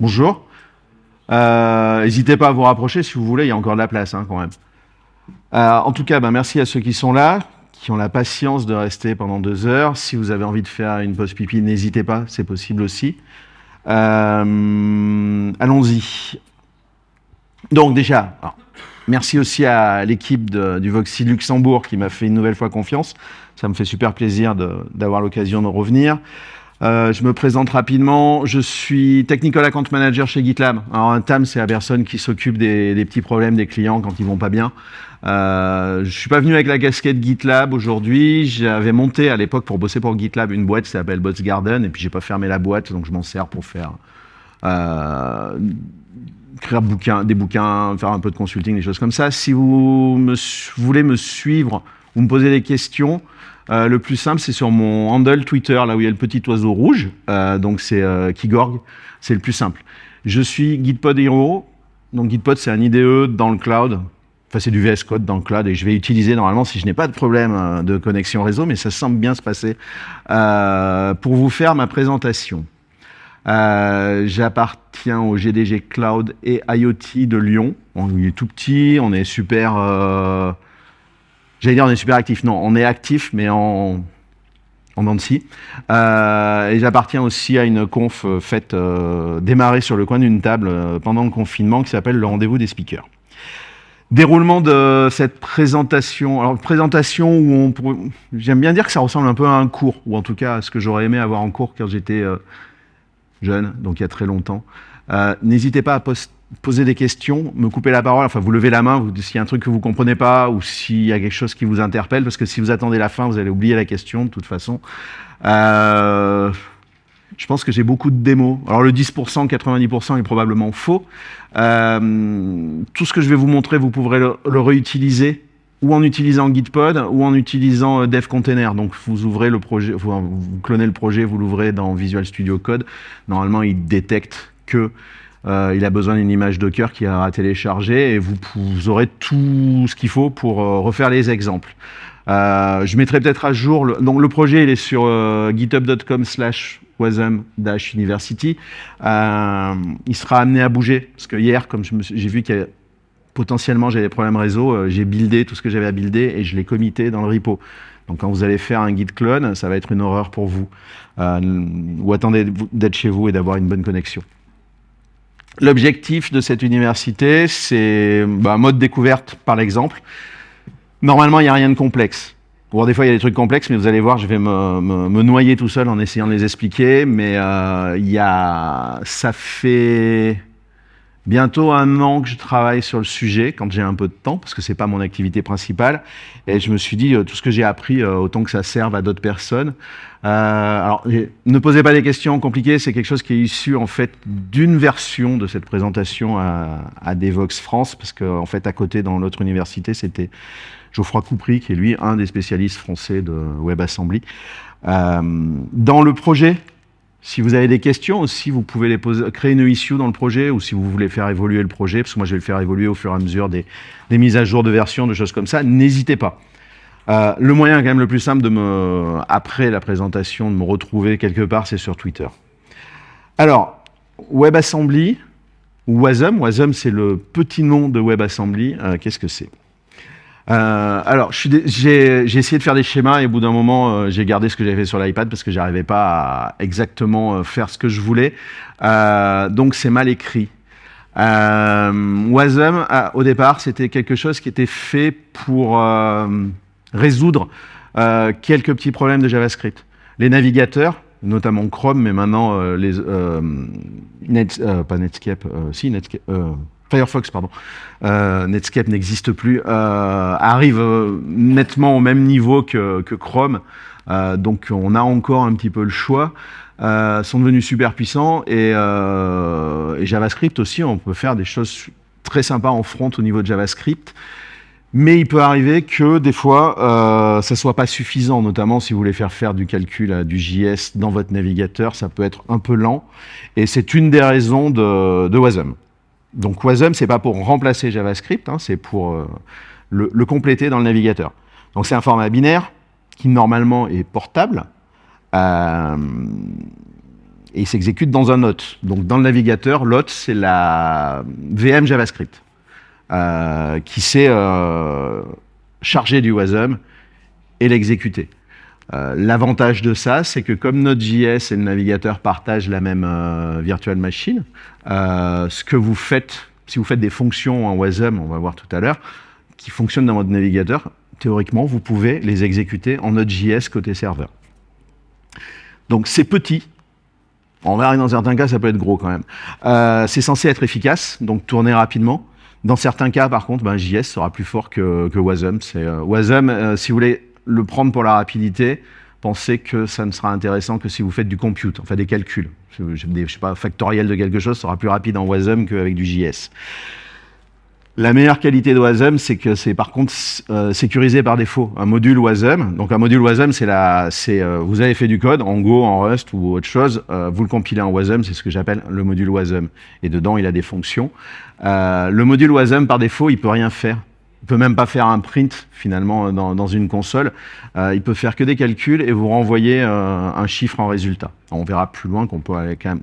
bonjour. Euh, N'hésitez pas à vous rapprocher si vous voulez, il y a encore de la place hein, quand même. Euh, en tout cas, ben, merci à ceux qui sont là, qui ont la patience de rester pendant deux heures. Si vous avez envie de faire une pause pipi, n'hésitez pas, c'est possible aussi. Euh, Allons-y. Donc déjà, merci aussi à l'équipe du Voxy Luxembourg qui m'a fait une nouvelle fois confiance. Ça me fait super plaisir d'avoir l'occasion de revenir. Euh, je me présente rapidement. Je suis Technical Account Manager chez GitLab. Alors un TAM, c'est la personne qui s'occupe des, petits problèmes des clients quand ils vont pas bien. Euh, je suis pas venu avec la casquette GitLab aujourd'hui. J'avais monté à l'époque pour bosser pour GitLab une boîte qui s'appelle Bots Garden et puis j'ai pas fermé la boîte donc je m'en sers pour faire euh, écrire bouquin, des bouquins, faire un peu de consulting, des choses comme ça. Si vous me, voulez me suivre ou me poser des questions, euh, le plus simple, c'est sur mon handle Twitter, là où il y a le petit oiseau rouge. Euh, donc c'est euh, Kigorg, c'est le plus simple. Je suis Gitpod Hero. Donc Gitpod, c'est un IDE dans le cloud. Enfin, c'est du VS Code dans le cloud et je vais utiliser normalement si je n'ai pas de problème euh, de connexion réseau, mais ça semble bien se passer pour vous faire ma présentation. J'appartiens au GDG Cloud et IoT de Lyon. On est tout petit, on est super J'allais dire on est super actif. Non, on est actif, mais en, en dents euh, et j'appartiens aussi à une conf euh, faite, euh, démarrée sur le coin d'une table euh, pendant le confinement qui s'appelle le rendez-vous des speakers. Déroulement de cette présentation. Alors, présentation où on pourrait... J'aime bien dire que ça ressemble un peu à un cours, ou en tout cas à ce que j'aurais aimé avoir en cours quand j'étais jeune, donc il y a très longtemps. N'hésitez pas à poster poser des questions, me couper la parole, enfin vous levez la main s'il y a un truc que vous comprenez pas ou s'il y a quelque chose qui vous interpelle, parce que si vous attendez la fin, vous allez oublier la question de toute façon. Euh, je pense que j'ai beaucoup de démos. Alors le 10%, 90% est probablement faux. Euh, tout ce que je vais vous montrer, vous pourrez le, réutiliser ou en utilisant Gitpod ou en utilisant Dev Container. Donc vous ouvrez le projet, vous, vous clonez le projet, vous l'ouvrez dans Visual Studio Code. Normalement, il détecte que euh, il a besoin d'une image Docker qui a téléchargé et vous, aurez tout ce qu'il faut pour euh, refaire les exemples. Euh, je mettrai peut-être à jour, le, donc le projet il est sur github.com slash wasm-university. Il sera amené à bouger, parce que hier, comme j'ai vu qu'il y a potentiellement j'avais des problèmes réseau, j'ai buildé tout ce que j'avais à builder et je l'ai comité dans le repo. Donc quand vous allez faire un git clone, ça va être une horreur pour vous. Ou attendez d'être chez vous et d'avoir une bonne connexion. L'objectif de cette université, c'est bah, mode découverte par l'exemple. Normalement, il n'y a rien de complexe. Bon, des fois, il y a des trucs complexes, mais vous allez voir, je vais me, me, me noyer tout seul en essayant de les expliquer. Mais euh, il y a, ça fait bientôt un an que je travaille sur le sujet, quand j'ai un peu de temps, parce que c'est pas mon activité principale. Et je me suis dit, euh, tout ce que j'ai appris, euh, autant que ça serve à d'autres personnes. Euh, alors, ne posez pas des questions compliquées, c'est quelque chose qui est issu en fait d'une version de cette présentation à, Devox France, parce qu'en en fait, à côté, dans l'autre université, c'était Geoffroy Coupry, qui est lui un des spécialistes français de WebAssembly. Dans le projet, si vous avez des questions aussi, vous pouvez créer une issue dans le projet ou si vous voulez faire évoluer le projet, parce que moi je vais le faire évoluer au fur et à mesure des, mises à jour de version, de choses comme ça, n'hésitez pas. Euh, le moyen quand même le plus simple de me, après la présentation, de me retrouver quelque part, c'est sur Twitter. Alors, WebAssembly, ou Wasm, Wasm c'est le petit nom de WebAssembly, euh, qu'est-ce que c'est? Euh, alors, j'ai essayé de faire des schémas et au bout d'un moment, euh, j'ai gardé ce que j'avais fait sur l'iPad parce que j'arrivais pas à exactement euh, faire ce que je voulais. Donc, c'est mal écrit. Wasm, au départ, c'était quelque chose qui était fait pour résoudre quelques petits problèmes de JavaScript. Les navigateurs, notamment Chrome, mais maintenant les Net, pas Netscape, si Netscape. Firefox, pardon, euh, Netscape n'existe plus, euh, arrive euh, nettement au même niveau que, Chrome. Donc on a encore un petit peu le choix. Sont devenus super puissants et, JavaScript aussi, on peut faire des choses très sympas en front au niveau de JavaScript. Mais il peut arriver que des fois, ça soit pas suffisant, notamment si vous voulez faire faire du calcul, du JS dans votre navigateur, ça peut être un peu lent. Et c'est une des raisons de, de Wasm. Donc Wasm, c'est pas pour remplacer JavaScript, hein, c'est pour euh, le, compléter dans le navigateur. Donc c'est un format binaire qui normalement est portable. Euh, et s'exécute dans un hôte. Donc dans le navigateur, l'hôte, c'est la VM JavaScript euh, qui sait charger du WASM et l'exécuter. Euh, l'avantage de ça, c'est que comme Node.js et le navigateur partagent la même virtual machine, ce que vous faites, si vous faites des fonctions en WASM, on va voir tout à l'heure, qui fonctionnent dans votre navigateur, théoriquement, vous pouvez les exécuter en Node.js côté serveur. Donc c'est petit, on verra que dans certains cas, ça peut être gros quand même. Euh, c'est censé être efficace, donc tourner rapidement. Dans certains cas, par contre, ben, JS sera plus fort que, Wasm. Euh, Wasm, euh, si vous voulez le prendre pour la rapidité, pensez que ça ne sera intéressant que si vous faites du compute, enfin des calculs. Je ne sais pas, factoriel de quelque chose sera plus rapide en Wasm qu'avec du JS. La meilleure qualité de Wasm, c'est que c'est par contre euh, sécurisé par défaut. Un module Wasm, donc un module Wasm, c'est la, c'est euh, vous avez fait du code en Go, en Rust ou autre chose, euh, vous le compilez en Wasm, c'est ce que j'appelle le module Wasm. Et dedans, il a des fonctions. le module Wasm, par défaut, il peut rien faire. Il peut même pas faire un print finalement dans, dans une console. il peut faire que des calculs et vous renvoyer un chiffre en résultat. On verra plus loin qu'on peut quand même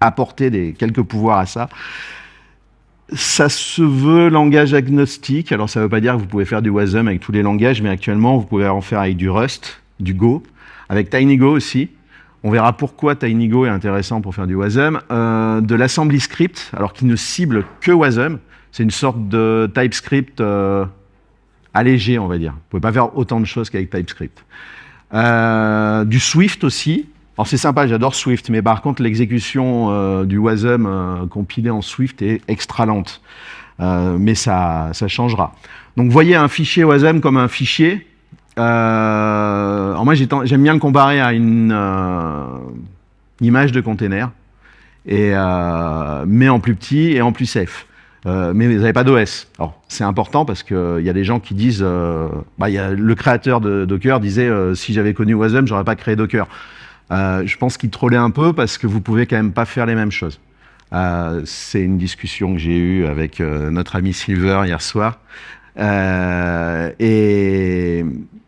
apporter quelques pouvoirs à ça ça se veut langage agnostique. Alors, ça ne veut pas dire que vous pouvez faire du WASM avec tous les langages, mais actuellement, vous pouvez en faire avec du Rust, du Go, avec TinyGo aussi. On verra pourquoi TinyGo est intéressant pour faire du WASM. Euh, de l'assembly script, alors qui ne cible que WASM. C'est une sorte de TypeScript euh, allégé, on va dire. Vous ne pouvez pas faire autant de choses qu'avec TypeScript. Euh, du Swift aussi, alors c'est sympa, j'adore Swift, mais par contre l'exécution euh, du WASM compilé en Swift est extra lente. Mais ça, ça changera. Donc voyez un fichier WASM comme un fichier. moi j'aime bien le comparer à une, image de container, mais en plus petit et en plus safe. Mais vous n'avez pas d'OS. Alors c'est important parce qu'il y a des gens qui disent, bah, y a, le créateur de Docker disait si j'avais connu Wasm, j'aurais pas créé Docker. Euh, je pense qu'il trollait un peu parce que vous pouvez quand même pas faire les mêmes choses. Euh, c'est une discussion que j'ai eue avec euh, notre ami Silver hier soir. et...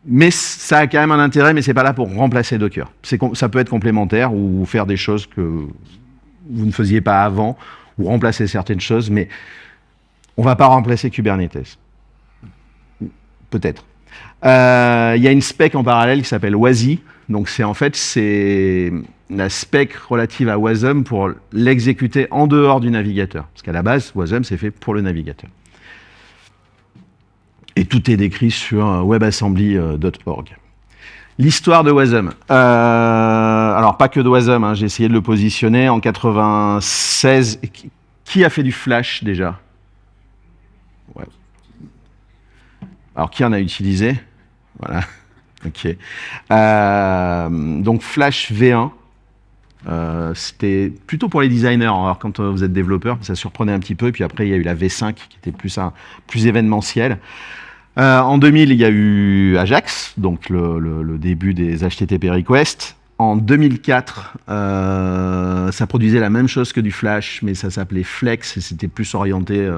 Mais ça a quand même un intérêt, mais c'est pas là pour remplacer Docker. Ça peut être complémentaire ou faire des choses que vous ne faisiez pas avant, ou remplacer certaines choses, mais on va pas remplacer Kubernetes. Peut-être. Il y a une spec en parallèle qui s'appelle WASI, donc c'est en fait c'est la spec relative à Wasm pour l'exécuter en dehors du navigateur. Parce qu'à la base, Wasm c'est fait pour le navigateur. Et tout est décrit sur webassembly.org. L'histoire de Wasm. Euh, alors pas que de Wasm, hein, j'ai essayé de le positionner en 96. Qui a fait du Flash déjà? Alors qui en a utilisé? Voilà. Ok. Euh, donc Flash V1, euh, c'était plutôt pour les designers. Alors quand euh, vous êtes développeur, ça surprenait un petit peu. Puis après, il y a eu la V5 qui était plus, un, plus événementiel. en 2000, il y a eu Ajax, donc le, début des HTTP requests. En 2004, ça produisait la même chose que du Flash, mais ça s'appelait Flex et c'était plus orienté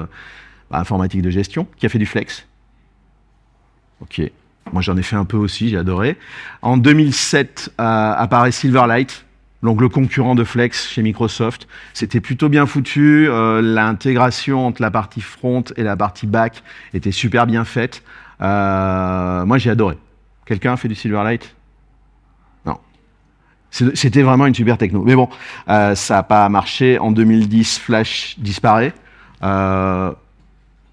informatique de gestion. Qui a fait du Flex Ok. Moi, j'en ai fait un peu aussi, j'ai adoré. En 2007, euh, apparaît Silverlight, donc le concurrent de Flex chez Microsoft. C'était plutôt bien foutu. Euh, L'intégration entre la partie front et la partie back était super bien faite. Euh, moi, j'ai adoré. Quelqu'un a fait du Silverlight? Non. C'était vraiment une super techno. Mais bon, euh, ça n'a pas marché. En 2010, Flash disparaît.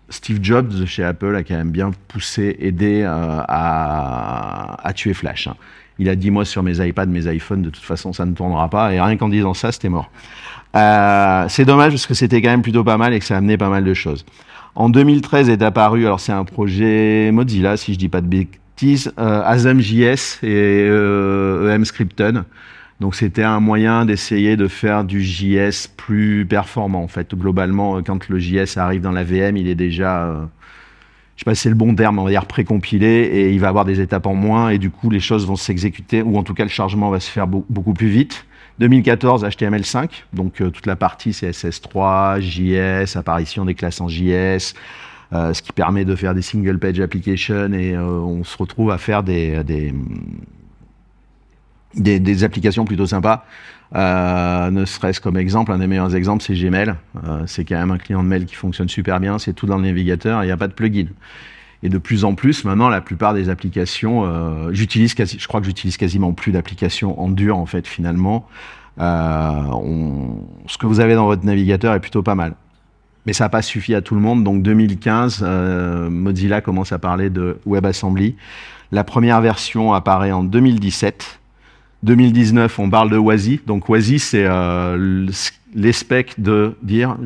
Steve Jobs chez Apple a quand même bien poussé, aidé euh, à, tuer Flash. Hein. Il a dit, moi, sur mes iPads, mes iPhones, de toute façon, ça ne tournera pas. Et rien qu'en disant ça, c'était mort. Euh, c'est dommage parce que c'était quand même plutôt pas mal et que ça a amené pas mal de choses. En 2013 est apparu, alors c'est un projet Mozilla, si je dis pas de bêtises, euh, et euh, EM Scripton. Donc c'était un moyen d'essayer de faire du JS plus performant. En fait, globalement, quand le JS arrive dans la VM, il est déjà, euh, je sais pas si c'est le bon terme, on va dire précompilé, et il va avoir des étapes en moins, et du coup les choses vont s'exécuter, ou en tout cas le chargement va se faire beaucoup plus vite. 2014, HTML5, donc euh, toute la partie CSS3, JS, apparition des classes en JS, euh, ce qui permet de faire des single page applications, et on se retrouve à faire des, applications plutôt sympas. Euh, ne serait-ce comme exemple, un des meilleurs exemples, c'est Gmail. Euh, c'est quand même un client de mail qui fonctionne super bien, c'est tout dans le navigateur, il n'y a pas de plugin. Et de plus en plus, maintenant, la plupart des applications, euh, je crois que j'utilise quasiment plus d'applications en dur, en fait, finalement. ce que vous avez dans votre navigateur est plutôt pas mal. Mais ça n'a pas suffi à tout le monde. Donc 2015, Mozilla commence à parler de WebAssembly. La première version apparaît en 2017. 2019, on parle de WASI. Donc WASI, c'est euh, de dire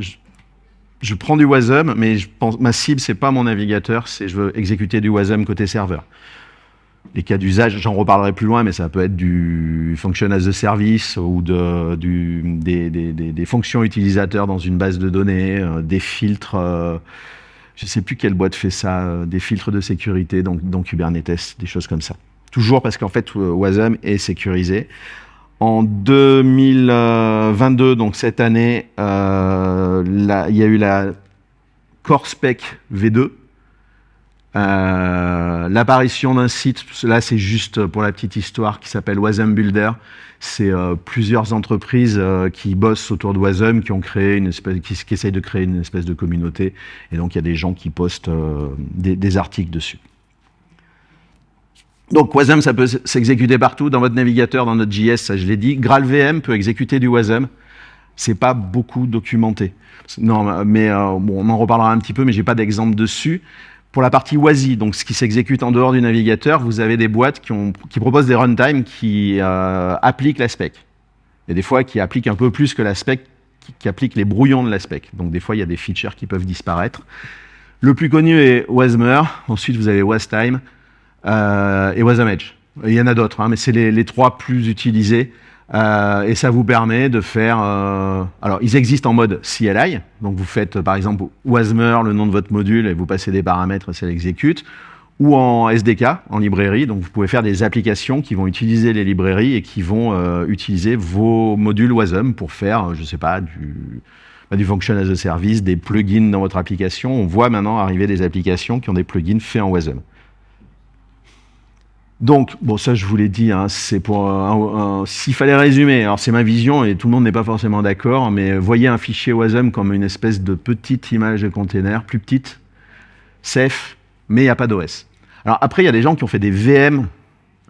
je, prends du WASM, mais ma cible, c'est pas mon navigateur, c'est je veux exécuter du WASM côté serveur. Les cas d'usage, j'en reparlerai plus loin, mais ça peut être du function as a service ou des, fonctions utilisateurs dans une base de données, euh, des filtres, euh, je ne sais plus quelle boîte fait ça, des filtres de sécurité dans Kubernetes, des choses comme ça. Toujours parce qu'en fait, Wasm est sécurisé. En 2022, donc cette année, euh, il y a eu la Core Spec V2. Euh, l'apparition d'un site, là c'est juste pour la petite histoire, qui s'appelle Wasm Builder. C'est euh, plusieurs entreprises qui bossent autour de Wasm, qui ont essayent de créer une espèce de communauté. Et donc il y a des gens qui postent des articles dessus. Donc WASM, ça peut s'exécuter partout, dans votre navigateur, dans notre JS, ça je l'ai dit. GraalVM peut exécuter du WASM. C'est pas beaucoup documenté. Non, mais euh, on en reparlera un petit peu, mais j'ai pas d'exemple dessus. Pour la partie WASI, donc ce qui s'exécute en dehors du navigateur, vous avez des boîtes qui, proposent des runtime qui euh, appliquent la spec. A des fois qui appliquent un peu plus que la spec, qui, qui appliquent les brouillons de la spec. Donc des fois, il y a des features qui peuvent disparaître. Le plus connu est Wasmer. Ensuite, vous avez Wastime et Edge. Il y en a d'autres, hein, mais c'est les, trois plus utilisés. Euh, et ça vous permet de faire... Euh, alors, ils existent en mode CLI. Donc, vous faites, par exemple, Wasmer, le nom de votre module, et vous passez des paramètres et ça l'exécute. Ou en SDK, en librairie. Donc, vous pouvez faire des applications qui vont utiliser les librairies et qui vont euh, utiliser vos modules WASM pour faire, je ne sais pas, du, bah, du function as a service, des plugins dans votre application. On voit maintenant arriver des applications qui ont des plugins faits en WASM. Donc, bon, ça je vous l'ai dit, hein, c'est pour s'il fallait résumer, alors c'est ma vision et tout le monde n'est pas forcément d'accord, mais voyez un fichier WASM comme une espèce de petite image de container, plus petite, safe, mais il n'y a pas d'OS. Alors après, il y a des gens qui ont fait des VM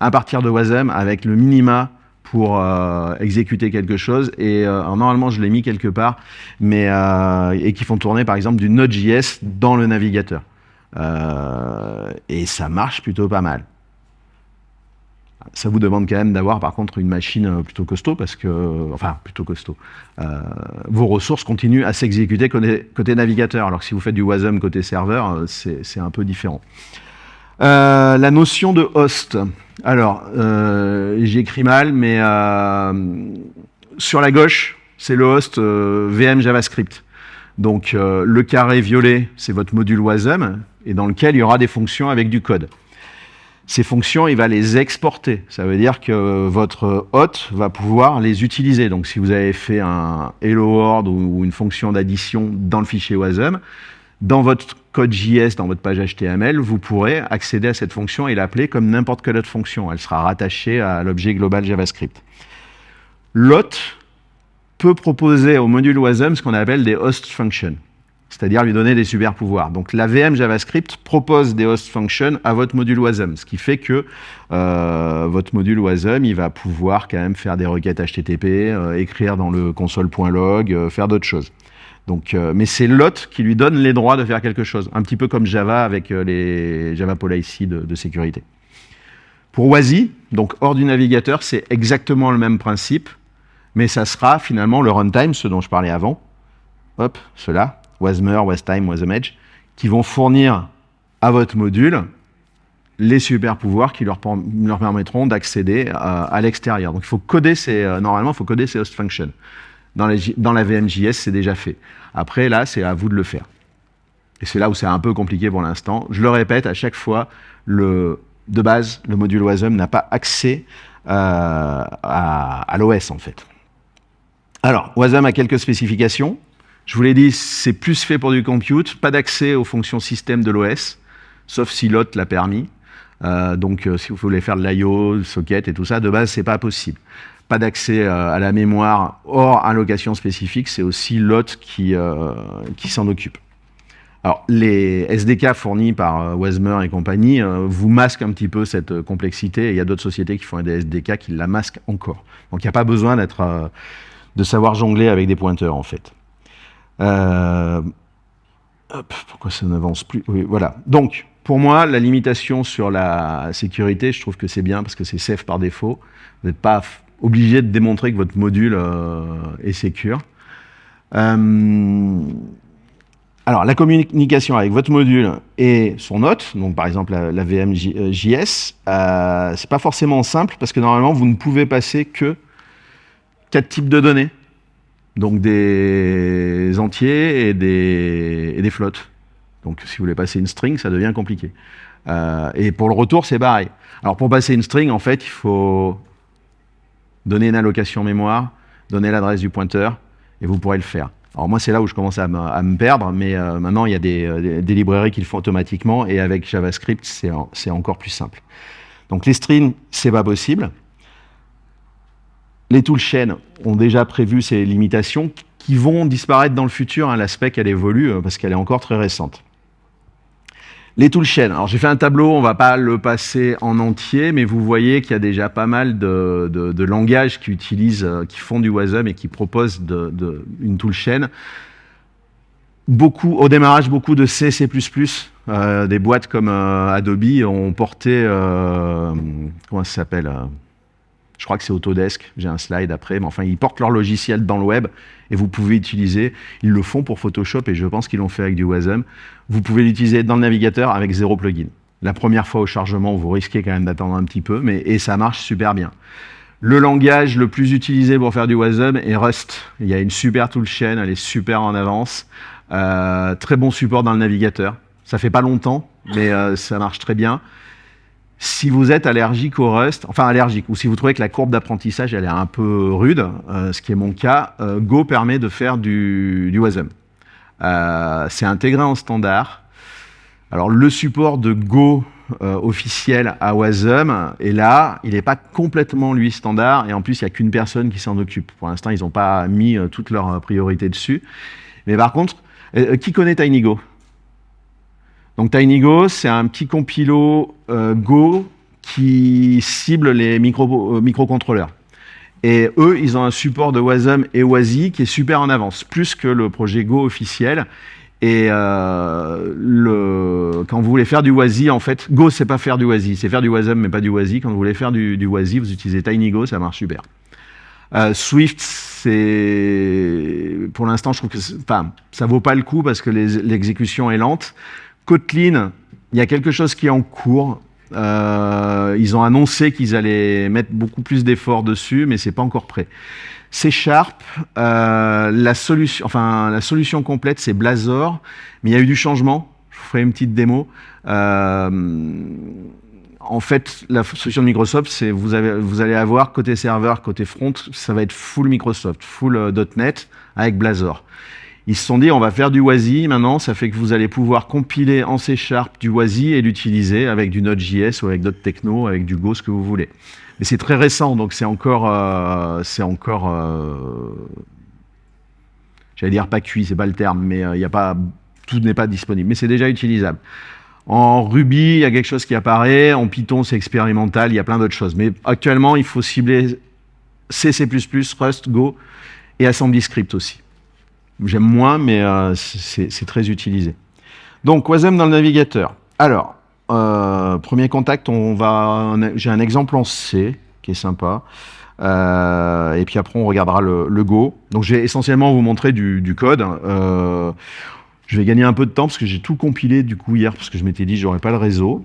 à partir de WASM avec le minima pour euh, exécuter quelque chose, et euh, normalement je l'ai mis quelque part, mais euh, et qui font tourner par exemple du Node.js dans le navigateur. et ça marche plutôt pas mal. Ça vous demande quand même d'avoir par contre une machine euh, plutôt costaud parce que, enfin plutôt costaud, euh, vos ressources continuent à s'exécuter côté, navigateur. Alors que si vous faites du WASM côté serveur, euh, c'est un peu différent. la notion de host. Alors, j'écris mal, mais sur la gauche, c'est le host VM JavaScript. Donc le carré violet, c'est votre module WASM, et dans lequel il y aura des fonctions avec du code ces fonctions, il va les exporter. Ça veut dire que votre hôte va pouvoir les utiliser. Donc, si vous avez fait un hello world ou une fonction d'addition dans le fichier WASM, dans votre code JS, dans votre page HTML, vous pourrez accéder à cette fonction et l'appeler comme n'importe quelle autre fonction. Elle sera rattachée à l'objet global JavaScript. L'hôte peut proposer au module WASM ce qu'on appelle des host functions c'est-à-dire lui donner des super pouvoirs. Donc la VM JavaScript propose des host functions à votre module WASM, ce qui fait que euh, votre module WASM, il va pouvoir quand même faire des requêtes HTTP, euh, écrire dans le console.log, euh, faire d'autres choses. Mais c'est l'hôte qui lui donne les droits de faire quelque chose, un petit peu comme Java avec les Java Policy de, de sécurité. Pour WASI, donc hors du navigateur, c'est exactement le même principe, mais ça sera finalement le runtime, ce dont je parlais avant. Hop, cela, Wasmer, Wastime, WasmEdge, qui vont fournir à votre module les super pouvoirs qui leur, permettront d'accéder à, l'extérieur. Donc il faut coder ces, euh, normalement, il faut coder ces host functions. Dans, la VMJS, c'est déjà fait. Après, là, c'est à vous de le faire. Et c'est là où c'est un peu compliqué pour l'instant. Je le répète, à chaque fois, de base, le module WASM n'a pas accès euh, à l'OS, en fait. Alors, WASM a quelques spécifications. Je vous l'ai dit, c'est plus fait pour du compute, pas d'accès aux fonctions système de l'OS, sauf si l'hôte l'a permis. Euh, donc, si vous voulez faire de l'IO, socket et tout ça, de base, c'est pas possible. Pas d'accès à la mémoire hors allocation spécifique, c'est aussi l'hôte qui, s'en occupe. Alors, les SDK fournis par Wesmer et compagnie vous masquent un petit peu cette complexité. Il y a d'autres sociétés qui font des SDK qui la masquent encore. Donc, il n'y a pas besoin d'être, de savoir jongler avec des pointeurs, en fait. Euh, pourquoi ça n'avance plus oui, Voilà. Donc, pour moi, la limitation sur la sécurité, je trouve que c'est bien parce que c'est safe par défaut. Vous n'êtes pas obligé de démontrer que votre module euh, est secure. Euh, alors, la communication avec votre module et son hôte, donc par exemple la, VMJS, euh, c'est pas forcément simple parce que normalement, vous ne pouvez passer que quatre types de données donc des entiers et des, et des, flottes. Donc si vous voulez passer une string, ça devient compliqué. Euh, et pour le retour, c'est pareil. Alors pour passer une string, en fait, il faut donner une allocation mémoire, donner l'adresse du pointeur, et vous pourrez le faire. Alors moi, c'est là où je commence à me, perdre, mais euh, maintenant, il y a des, des, librairies qui le font automatiquement, et avec JavaScript, c'est encore plus simple. Donc les strings, c'est pas possible. Les toolchains ont déjà prévu ces limitations qui vont disparaître dans le futur. Hein, L'aspect qu'elle évolue euh, parce qu'elle est encore très récente. Les toolchains. Alors j'ai fait un tableau, on ne va pas le passer en entier, mais vous voyez qu'il y a déjà pas mal de, langages qui utilisent, euh, qui font du WASM et qui proposent une toolchain. Beaucoup, au démarrage, beaucoup de C, C++, euh, des boîtes comme Adobe ont porté, comment ça s'appelle je crois que c'est Autodesk, j'ai un slide après, mais enfin, ils portent leur logiciel dans le web et vous pouvez utiliser, ils le font pour Photoshop et je pense qu'ils l'ont fait avec du WASM. Vous pouvez l'utiliser dans le navigateur avec zéro plugin. La première fois au chargement, vous risquez quand même d'attendre un petit peu, mais et ça marche super bien. Le langage le plus utilisé pour faire du WASM est Rust. Il y a une super toolchain, elle est super en avance. Euh, très bon support dans le navigateur. Ça fait pas longtemps, mais euh, ça marche très bien. Si vous êtes allergique au Rust, enfin allergique, ou si vous trouvez que la courbe d'apprentissage elle est un peu rude, euh, ce qui est mon cas, euh, Go permet de faire du, WASM. Euh, c'est intégré en standard. Alors le support de Go officiel à WASM est là, il n'est pas complètement lui standard, et en plus il n'y a qu'une personne qui s'en occupe. Pour l'instant ils n'ont pas mis toutes leurs priorités dessus. Mais par contre, qui connaît TinyGo donc TinyGo, c'est un petit compilo euh, Go qui cible les euh, microcontrôleurs. Et eux, ils ont un support de Wasm et WASI qui est super en avance, plus que le projet Go officiel. Et euh, quand vous voulez faire du WASI, en fait, Go, c'est pas faire du WASI, c'est faire du Wasm, mais pas du WASI. Quand vous voulez faire du, du WASI, vous utilisez TinyGo, ça marche super. Swift, c'est pour l'instant, je trouve que enfin, ça vaut pas le coup parce que l'exécution est lente. Kotlin, il y a quelque chose qui est en cours. Euh, ils ont annoncé qu'ils allaient mettre beaucoup plus d'efforts dessus, mais c'est pas encore prêt. C Sharp, euh, la, solution, enfin, la solution complète, c'est Blazor, mais il y a eu du changement. Je vous ferai une petite démo. Euh, en fait, la solution de Microsoft, c'est vous, vous allez avoir côté serveur, côté front, ça va être full Microsoft, full .NET avec Blazor. Ils se sont dit, on va faire du WASI maintenant, ça fait que vous allez pouvoir compiler en C Sharp du WASI et l'utiliser avec du Node.js ou avec d'autres technos, avec du Go, ce que vous voulez. Mais c'est très récent, donc c'est encore, euh, encore, euh, j'allais dire pas cuit, c'est pas le terme, mais euh, il y a pas, tout n'est pas disponible, mais c'est déjà utilisable. En Ruby, il y a quelque chose qui apparaît. En Python, c'est expérimental. Il y a plein d'autres choses. Mais actuellement, il faut cibler C, C++, Rust, Go et Assembly Script aussi. J'aime moins, mais euh, c'est très utilisé. Donc, Wasm dans le navigateur. Alors, euh, premier contact, on va, j'ai un exemple en C qui est sympa. Euh, et puis après, on regardera le, Go. Donc, je vais essentiellement vous montrer du, code. je vais gagner un peu de temps parce que j'ai tout compilé du coup hier parce que je m'étais dit j'aurais pas le réseau.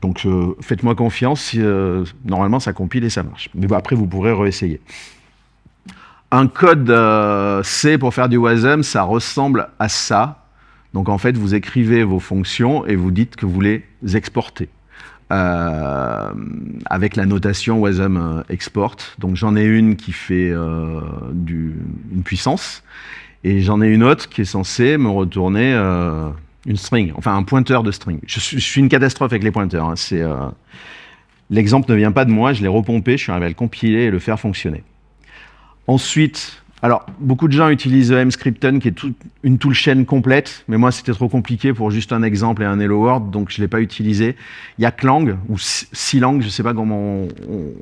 Donc, faites-moi confiance. normalement, ça compile et ça marche. Mais après, vous pourrez réessayer. Un code euh, C pour faire du WASM, ça ressemble à ça. Donc en fait, vous écrivez vos fonctions et vous dites que vous les exportez. Euh, avec la notation WASM euh, export. Donc j'en ai une qui fait une puissance et j'en ai une autre qui est censée me retourner une string, enfin un pointeur de string. Je suis, une catastrophe avec les pointeurs. Hein. L'exemple ne vient pas de moi, je l'ai repompé, je suis arrivé à le compiler et le faire fonctionner. Ensuite, alors, beaucoup de gens utilisent Mscripton, qui est une toolchain complète, mais moi, c'était trop compliqué pour juste un exemple et un Hello World, donc je ne l'ai pas utilisé. Il y a Clang, ou Silang, je ne sais pas comment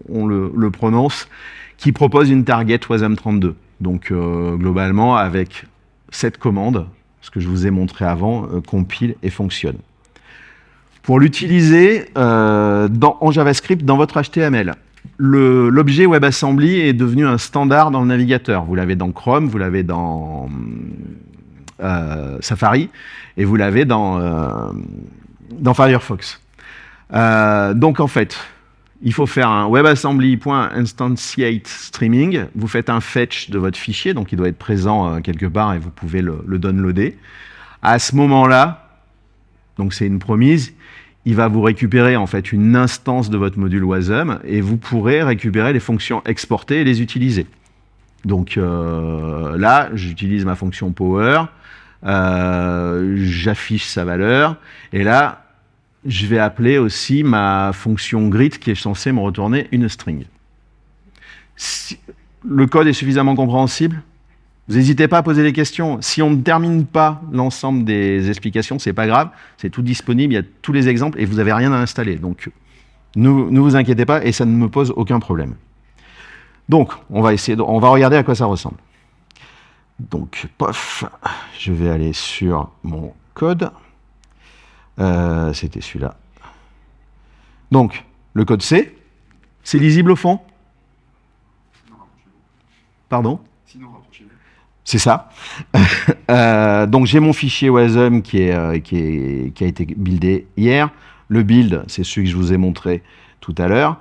on, le, prononce, qui propose une target WASM32. Donc, euh, globalement, avec cette commande, ce que je vous ai montré avant, euh, compile et fonctionne pour l'utiliser euh, en JavaScript dans votre HTML. L'objet WebAssembly est devenu un standard dans le navigateur. Vous l'avez dans Chrome, vous l'avez dans euh, Safari, et vous l'avez dans, euh, Firefox. donc en fait, il faut faire un WebAssembly.instantiate Vous faites un fetch de votre fichier, donc il doit être présent quelque part et vous pouvez le, le downloader. À ce moment-là, donc c'est une promise, il va vous récupérer en fait une instance de votre module WASM et vous pourrez récupérer les fonctions exportées et les utiliser. Donc euh, là, j'utilise ma fonction power, euh, j'affiche sa valeur, et là, je vais appeler aussi ma fonction greet qui est censée me retourner une string. le code est suffisamment compréhensible? Vous n'hésitez pas à poser des questions. Si on ne termine pas l'ensemble des explications, c'est pas grave. C'est tout disponible, il y a tous les exemples et vous n'avez rien à installer. Donc, ne, vous inquiétez pas et ça ne me pose aucun problème. Donc, on va essayer, on va regarder à quoi ça ressemble. Donc, pof, je vais aller sur mon code. Euh, c'était celui-là. Donc, le code C, c'est lisible au fond? Pardon? C'est ça. Euh, donc j'ai mon fichier WASM qui, euh, qui, a été buildé hier. Le build, c'est celui que je vous ai montré tout à l'heure.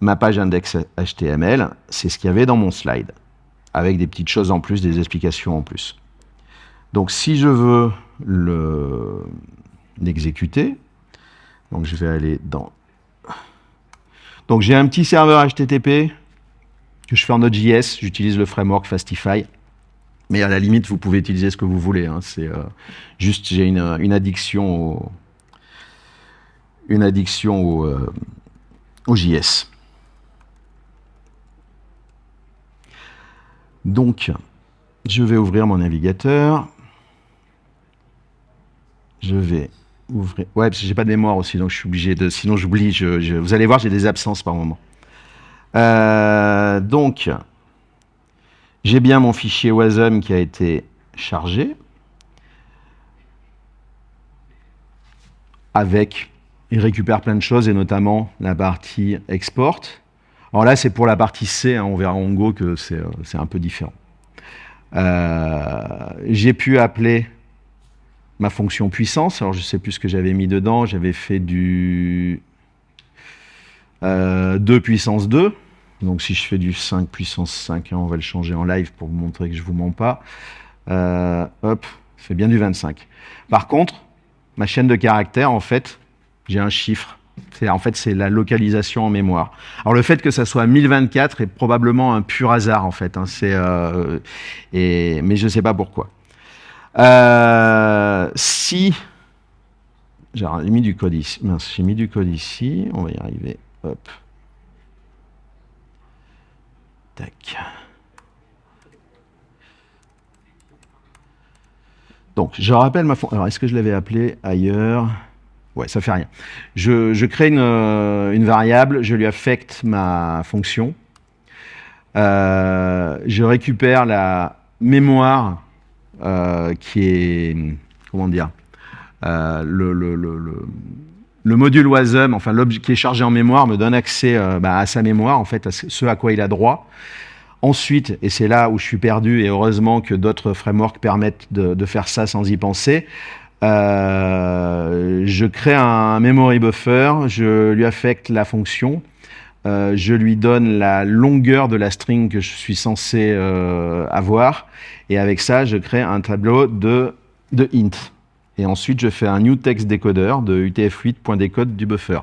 Ma page index HTML, c'est ce qu'il y avait dans mon slide, avec des petites choses en plus, des explications en plus. Donc si je veux l'exécuter, je vais aller dans... Donc j'ai un petit serveur HTTP que je fais en Node.js, j'utilise le framework Fastify. Mais à la limite, vous pouvez utiliser ce que vous voulez. Hein. C'est euh, juste, j'ai une, addiction au, une addiction au, euh, JS. Donc, je vais ouvrir mon navigateur. Je vais ouvrir... Ouais, j'ai pas de mémoire aussi, donc je suis obligé de... Sinon, j'oublie. Vous allez voir, j'ai des absences par moment. Euh, donc, j'ai bien mon fichier WASM qui a été chargé avec, il récupère plein de choses et notamment la partie export. Alors là, c'est pour la partie C, hein, on verra en Go que c'est euh, un peu différent. Euh, j'ai pu appeler ma fonction puissance, alors je ne sais plus ce que j'avais mis dedans, j'avais fait du 2 euh, puissance 2, donc si je fais du 5 puissance 5, hein, on va le changer en live pour vous montrer que je ne vous mens pas. Euh, hop, fait bien du 25. Par contre, ma chaîne de caractères, en fait, j'ai un chiffre. En fait, c'est la localisation en mémoire. Alors le fait que ça soit 1024 est probablement un pur hasard, en fait. Hein, euh, mais je ne sais pas pourquoi. Euh, si... J'ai mis du code ici. J'ai mis du code ici. On va y arriver. Hop. Donc, je rappelle ma fonction. Alors, est-ce que je l'avais appelé ailleurs? Ouais, ça fait rien. Je, crée euh, une, variable, je lui affecte ma fonction. Euh, je récupère la mémoire euh, qui est, comment dire, le, le, module WASM, enfin l'objet qui est chargé en mémoire, me donne accès bah, à sa mémoire, en fait, à ce à quoi il a droit. Ensuite, et c'est là où je suis perdu, et heureusement que d'autres frameworks permettent de, faire ça sans y penser, euh, je crée un memory buffer, je lui affecte la fonction, euh, je lui donne la longueur de la string que je suis censé euh, avoir, et avec ça, je crée un tableau de, de int. Et ensuite, je fais un new text decoder de utf8.decode du buffer.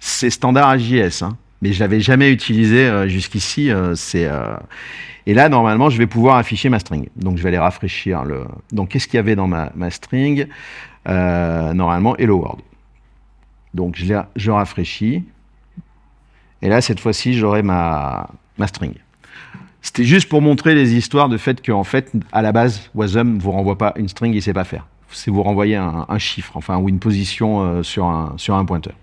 C'est standard AJS. Hein. Mais je l'avais jamais utilisé euh, jusqu'ici. euh, euh, et là, normalement, je vais pouvoir afficher ma string. Donc, je vais aller rafraîchir le. Donc, qu'est-ce qu'il y avait dans ma, string? Normalement, hello world. Donc, je rafraîchis. Et là, cette fois-ci, j'aurai ma, ma string. C'était juste pour montrer les histoires de fait qu'en fait, à la base, Wasm ne vous renvoie pas une string, il ne sait pas faire. C'est vous renvoyer un, chiffre, enfin, ou une position euh, sur, un, sur un pointeur.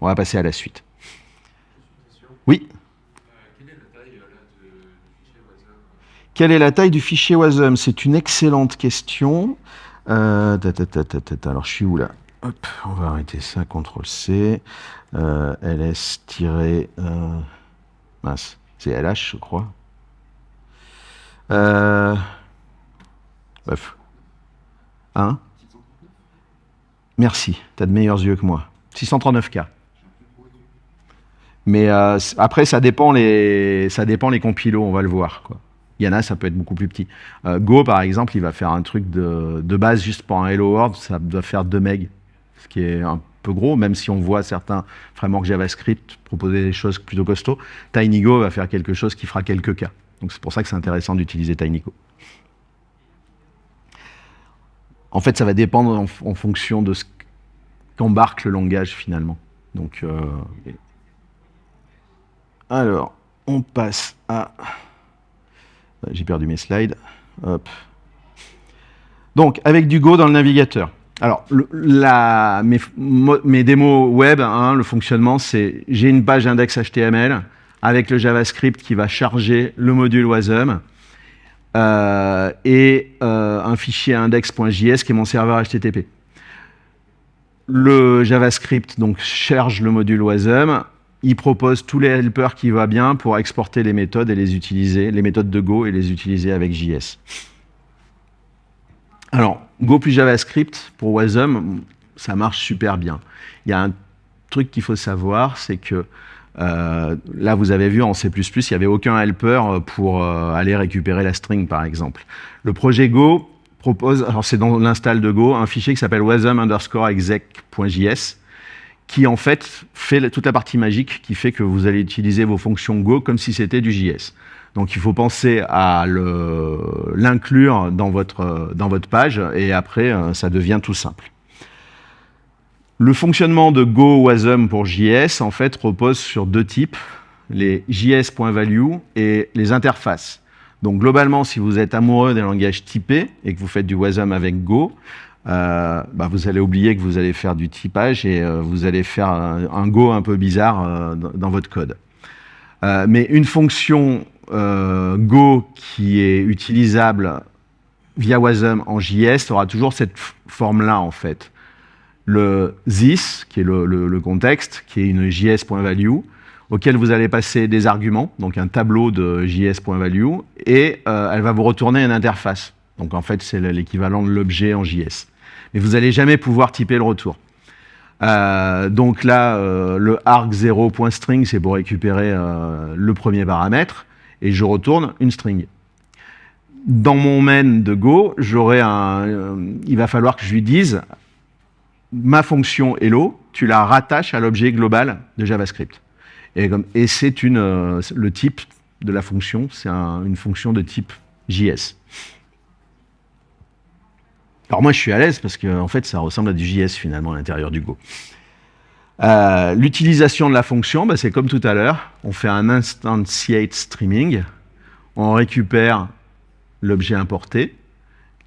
On va passer à la suite. Oui Quelle est la taille du fichier Wasm? C'est une excellente question. Euh, alors, je suis où là? On va arrêter ça, CTRL-C. Euh, ls- euh, mince, c'est LH, je crois. Euh, bref. Hein? Merci, tu as de meilleurs yeux que moi. 639K. Mais euh, après, ça dépend les, ça dépend les compilos, on va le voir. Quoi. Il y en a, ça peut être beaucoup plus petit. Euh, Go, par exemple, il va faire un truc de, de base juste pour un Hello World, ça doit faire 2 MB, ce qui est un peu gros, même si on voit certains frameworks JavaScript proposer des choses plutôt costauds. TinyGo va faire quelque chose qui fera quelques cas. Donc c'est pour ça que c'est intéressant d'utiliser TinyGo. En fait, ça va dépendre en, fonction de ce qu'embarque le langage finalement. Donc, euh, alors, on passe à. J'ai perdu mes slides. Donc, avec du Go dans le navigateur. Alors, mes démos web, hein, le fonctionnement, c'est j'ai une page index HTML avec le JavaScript qui va charger le module WASM euh, et euh, un fichier index.js qui est mon serveur HTTP. Le JavaScript donc charge le module WASM, il propose tous les helpers qui va bien pour exporter les méthodes et les utiliser, les méthodes de Go et les utiliser avec JS. Alors, Go plus JavaScript pour Wasm, ça marche super bien. Il y a un truc qu'il faut savoir, c'est que euh, là, vous avez vu en C++, il n'y avait aucun helper pour euh, aller récupérer la string, par exemple. Le projet Go propose, alors c'est dans l'install de Go, un fichier qui s'appelle wasm underscore exec.js, qui en fait fait toute la partie magique qui fait que vous allez utiliser vos fonctions Go comme si c'était du JS. Donc il faut penser à l'inclure dans votre, dans votre page et après euh, ça devient tout simple. Le fonctionnement de Go Wasm pour JS en fait repose sur deux types, les JS.value et les interfaces. Donc globalement, si vous êtes amoureux des langages typés et que vous faites du Wasm avec Go, euh, bah, vous allez oublier que vous allez faire du typage et euh, vous allez faire un, Go un peu bizarre euh, dans, votre code. Mais une fonction Go qui est utilisable via Wasm en JS aura toujours cette forme-là en fait. Le this, qui est le, contexte, qui est une JS.value, auquel vous allez passer des arguments, donc un tableau de JS.value, et euh, elle va vous retourner une interface. Donc en fait, c'est l'équivalent de l'objet en JS. Mais vous n'allez jamais pouvoir typer le retour. Euh, donc là, euh, le arg0.string, c'est pour récupérer le premier paramètre, et je retourne une string. Dans mon main de Go, un, il va falloir que je lui dise ma fonction hello, tu la rattaches à l'objet global de JavaScript. Et, c'est euh, le type de la fonction, c'est un- une fonction de type JS. Alors moi, je suis à l'aise parce que fait, ça ressemble à du JS finalement à l'intérieur du Go. Euh, L'utilisation de la fonction, bah, c'est comme tout à l'heure. On fait un instantiate streaming. On récupère l'objet importé.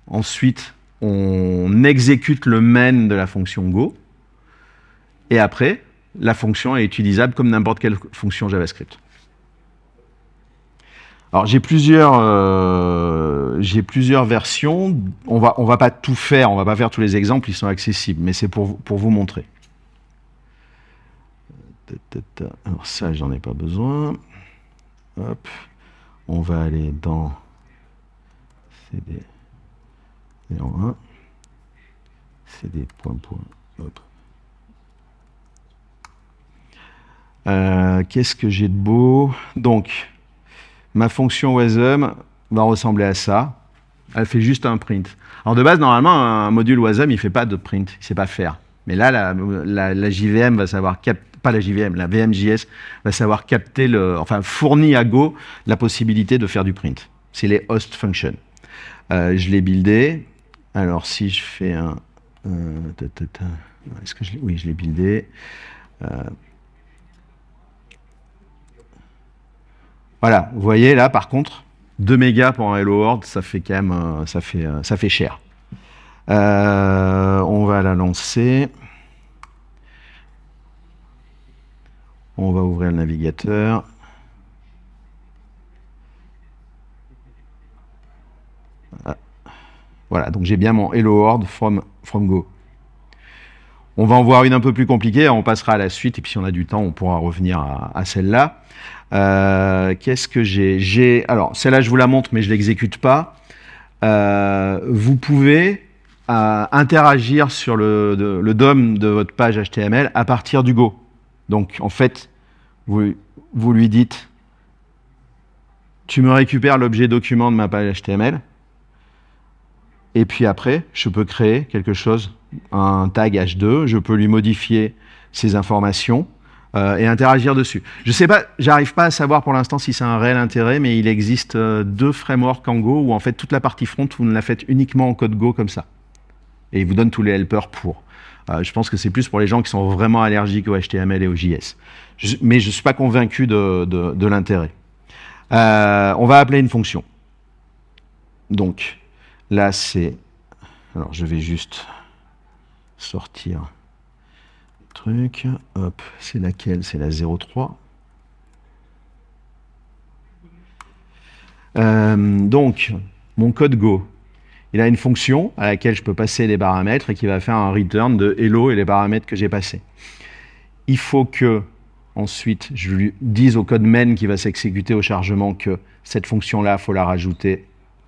Ensuite, on exécute le main de la fonction Go. Et après, la fonction est utilisable comme n'importe quelle fonction JavaScript. Alors j'ai plusieurs, euh, versions. On va, va pas tout faire, on va pas faire tous les exemples, ils sont accessibles, mais c'est pour, vous- montrer. Alors ça, j'en ai pas besoin. On va aller dans CD 01, CD point point. Qu'est-ce que j'ai de beau? Donc, ma fonction wasm va ressembler à ça. Elle fait juste un print. Alors de base, normalement, un module wasm, il fait pas de print, il sait pas faire. Mais là, la, JVM va savoir cap- pas la JVM, la VMJS va savoir capter le, enfin fournit à Go la possibilité de faire du print. C'est les host functions. Euh, je l'ai buildé. Alors si je fais un, est-ce que oui, je l'ai buildé. Euh, voilà, vous voyez là, par contre, 2 mégas pour un Hello World, ça fait quand même, euh, ça fait, euh, ça fait cher. On va la lancer. On va ouvrir le navigateur. Ah. Voilà, donc j'ai bien mon Hello World from, from Go. On va en voir une un peu plus compliquée, on passera à la suite, et puis si on a du temps, on pourra revenir à, celle-là. Euh, Qu'est-ce que j'ai? Alors, celle-là, je vous la montre, mais je ne l'exécute pas. Euh, vous pouvez euh, interagir sur le, le DOM de votre page HTML à partir du Go. Donc, en fait, vous, vous lui dites tu me récupères l'objet document de ma page HTML, et puis après, je peux créer quelque chose, un tag H2, je peux lui modifier ces informations euh, et interagir dessus. Je sais pas, j'arrive pas à savoir pour l'instant si c'est un réel intérêt, mais il existe euh, deux frameworks en Go où en fait toute la partie front, vous ne la faites uniquement en code Go comme ça. Et il vous donne tous les helpers pour. Euh, je pense que c'est plus pour les gens qui sont vraiment allergiques au HTML et au JS. Mais je ne suis pas convaincu de, de- de l'intérêt. On va appeler une fonction. Donc, là, c'est... Alors, je vais juste sortir le truc. Hop, c'est laquelle? C'est la 03. Euh, donc, mon code Go, il a une fonction à laquelle je peux passer des paramètres et qui va faire un return de hello et les paramètres que j'ai passés. Il faut que, ensuite, je lui dise au code main qui va s'exécuter au chargement que cette fonction-là, il faut la rajouter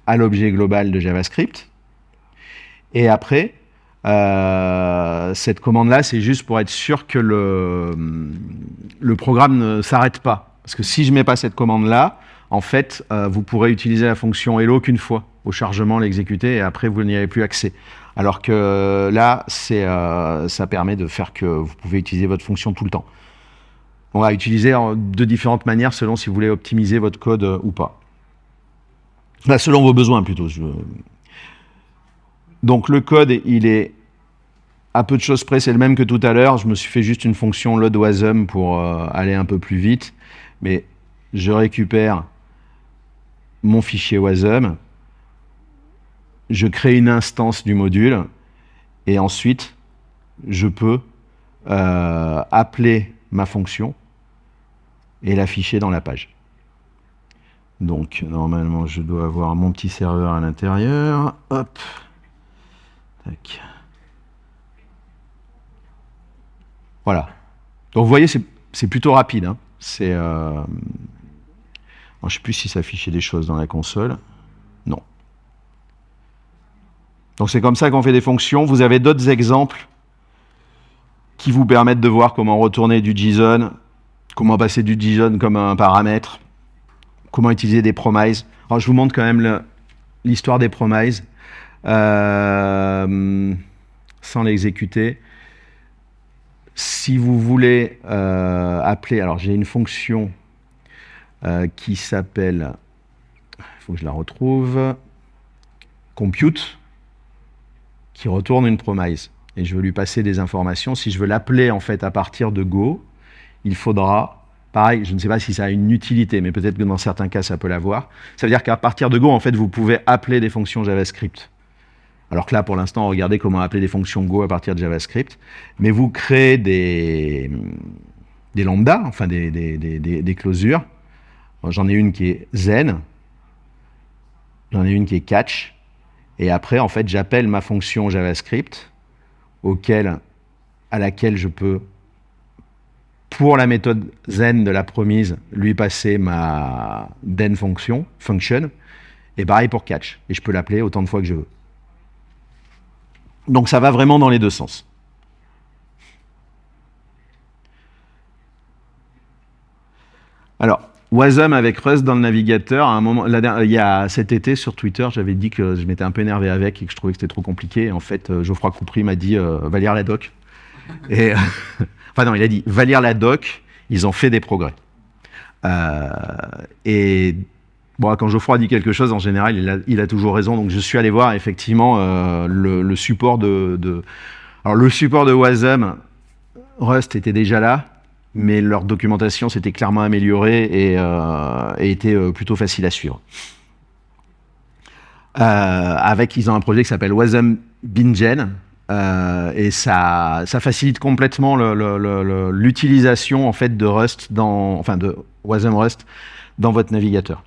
à l'objet global de JavaScript. Et après, euh, cette commande-là, c'est juste pour être sûr que le, le programme ne s'arrête pas. Parce que si je ne mets pas cette commande-là, en fait, euh, vous pourrez utiliser la fonction hello qu'une fois au chargement, l'exécuter, et après, vous n'y avez plus accès. Alors que euh, là, ça permet de faire que vous pouvez utiliser votre fonction tout le temps. On va utiliser de différentes manières selon si vous voulez optimiser votre code ou pas. Là, selon vos besoins plutôt. Donc le code, il est à peu de choses près, c'est le même que tout à l'heure. Je me suis fait juste une fonction loadwasm pour euh, aller un peu plus vite. Mais je récupère mon fichier wasm, je crée une instance du module, et ensuite, je peux euh, appeler ma fonction et l'afficher dans la page. Donc, normalement, je dois avoir mon petit serveur à l'intérieur. Hop. Tac. Voilà. Donc, vous voyez, c'est plutôt rapide. hein. Euh, je ne sais plus si ça affichait des choses dans la console. Non. Donc, c'est comme ça qu'on fait des fonctions. Vous avez d'autres exemples qui vous permettent de voir comment retourner du JSON, comment passer du JSON comme un paramètre, comment utiliser des promises. Je vous montre quand même l'histoire des promises euh, sans l'exécuter. Si vous voulez euh, appeler, alors j'ai une fonction euh, qui s'appelle, il faut que je la retrouve, compute, qui retourne une promise. Et je veux lui passer des informations. Si je veux l'appeler en fait à partir de Go, il faudra, pareil, je ne sais pas si ça a une utilité, mais peut-être que dans certains cas ça peut l'avoir. Ça veut dire qu'à partir de Go, en fait, vous pouvez appeler des fonctions JavaScript. Alors que là, pour l'instant, regardez comment appeler des fonctions Go à partir de JavaScript. Mais vous créez des, des lambdas, enfin des, des, des, des- J'en ai une qui est zen, j'en ai une qui est catch, et après, en fait, j'appelle ma fonction JavaScript, auquel, à laquelle je peux, pour la méthode zen de la promise, lui passer ma den fonction, function, et pareil pour catch. Et je peux l'appeler autant de fois que je veux. Donc ça va vraiment dans les deux sens. Alors, Wasm avec Rust dans le navigateur, à un moment, il y a cet été sur Twitter, j'avais dit que je m'étais un peu énervé avec et que je trouvais que c'était trop compliqué. En fait, euh, Geoffroy Coupry m'a dit euh, va lire la doc. Et, enfin non, il a dit, va lire la doc, ils ont fait des progrès. Euh, et bon, quand Geoffroy dit quelque chose, en général, il a, toujours raison. Donc je suis allé voir effectivement euh, le, support de, Alors le support de Wasm, Rust était déjà là, mais leur documentation s'était clairement améliorée et, euh, était plutôt facile à suivre. Avec, ils ont un projet qui s'appelle Wasm Bingen, euh, et ça, facilite complètement l'utilisation en fait de Rust enfin de Wasm Rust dans votre navigateur.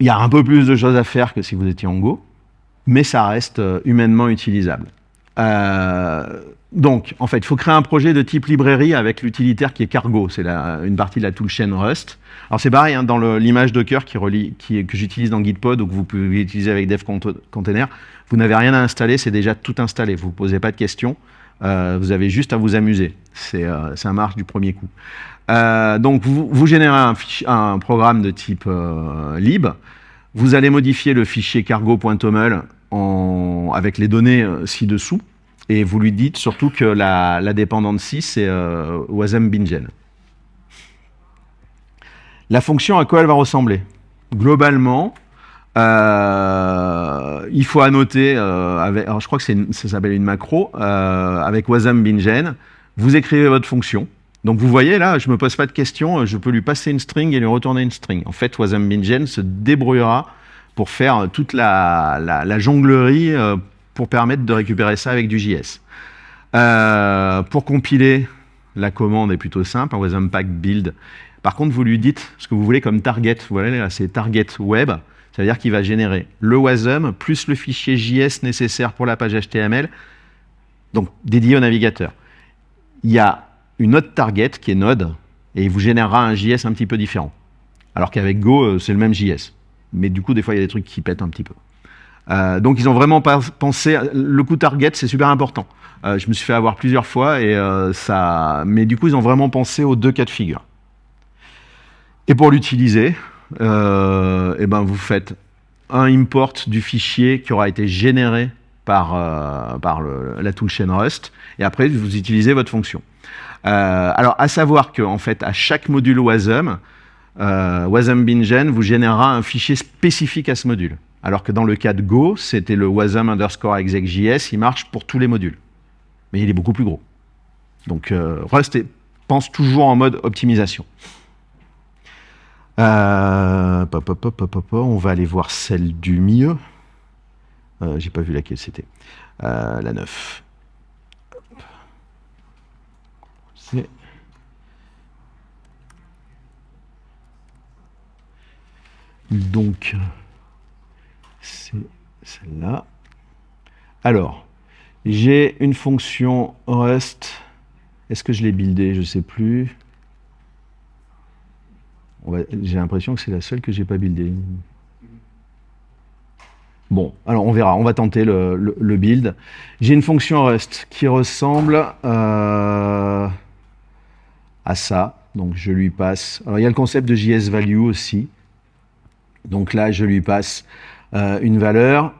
Il y a un peu plus de choses à faire que si vous étiez en Go, mais ça reste euh, humainement utilisable. Euh, donc, en fait, il faut créer un projet de type librairie avec l'utilitaire qui est cargo. C'est une partie de la toolchain Rust. Alors c'est pareil, hein, dans l'image Docker qui, que j'utilise dans Gitpod ou que vous pouvez utiliser avec Dev Container, vous n'avez rien à installer, c'est déjà tout installé. Vous ne posez pas de questions, euh, vous avez juste à vous amuser. C'est euh, ça marche du premier coup. Euh, donc vous, vous générez un, programme de type euh, lib. Vous allez modifier le fichier cargo.toml avec les données euh, ci-dessous. Et vous lui dites surtout que la, la dépendante 6, c'est euh, wasm bingen. La fonction, à quoi elle va ressembler? Globalement, euh, il faut annoter, euh, je crois que ça s'appelle une macro, euh, avec wasm bingen, vous écrivez votre fonction. Donc vous voyez là, je ne me pose pas de questions, je peux lui passer une string et lui retourner une string. En fait, wasm bingen se débrouillera pour faire toute la, jonglerie pour permettre de récupérer ça avec du JS. Pour compiler, la commande est plutôt simple, wasm pack build. Par contre, vous lui dites ce que vous voulez comme target. Voilà, là, c'est target web. Ça veut dire qu'il va générer le wasm plus le fichier JS nécessaire pour la page HTML, donc dédié au navigateur. Il y a une autre target qui est Node, et il vous générera un JS un petit peu différent. Alors qu'avec Go, euh, c'est le même JS. Mais du coup, des fois, il y a des trucs qui pètent un petit peu. Euh, donc ils ont vraiment pensé. Le coup target, c'est super important. Euh, je me suis fait avoir plusieurs fois et ça. Mais du coup, ils ont vraiment pensé aux deux cas de figure. Et pour l'utiliser, euh, eh ben vous faites un import du fichier qui aura été généré par, euh, par la toolchain Rust, et après vous utilisez votre fonction. Euh, alors à savoir que en fait à chaque module WASM, WASM Bingen vous générera un fichier spécifique à ce module. Alors que dans le cas de Go, c'était le wasm underscore exec.js, il marche pour tous les modules. Mais il est beaucoup plus gros. Donc Rust pense toujours en mode optimisation. Euh, on va aller voir celle du milieu. Euh, J'ai pas vu laquelle c'était. Euh, la 9. C'est donc c'est celle-là. Alors, j'ai une fonction Rust. Est-ce que je l'ai buildé Je ne sais plus. J'ai l'impression que c'est la seule que j'ai pas buildée. Bon, alors on verra, on va tenter le, build. J'ai une fonction Rust qui ressemble euh, à ça. Donc je lui passe. Alors il y a le concept de JS value aussi. Donc là, je lui passe euh, une valeur.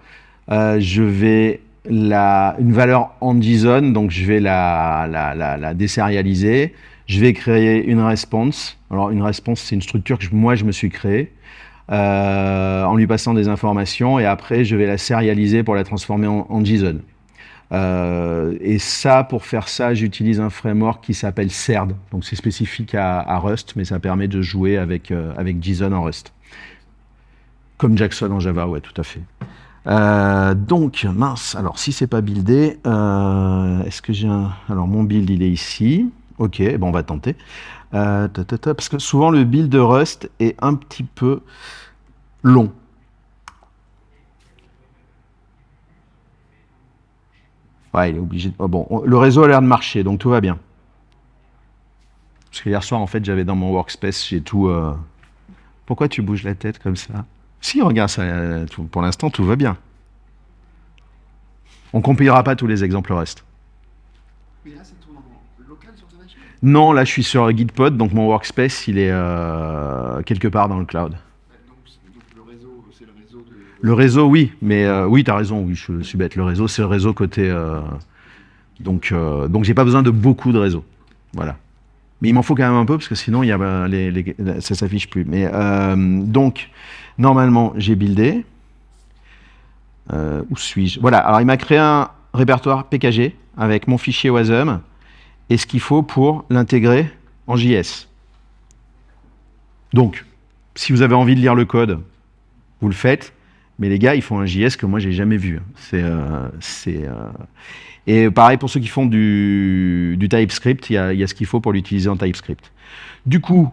Euh, je vais la, une valeur en JSON, donc je vais la, la, la, la désérialiser. Je vais créer une response. Alors une response, c'est une structure que moi je me suis créée. Euh, en lui passant des informations et après je vais la sérialiser pour la transformer en, JSON. Euh, et ça, pour faire ça, j'utilise un framework qui s'appelle CERD. Donc c'est spécifique à, Rust, mais ça permet de jouer avec, euh, avec JSON en Rust. Comme Jackson en Java, ouais, tout à fait. Donc, mince, alors si c'est pas buildé, est-ce que j'ai un... Alors mon build, il est ici. Ok, bon, on va tenter. Euh, parce que souvent le build de Rust est un petit peu long. Ouais, il est obligé. Oh, bon, le réseau a l'air de marcher, donc tout va bien. Parce que hier soir, en fait, j'avais dans mon workspace, j'ai tout... Euh... Pourquoi tu bouges la tête comme ça? Si, regarde, ça, tout, pour l'instant, tout va bien. On compilera pas tous les exemples Rust. Mais là, ça tourne en local sur ta machine Non, là, je suis sur Gitpod, donc mon workspace, il est euh, quelque part dans le cloud. le réseau, oui, mais euh, oui, tu as raison, oui, je suis bête. Le réseau, c'est le réseau côté, euh, Donc, donc j'ai pas besoin de beaucoup de réseaux. Voilà. Mais il m'en faut quand même un peu parce que sinon il y a, ça s'affiche plus. Mais donc normalement j'ai buildé. Où suis-je? Voilà. Alors il m'a créé un répertoire PKG avec mon fichier WASM et ce qu'il faut pour l'intégrer en JS. Donc, si vous avez envie de lire le code, vous le faites. Mais les gars, ils font un JS que moi j'ai jamais vu. C'est, euh, euh, Et pareil pour ceux qui font du, TypeScript, il y a, il y a ce qu'il faut pour l'utiliser en TypeScript. Du coup,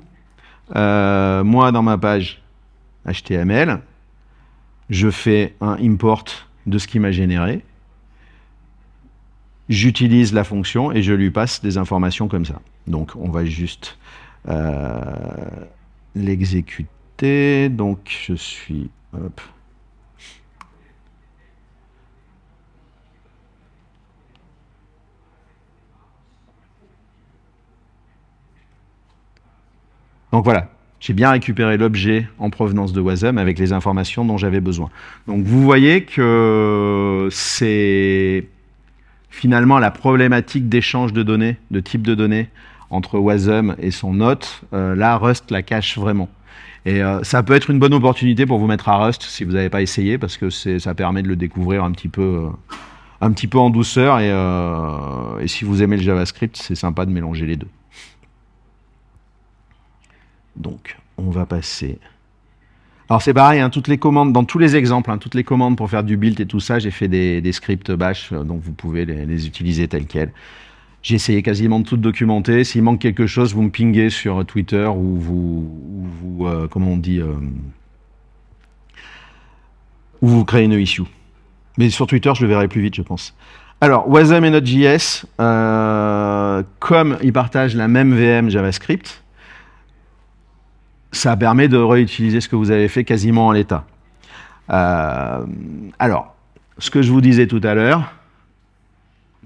euh, moi dans ma page HTML, je fais un import de ce qui m'a généré. J'utilise la fonction et je lui passe des informations comme ça. Donc on va juste euh, l'exécuter. Donc je suis... Donc voilà, j'ai bien récupéré l'objet en provenance de Wasm avec les informations dont j'avais besoin. Donc vous voyez que c'est finalement la problématique d'échange de données, de type de données entre Wasm et son note. Euh, là, Rust la cache vraiment. Et euh, ça peut être une bonne opportunité pour vous mettre à Rust si vous n'avez pas essayé, parce que ça permet de le découvrir un petit peu, euh, un petit peu en douceur. Et si vous aimez le JavaScript, c'est sympa de mélanger les deux. Donc, on va passer. Alors c'est pareil, hein, toutes les commandes, dans tous les exemples, hein, toutes les commandes pour faire du build et tout ça, j'ai fait des, scripts bash, euh, donc vous pouvez les, utiliser tels quels. J'ai essayé quasiment de tout documenter. S'il manque quelque chose, vous me pinguez sur Twitter ou vous, ou vous euh, comment on dit, euh, ou vous créez une issue. Mais sur Twitter, je le verrai plus vite, je pense. Alors, Wasm et Node.js, comme ils partagent la même VM JavaScript, ça permet de réutiliser ce que vous avez fait quasiment en l'état. Euh, alors, ce que je vous disais tout à l'heure,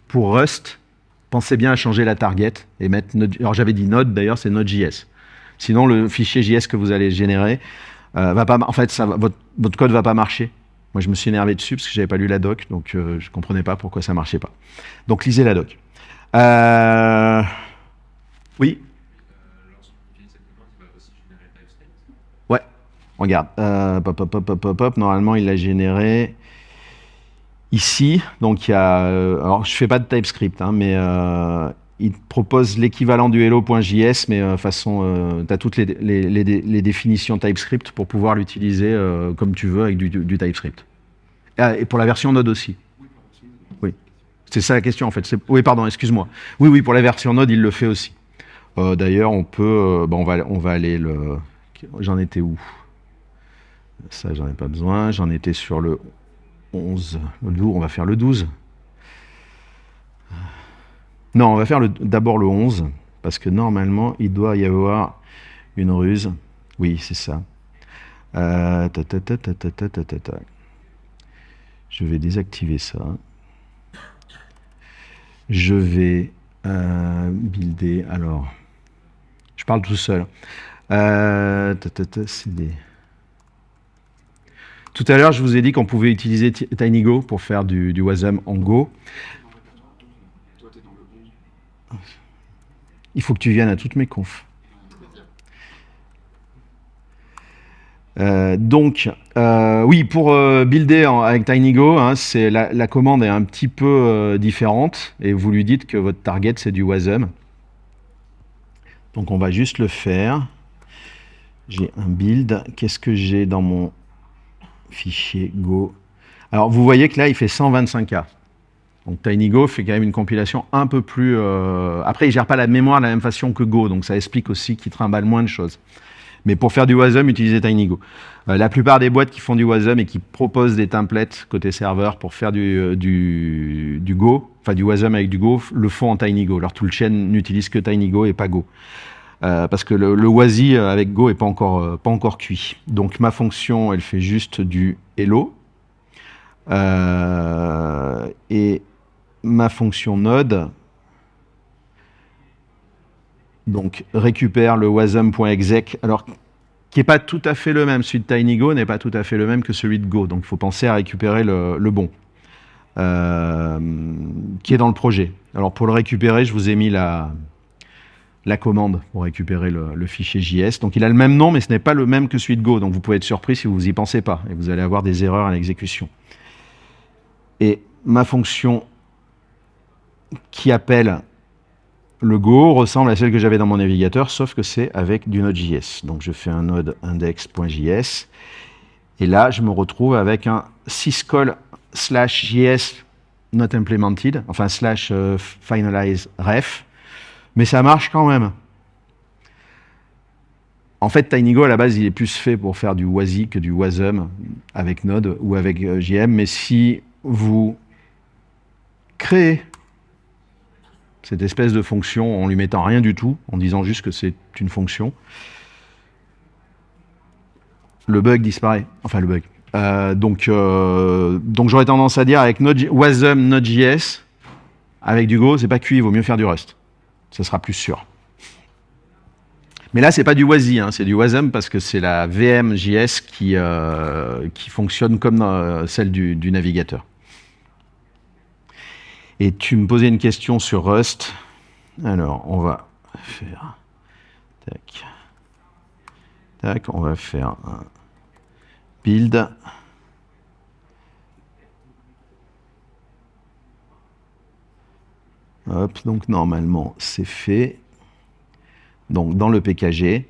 pour Rust, pensez bien à changer la target et mettre. Alors j'avais dit Node, d'ailleurs c'est Node.js. Sinon le fichier JS que vous allez générer euh, va pas. En fait, votre, votre code va pas marcher. Moi, je me suis énervé dessus parce que j'avais pas lu la doc, donc euh, je comprenais pas pourquoi ça marchait pas. Donc lisez la doc. Euh, Oui? Euh, Lorsqu'on utilise cette commande, il va aussi générer TypeScript. Ouais, regarde. Euh, pop, pop, pop, pop. Normalement, il l'a généré ici. Donc, il y a. euh, alors, je fais pas de TypeScript, hein, mais euh, il propose l'équivalent du hello.js, mais euh, façon. tu as toutes les, les, les dé- les définitions TypeScript pour pouvoir l'utiliser euh, comme tu veux avec du, TypeScript. Ah, et pour la version Node aussi. Oui. C'est ça la question en fait. Oui, pardon, excuse-moi. Oui, oui, pour la version Node, il le fait aussi. Euh, D'ailleurs, on peut. euh, bon, on, va, on va aller le. J'en étais où? Ça, j'en ai pas besoin. J'en étais sur le 11. On va faire le 12. Non, on va faire d'abord le 11, parce que normalement, il doit y avoir une ruse. Oui, c'est ça. Euh, ta, ta, ta, Je vais désactiver ça. Je vais euh, builder. Alors, je parle tout seul. Euh, CD. Tout à l'heure, je vous ai dit qu'on pouvait utiliser Ti- TinyGo pour faire du, WASM en Go. Toi, t'es dans le 11. Il faut que tu viennes à toutes mes confs. Euh, donc, euh, oui, pour euh, builder avec TinyGo, hein, la, commande est un petit peu différente et vous lui dites que votre target c'est du WASM. Donc, on va juste le faire. J'ai un build. Qu'est-ce que j'ai dans mon fichier Go Alors, vous voyez que là, il fait 125K. Donc TinyGo fait quand même une compilation un peu plus... euh, Après, il gère pas la mémoire de la même façon que Go, donc ça explique aussi qu'il trimballe moins de choses. Mais pour faire du WASM, utilisez TinyGo. Euh, la plupart des boîtes qui font du WASM et qui proposent des templates côté serveur pour faire du, euh, Go, enfin du WASM avec du Go, le font en TinyGo. Leur toolchain n'utilise que TinyGo et pas Go. Euh, parce que le, le WASI euh, avec Go est pas encore, euh, pas encore cuit. Donc ma fonction, elle fait juste du hello. Et ma fonction node donc récupère le wasm.exec alors qui n'est pas tout à fait le même celui de TinyGo n'est pas tout à fait le même que celui de Go donc il faut penser à récupérer le, le bon qui est dans le projet. Alors pour le récupérer, je vous ai mis la, la commande pour récupérer le, fichier JS. Donc il a le même nom, mais ce n'est pas le même que celui de Go. Donc vous pouvez être surpris si vous n'y pensez pas, et vous allez avoir des erreurs à l'exécution. Et ma fonction qui appelle le Go ressemble à celle que j'avais dans mon navigateur, sauf que c'est avec du Node.js. Donc je fais un node index.js, et là je me retrouve avec un syscall slash js not implemented, enfin slash euh, finalize ref, mais ça marche quand même. En fait, TinyGo, à la base, il est plus fait pour faire du WASI que du WASM avec Node ou avec euh, JM, mais si vous créez cette espèce de fonction en lui mettant rien du tout, en disant juste que c'est une fonction, le bug disparaît. Enfin, le bug. Euh, donc, euh, donc j'aurais tendance à dire avec Node, Wasm, Node.js, avec du Go, c'est pas cuit, il vaut mieux faire du Rust. Ça sera plus sûr. Mais là, c'est pas du WASI, hein, c'est du WASM parce que c'est la VM.js qui, euh, qui fonctionne comme euh, celle du, du navigateur. Et tu me posais une question sur Rust. Alors, on va faire... Tac. Tac, on va faire un build. Hop, donc normalement, c'est fait. Donc, dans le PKG,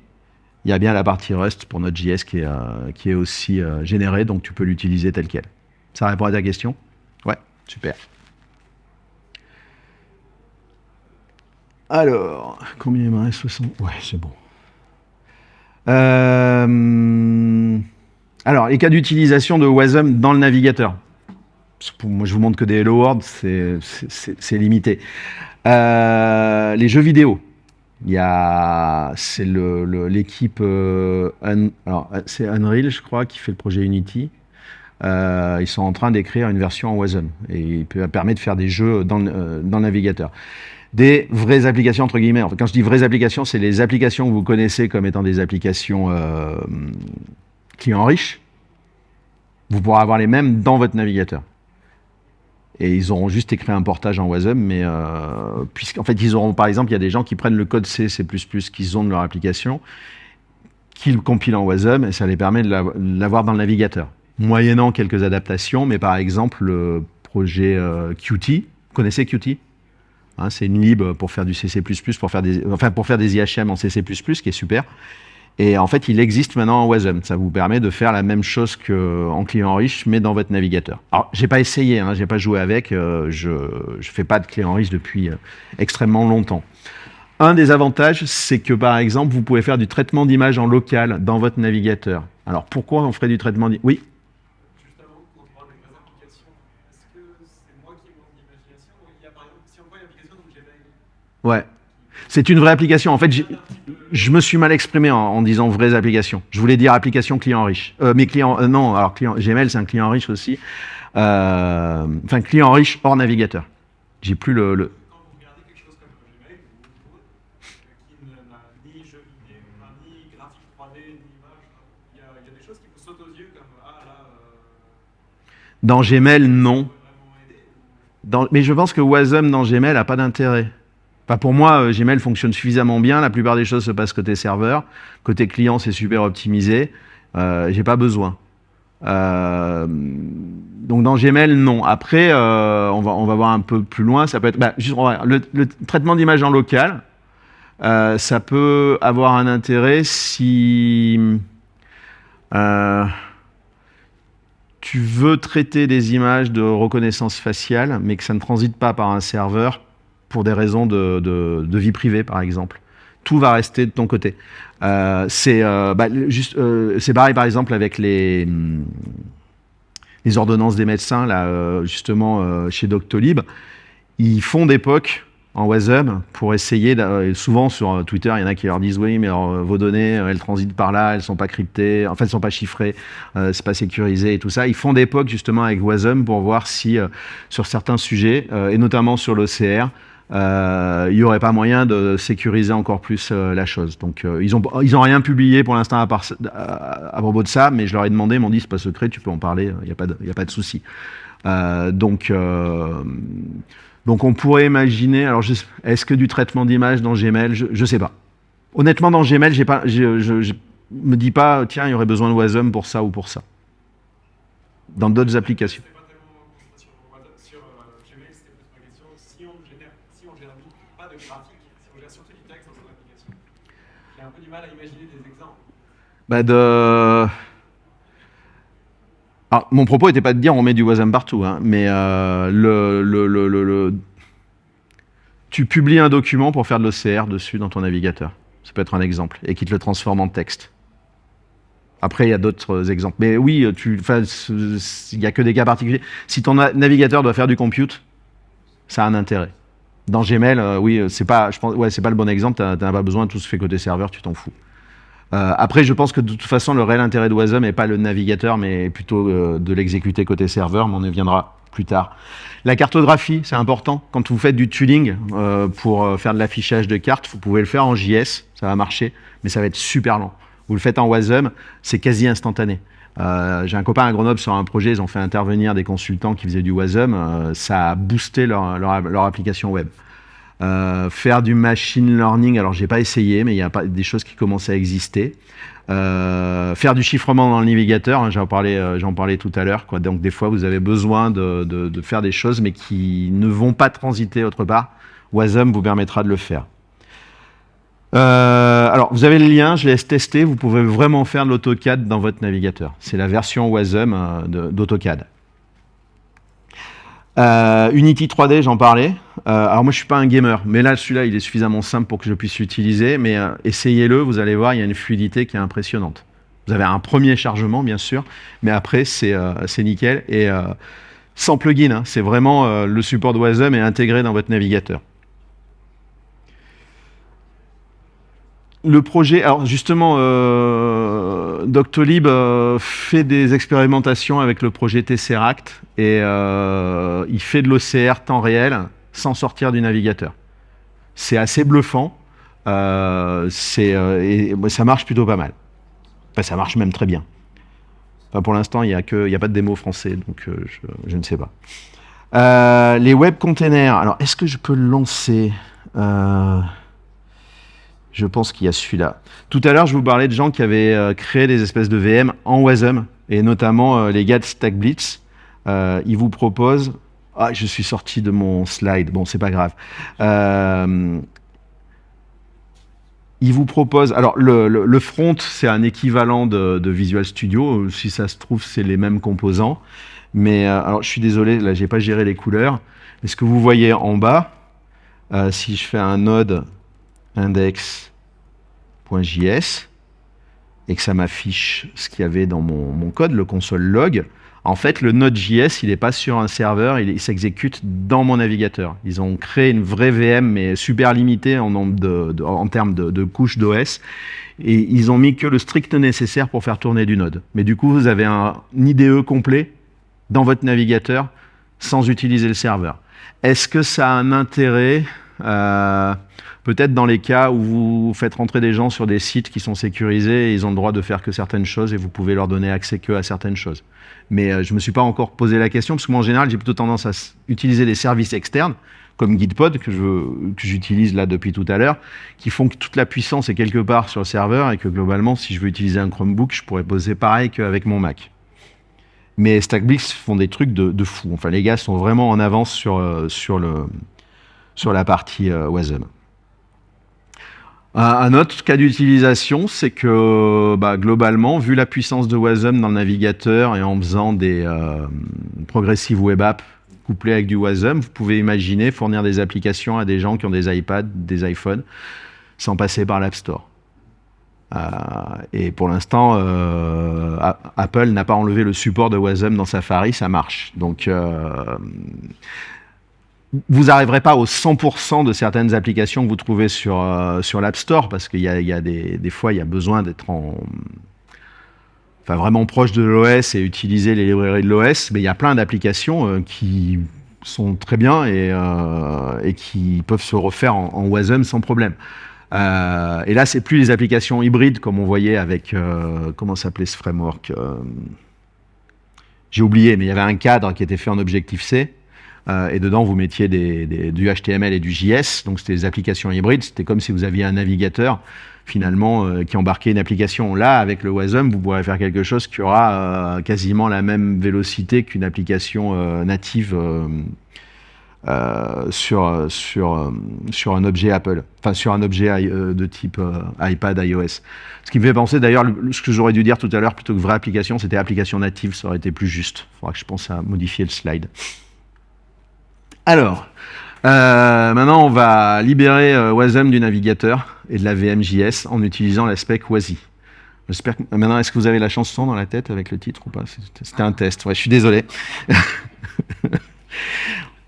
il y a bien la partie Rust pour notre JS qui est, euh, qui est aussi euh, générée, donc tu peux l'utiliser tel quel. Ça répond à ta question? Ouais, super. Alors, combien il me reste? 60 Ouais, c'est bon. Euh, alors, les cas d'utilisation de WASM dans le navigateur. Moi, je vous montre que des Hello World, c'est limité. Euh, les jeux vidéo. Il y a, c'est l'équipe, le, euh, alors c'est Unreal, je crois, qui fait le projet Unity. Euh, ils sont en train d'écrire une version en WASM et il permet de faire des jeux dans le, le navigateur des vraies applications, entre guillemets. Quand je dis vraies applications, c'est les applications que vous connaissez comme étant des applications clients riches. Vous pourrez avoir les mêmes dans votre navigateur. Et ils auront juste écrit un portage en WASM, mais euh, puisqu'en fait, ils auront, par exemple, il y a des gens qui prennent le code C, C++ qu'ils ont de leur application, qu'ils compilent en WASM, et ça les permet de l'avoir dans le navigateur. Moyennant quelques adaptations, mais par exemple, le projet euh, Qt, vous connaissez Qt? Hein, c'est une lib pour faire du CC++, pour faire des, enfin pour faire des IHM en CC++, qui est super. Et en fait, il existe maintenant en WASM. Ça vous permet de faire la même chose qu'en client riche, mais dans votre navigateur. Alors, j'ai pas essayé, hein, j'ai pas joué avec. Euh, je ne fais pas de client riche depuis euh, extrêmement longtemps. Un des avantages, c'est que par exemple, vous pouvez faire du traitement d'image en local dans votre navigateur. Alors, pourquoi on ferait du traitement d'image? Oui? Ouais. C'est une vraie application. En fait, je me suis mal exprimé en, disant vraies applications. Je voulais dire application client riche. Euh, mais client, euh, non, alors client, Gmail, c'est un client riche aussi. Euh, enfin, client riche hors navigateur. J'ai plus le, le... quand vous regardez quelque chose comme Gmail ou Google, qui n'a ni jeu vidéo, enfin, ni graphique 3D, ni image, il y, a, il y a des choses qui vous sautent aux yeux comme là. Dans Gmail, non. Dans, mais je pense que Wasm dans Gmail n'a pas d'intérêt. Pour moi, euh, Gmail fonctionne suffisamment bien. La plupart des choses se passent côté serveur. Côté client, c'est super optimisé. Euh, J'ai pas besoin. Euh, donc dans Gmail, non. Après, euh, on, va, voir un peu plus loin. Ça peut être bah, le, le, traitement d'image en local. Ça peut avoir un intérêt si tu veux traiter des images de reconnaissance faciale, mais que ça ne transite pas par un serveur pour des raisons de, vie privée, par exemple. Tout va rester de ton côté. Euh, c'est euh, bah, euh, pareil, par exemple, avec les, ordonnances des médecins, là, euh, justement, chez Doctolib. Ils font des POC en WASM pour essayer, souvent sur Twitter, il y en a qui leur disent oui, mais vos données, elles transitent par là, elles sont pas cryptées, en fait, elles sont pas chiffrées, c'est pas sécurisé et tout ça. Ils font des POC justement avec WASM pour voir si, sur certains sujets, et notamment sur l'OCR, il n'y aurait pas moyen de sécuriser encore plus euh, la chose. Donc euh, ils n'ont ils rien publié pour l'instant à, à, propos de ça, mais je leur ai demandé, ils m'ont dit c'est pas secret, tu peux en parler, il n'y a pas de, de souci. Euh, donc, euh, donc on pourrait imaginer, alors est-ce que du traitement d'image dans Gmail, je ne sais pas. Honnêtement, dans Gmail, je, je me dis pas, tiens, il y aurait besoin de Wasm pour ça ou pour ça. Dans d'autres applications. C'était pas tellement concentré sur, WhatsApp- sur euh, Gmail, c'était plus ma question. Si on génère, si on génère pas de graphique, si on gère surtout du texte dans son application, j'ai un peu du mal à imaginer des exemples. De... Alors, mon propos n'était pas de dire on met du Wasm partout, hein, mais euh, tu publies un document pour faire de l'OCR dessus dans ton navigateur. Ça peut être un exemple, et qui te le transforme en texte. Après, il y a d'autres exemples. Mais oui, il n'y a que des cas particuliers. Si ton na- navigateur doit faire du compute, ça a un intérêt. Dans Gmail, euh, oui, c'est pas, ouais, pas le bon exemple. Tu n'as pas besoin, tout se fait côté serveur, tu t'en fous. Euh, après, je pense que de toute façon, le réel intérêt de Wasm n'est pas le navigateur, mais plutôt euh, de l'exécuter côté serveur, mais on y viendra plus tard. La cartographie, c'est important. Quand vous faites du tooling euh, pour faire de l'affichage de cartes, vous pouvez le faire en JS, ça va marcher, mais ça va être super lent. Vous le faites en Wasm, c'est quasi instantané. J'ai un copain à Grenoble sur un projet, ils ont fait intervenir des consultants qui faisaient du Wasm, ça a boosté leur, leur application web. Euh, faire du machine learning, alors j'ai pas essayé, mais il y a des choses qui commencent à exister. Euh, faire du chiffrement dans le navigateur, hein, j'en parlais, euh, j'en parlais tout à l'heure. Donc des fois, vous avez besoin de, de- faire des choses, mais qui ne vont pas transiter autre part. Wasm vous permettra de le faire. Alors, vous avez le lien, je laisse tester. Vous pouvez vraiment faire de l'AutoCAD dans votre navigateur. C'est la version Wasm d'AutoCAD. Euh, Unity 3D, j'en parlais. Euh, alors moi, je suis pas un gamer, mais là, celui-là, il est suffisamment simple pour que je puisse l'utiliser. Mais euh, essayez-le, vous allez voir, il y a une fluidité qui est impressionnante. Vous avez un premier chargement, bien sûr, mais après, c'est nickel. Et sans plugin, hein, c'est vraiment le support de Wasm est intégré dans votre navigateur. Le projet, alors justement, Doctolib euh, fait des expérimentations avec le projet Tesseract et euh, il fait de l'OCR temps réel sans sortir du navigateur. C'est assez bluffant, euh, et ça marche plutôt pas mal. Enfin, ça marche même très bien. Pour l'instant, il n'y a, pas de démo français, donc je, ne sais pas. Les web containers, alors est-ce que je peux lancer? Je pense qu'il y a celui-là. Tout à l'heure, je vous parlais de gens qui avaient euh, créé des espèces de VM en Wasm, et notamment euh, les gars de StackBlitz. Euh, ils vous proposent... Ah, je suis sorti de mon slide. Bon, c'est pas grave. Ils vous proposent... Alors, le, front, c'est un équivalent de, Visual Studio. Si ça se trouve, c'est les mêmes composants. Mais, alors, je suis désolé, là, j'ai pas géré les couleurs. Mais ce que vous voyez en bas, si je fais un node index.js et que ça m'affiche ce qu'il y avait dans mon, code, le console log, en fait, le Node.js, il n'est pas sur un serveur, il, s'exécute dans mon navigateur. Ils ont créé une vraie VM, mais super limitée en, termes de, couches d'OS. Et ils ont mis que le strict nécessaire pour faire tourner du Node. Mais du coup, vous avez un IDE complet dans votre navigateur sans utiliser le serveur. Est-ce que ça a un intérêt euh, Peut-être dans les cas où vous faites rentrer des gens sur des sites qui sont sécurisés et ils ont le droit de faire que certaines choses et vous pouvez leur donner accès que à certaines choses. Mais euh, je ne me suis pas encore posé la question parce que moi en général j'ai plutôt tendance à utiliser des services externes comme Gitpod que je- que j'utilise là depuis tout à l'heure qui font que toute la puissance est quelque part sur le serveur et que globalement si je veux utiliser un Chromebook je pourrais poser pareil qu'avec mon Mac. Mais StackBlitz font des trucs de, de fou. Enfin les gars sont vraiment en avance sur, euh, sur, le, sur la partie euh, Wasm. Un, autre cas d'utilisation, c'est que bah, globalement, vu la puissance de Wasm dans le navigateur et en faisant des euh, web apps couplées avec du Wasm, vous pouvez imaginer fournir des applications à des gens qui ont des iPads, des iPhones, sans passer par l'App Store. Euh, et pour l'instant, euh, Apple n'a pas enlevé le support de Wasm dans Safari, ça marche. Donc, euh, vous n'arriverez pas au 100% de certaines applications que vous trouvez sur, euh, sur l'App Store, parce qu'il y a, des, fois, il y a besoin d'être en, enfin, vraiment proche de l'OS et utiliser les librairies de l'OS, mais il y a plein d'applications euh, qui sont très bien et, euh, et qui peuvent se refaire en, en WASM sans problème. Et là, c'est plus les applications hybrides comme on voyait avec comment s'appelait ce framework. J'ai oublié, mais il y avait un cadre qui était fait en Objective-C. Euh, et dedans, vous mettiez du HTML et du JS. Donc, c'était des applications hybrides. C'était comme si vous aviez un navigateur, finalement, euh, qui embarquait une application. Là, avec le WASM, vous pourrez faire quelque chose qui aura euh, quasiment la même vélocité qu'une application native sur, sur, un objet Apple, enfin sur un objet de type iPad, iOS. Ce qui me fait penser d'ailleurs, le- ce que j'aurais dû dire tout à l'heure, plutôt que vraie application, c'était application native, ça aurait été plus juste. Il faudra que je pense à modifier le slide. Alors, euh, maintenant on va libérer euh, Wasm du navigateur et de la VMJS en utilisant la spec WASI. Maintenant, est-ce que vous avez la chanson dans la tête avec le titre ou pas? C'était- C'était un test. Ouais, je suis désolé.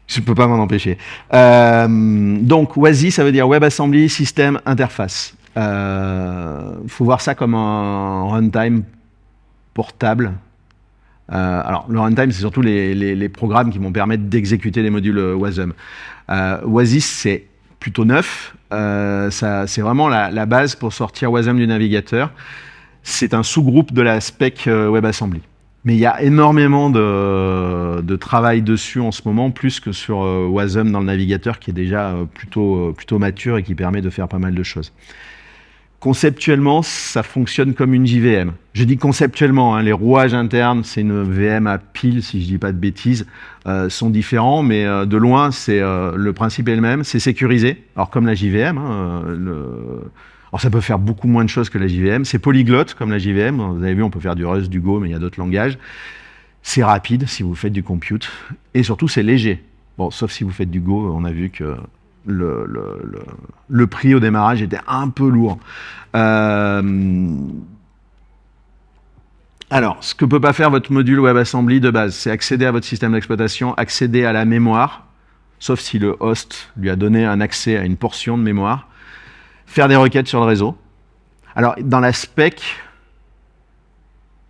je ne peux pas m'en empêcher. Euh, donc, WASI, ça veut dire WebAssembly System Interface. Il faut voir ça comme un runtime portable. Euh, alors, le runtime, c'est surtout les, programmes qui vont permettre d'exécuter les modules euh, WASM. Euh, c'est plutôt neuf. Euh, c'est vraiment la, base pour sortir WASM du navigateur. C'est un sous-groupe de la spec euh, WebAssembly. Mais il y a énormément de, travail dessus en ce moment, plus que sur Wasm dans le navigateur, qui est déjà plutôt mature et qui permet de faire pas mal de choses. Conceptuellement, ça fonctionne comme une JVM. Je dis conceptuellement, hein, les rouages internes, c'est une VM à pile, si je dis pas de bêtises, euh, sont différents, mais euh, de loin, c'est euh, le principe est le même. C'est sécurisé, alors comme la JVM. hein, alors ça peut faire beaucoup moins de choses que la JVM. C'est polyglotte comme la JVM. Vous avez vu, on peut faire du Rust, du Go, mais il y a d'autres langages. C'est rapide si vous faites du compute. Et surtout, c'est léger. Bon, sauf si vous faites du Go, on a vu que le, prix au démarrage était un peu lourd. Euh, alors, ce que peut pas faire votre module WebAssembly de base, c'est accéder à votre système d'exploitation, accéder à la mémoire, sauf si le host lui a donné un accès à une portion de mémoire, faire des requêtes sur le réseau. Alors, dans la spec,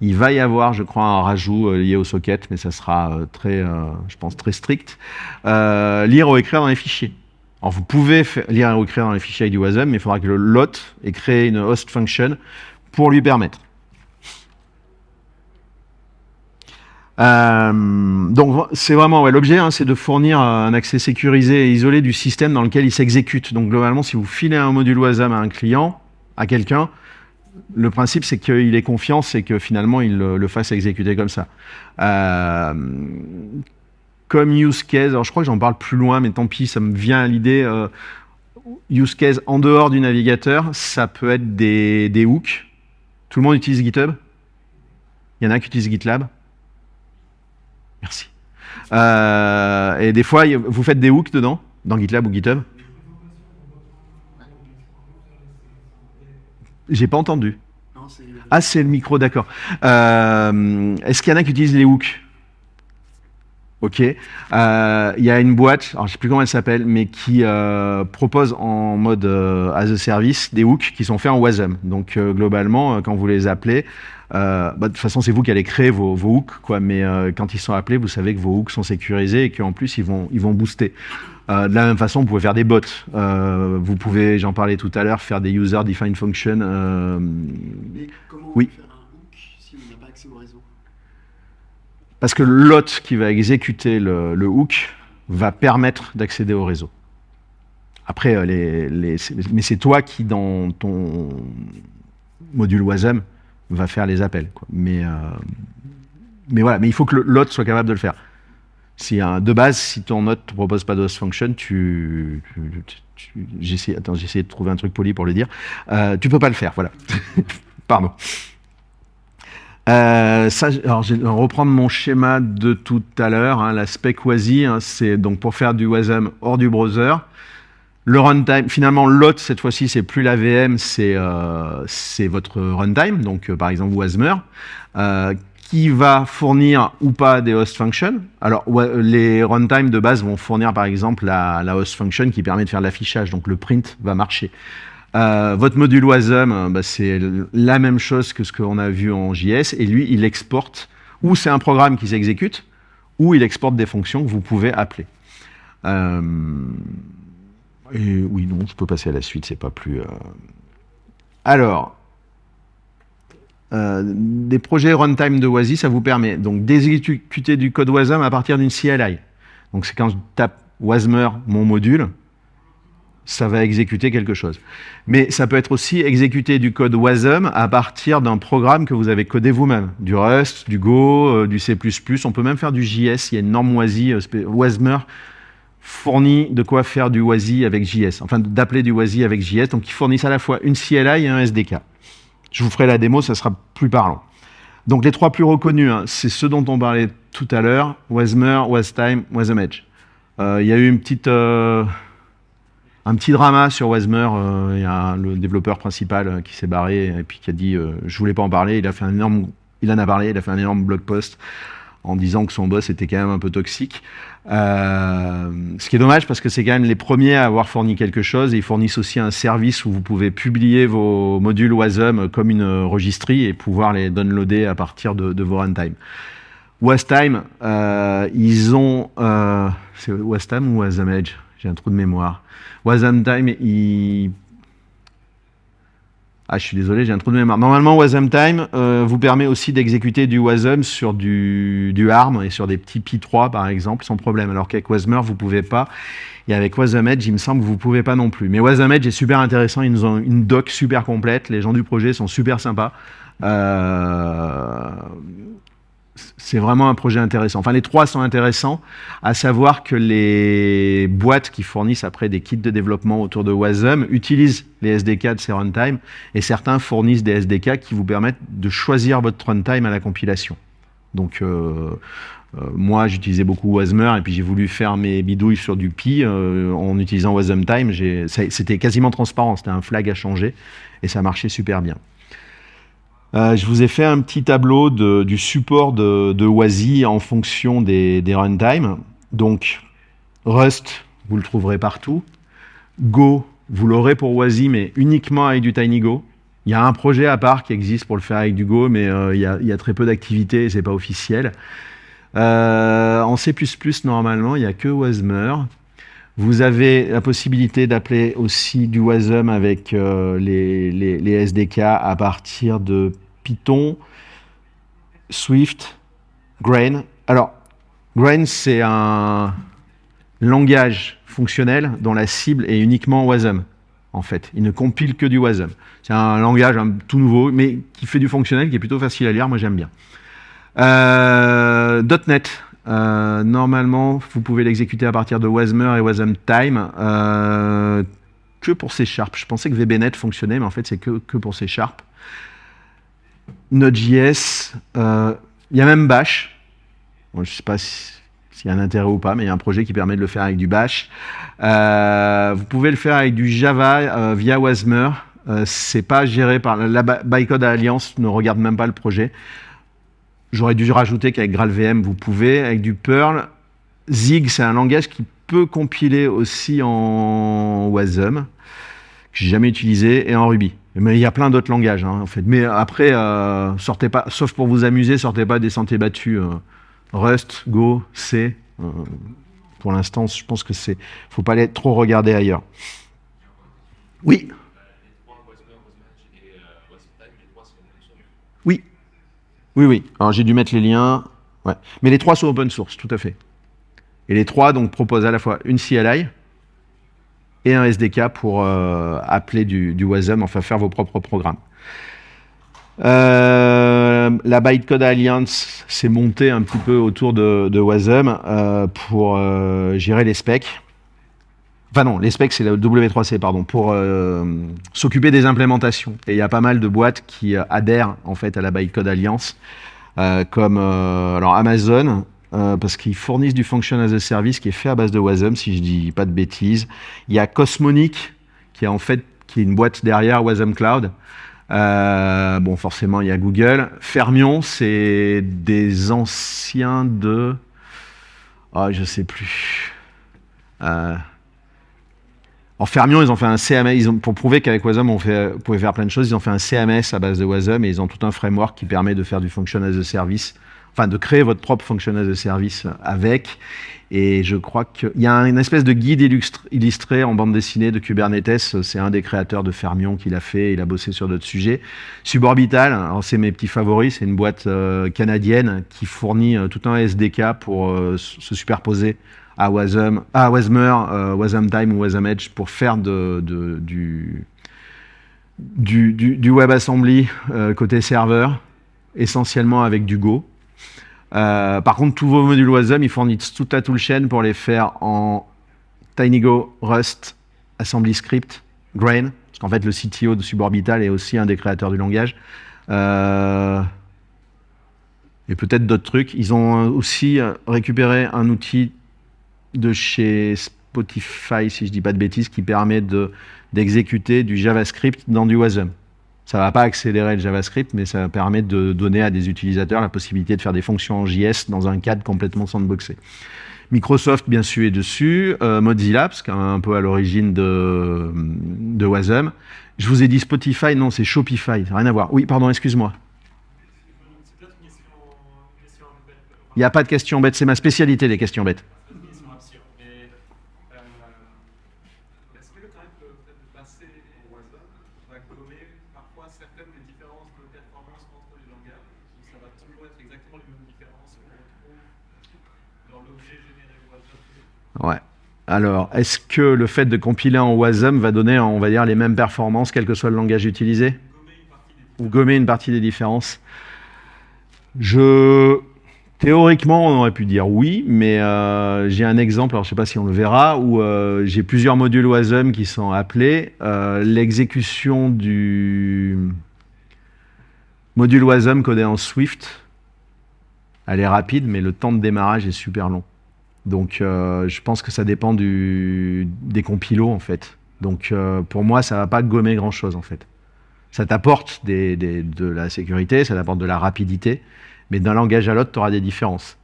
il va y avoir, je crois, un rajout euh, lié au socket, mais ça sera euh, très, je pense, très strict. Lire ou écrire dans les fichiers. Alors, vous pouvez lire ou écrire dans les fichiers du WASM, mais il faudra que le lot ait créé une host function pour lui permettre. Euh, donc c'est vraiment l'objet, hein, c'est de fournir un accès sécurisé et isolé du système dans lequel il s'exécute. Donc globalement, si vous filez un module WASM à un client, à quelqu'un, le principe c'est qu'il ait confiance et que finalement il le, le fasse exécuter comme ça. Euh, comme use case, alors je crois que j'en parle plus loin, mais tant pis, ça me vient à l'idée. euh, use case en dehors du navigateur, ça peut être des, des hooks. Tout le monde utilise GitHub? Il y en a qui utilisent GitLab? Merci. Euh, et des fois, vous faites des hooks dedans, dans GitLab ou GitHub? J'ai pas entendu. Ah, c'est le micro, d'accord. Euh, Est-ce qu'il y en a qui utilisent les hooks? Ok. Euh, Il y a une boîte, alors je sais plus comment elle s'appelle, mais qui euh, propose en mode euh, as a service des hooks qui sont faits en WASM. Donc euh, globalement, euh, quand vous les appelez, euh, bah, de toute façon c'est vous qui allez créer vos, vos hooks, quoi. Mais euh, quand ils sont appelés, vous savez que vos hooks sont sécurisés et qu'en plus ils vont ils vont booster. Euh, de la même façon, vous pouvez faire des bots. Euh, vous pouvez, j'en parlais tout à l'heure, faire des user defined functions. euh, Mais comment Oui. on peut faire un hook si on n'a pas accès au réseau Parce que lot qui va exécuter le, hook va permettre d'accéder au réseau. Après, euh, mais c'est toi qui, dans ton module WASM, va faire les appels. euh, mais voilà, mais il faut que lot soit capable de le faire. Un- de base, si ton lot ne propose pas de host function, tu, tu- j'essaie, de trouver un truc poli pour le dire. Euh, tu peux pas le faire, voilà. Pardon. Euh, ça, alors, je vais reprendre mon schéma de tout à l'heure. hein, la spec WASI, hein, c'est donc pour faire du WASM hors du browser. Le runtime, finalement, l'autre, cette fois-ci, c'est plus la VM, c'est euh, votre runtime, donc euh, par exemple Wasmer, euh, qui va fournir ou pas des host functions. Alors, les runtime de base vont fournir par exemple la, la host function qui permet de faire l'affichage, donc le print va marcher. Euh, votre module WASM, euh, bah, c'est la même chose que ce qu'on a vu en JS, et lui, il exporte, ou c'est un programme qui s'exécute, ou il exporte des fonctions que vous pouvez appeler. Euh, et oui, non, je peux passer à la suite, c'est pas plus. Alors, des projets runtime de WASI, ça vous permet donc d'exécuter du code WASM à partir d'une CLI. Donc c'est quand je tape WASMer, mon module, ça va exécuter quelque chose. Mais ça peut être aussi exécuter du code WASM à partir d'un programme que vous avez codé vous-même. Du Rust, du Go, euh, du C++. On peut même faire du JS. Il y a une norme WASI, euh, WASMer fournit de quoi faire du WASI avec JS. Enfin, d'appeler du WASI avec JS. Donc, ils fournissent à la fois une CLI et un SDK. Je vous ferai la démo, ça sera plus parlant. Donc, les trois plus reconnus, hein, c'est ceux dont on parlait tout à l'heure. WASMer, WASTime, WASMEdge. Euh, Il y a eu une petite... un petit drama sur Wasmer. euh, Il y a le développeur principal euh, qui s'est barré et puis qui a dit euh, je voulais pas en parler. Il a fait un énorme, il en a parlé. Il a fait un énorme blog post en disant que son boss était quand même un peu toxique. Ce qui est dommage parce que c'est quand même les premiers à avoir fourni quelque chose et ils fournissent aussi un service où vous pouvez publier vos modules Wasm comme une registrie et pouvoir les downloader à partir de, vos runtime. Wastime, ils ont. C'est Wastime ou Wasm Edge J'ai un trou de mémoire. Wasm Time, il. Ah, je suis désolé, j'ai un trou de mémoire. Normalement, Wasm Time euh, vous permet aussi d'exécuter du Wasm sur du, ARM et sur des petits Pi3, par exemple, sans problème. Alors qu'avec Wasmer, vous pouvez pas. Et avec Wasm Edge, il me semble que vous pouvez pas non plus. Mais Wasm Edge est super intéressant. Ils nous ont une doc super complète. Les gens du projet sont super sympas. Euh, c'est vraiment un projet intéressant. Enfin, les trois sont intéressants, à savoir que les boîtes qui fournissent après des kits de développement autour de Wasm utilisent les SDK de ces runtime et certains fournissent des SDK qui vous permettent de choisir votre runtime à la compilation. Donc, euh, euh, moi, j'utilisais beaucoup Wasmer et puis j'ai voulu faire mes bidouilles sur du Pi euh, en utilisant Wasm Time. C'était quasiment transparent, c'était un flag à changer et ça marchait super bien. Euh, je vous ai fait un petit tableau du support de, de WASI en fonction des, des runtime. Donc, Rust, vous le trouverez partout. Go, vous l'aurez pour WASI, mais uniquement avec du TinyGo. Il y a un projet à part qui existe pour le faire avec du Go, mais euh, il, y a, très peu d'activité et c'est pas officiel. Euh, en C++, normalement, il n'y a que Wasmer. Vous avez la possibilité d'appeler aussi du Wasm avec euh, les SDK à partir de Python, Swift, Grain. Alors, Grain, c'est un langage fonctionnel dont la cible est uniquement Wasm, en fait. Il ne compile que du Wasm. C'est un langage tout nouveau, mais qui fait du fonctionnel, qui est plutôt facile à lire. Moi, j'aime bien. Euh, .NET. Euh, normalement, vous pouvez l'exécuter à partir de Wasmer et Wasm Time. euh, que pour C Sharp. Je pensais que VBNet fonctionnait, mais en fait, c'est que, que pour C Sharp. Node.js. euh, Il y a même Bash. Je ne sais pas si- s'il y a un intérêt ou pas, mais il y a un projet qui permet de le faire avec du Bash. Euh, vous pouvez le faire avec du Java euh, via Wasmer. C'est pas géré par la By- Bytecode Alliance, ne regarde même pas le projet. J'aurais dû rajouter qu'avec GraalVM, vous pouvez. Avec du Perl, Zig, c'est un langage qui peut compiler aussi en Wasm, que j'ai jamais utilisé, et en Ruby. Mais il y a plein d'autres langages, hein, en fait. Mais après, euh, sortez pas, sauf pour vous amuser, sortez pas des sentiers battus. euh, Rust, Go, C. euh, pour l'instant, je pense que c'est, faut pas aller trop regarder ailleurs. Oui. Oui. Oui, oui. Alors j'ai dû mettre les liens. Ouais. Mais les trois sont open source, tout à fait. Et les trois donc proposent à la fois une CLI et un SDK pour euh, appeler du, Wasm, enfin faire vos propres programmes. Euh, la Bytecode Alliance s'est montée un petit peu autour de, Wasm euh, pour gérer les specs. Enfin non, les specs c'est la W3C, pardon, pour s'occuper des implémentations. Et il y a pas mal de boîtes qui adhèrent en fait à la Bytecode Alliance, comme alors Amazon, euh, parce qu'ils fournissent du function as a service qui est fait à base de Wasm, si je dis pas de bêtises. Il y a Cosmonic, qui est en fait qui est une boîte derrière Wasm Cloud. Euh, bon, forcément, il y a Google. Fermion, c'est des anciens de. Ah, je sais plus. Euh, En Fermion, ils ont fait un CMS. Pour prouver qu'avec Wasm, on, on pouvait faire plein de choses, ils ont fait un CMS à base de Wasm et ils ont tout un framework qui permet de faire du function as a service enfin de créer votre propre function as a service avec. Et je crois qu'il y a une espèce de guide illustré en bande dessinée de Kubernetes. C'est un des créateurs de Fermion qui l'a fait. Il a bossé sur d'autres sujets. Suborbital, c'est mes petits favoris. C'est une boîte euh, canadienne qui fournit euh, tout un SDK pour euh, se superposer à Wasm, à Wasmer, Wasm Time ou Wasm Edge pour faire de, du, du, du, WebAssembly côté serveur, essentiellement avec du Go. Euh, par contre, tous vos modules Wasm, ils fournissent tout à tout le chaîne pour les faire en TinyGo, Rust, Assembly Script, Grain, parce qu'en fait, le CTO de Suborbital est aussi un des créateurs du langage. Euh, et peut-être d'autres trucs. Ils ont aussi récupéré un outil de chez Spotify, si je ne dis pas de bêtises, qui permet d'exécuter du JavaScript dans du Wasm. Ça ne va pas accélérer le JavaScript, mais ça permet de donner à des utilisateurs la possibilité de faire des fonctions en JS dans un cadre complètement sandboxé. Microsoft, bien sûr, est dessus. Euh, Mozilla, parce est un peu à l'origine de, de Wasm. Je vous ai dit Spotify, non, c'est Shopify, ça n'a rien à voir. Oui, pardon, excuse-moi. Il n'y a pas de questions bêtes, c'est ma spécialité, les questions bêtes. Ouais. Alors, est-ce que le fait de compiler en WASM va donner, on va dire, les mêmes performances, quel que soit le langage utilisé? Ou gommer une partie des différences? Je... Théoriquement, on aurait pu dire oui, mais euh, j'ai un exemple, alors je ne sais pas si on le verra, où euh, j'ai plusieurs modules WASM qui sont appelés. Euh, l'exécution du module WASM codé en Swift, elle est rapide, mais le temps de démarrage est super long. Donc euh, je pense que ça dépend des compilos en fait. Donc euh, pour moi, ça ne va pas gommer grand-chose en fait. Ça t'apporte de la sécurité, ça t'apporte de la rapidité, mais d'un langage à l'autre, tu auras des différences.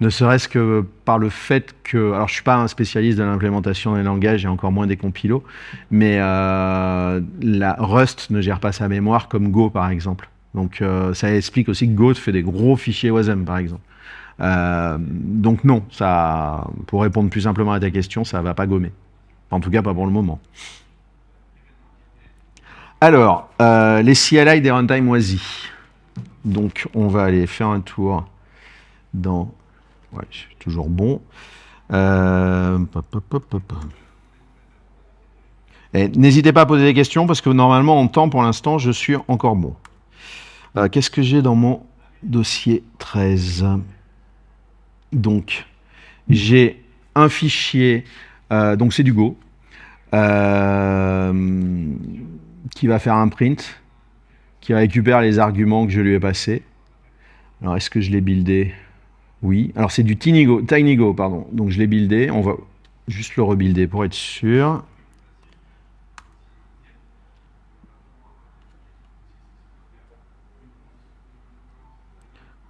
Ne serait-ce que par le fait que... Alors je ne suis pas un spécialiste de l'implémentation des langages et encore moins des compilos, mais euh, Rust ne gère pas sa mémoire comme Go par exemple. Donc ça explique aussi que Go fait des gros fichiers WASM par exemple. Euh, donc non, ça, pour répondre plus simplement à ta question, ça ne va pas gommer. En tout cas, pas pour le moment. Alors, euh, les CLI des runtime oisi. Donc, on va aller faire un tour dans... Ouais, je suis toujours bon. Euh, n'hésitez pas à poser des questions parce que normalement, en temps, pour l'instant, je suis encore bon. Qu'est-ce que j'ai dans mon dossier 13 donc, j'ai un fichier, euh, donc c'est du Go, euh, qui va faire un print, qui récupère les arguments que je lui ai passés. Alors, est-ce que je l'ai buildé? Oui. Alors, c'est du TinyGo, TinyGo, pardon. Donc, je l'ai buildé. On va juste le rebuilder pour être sûr.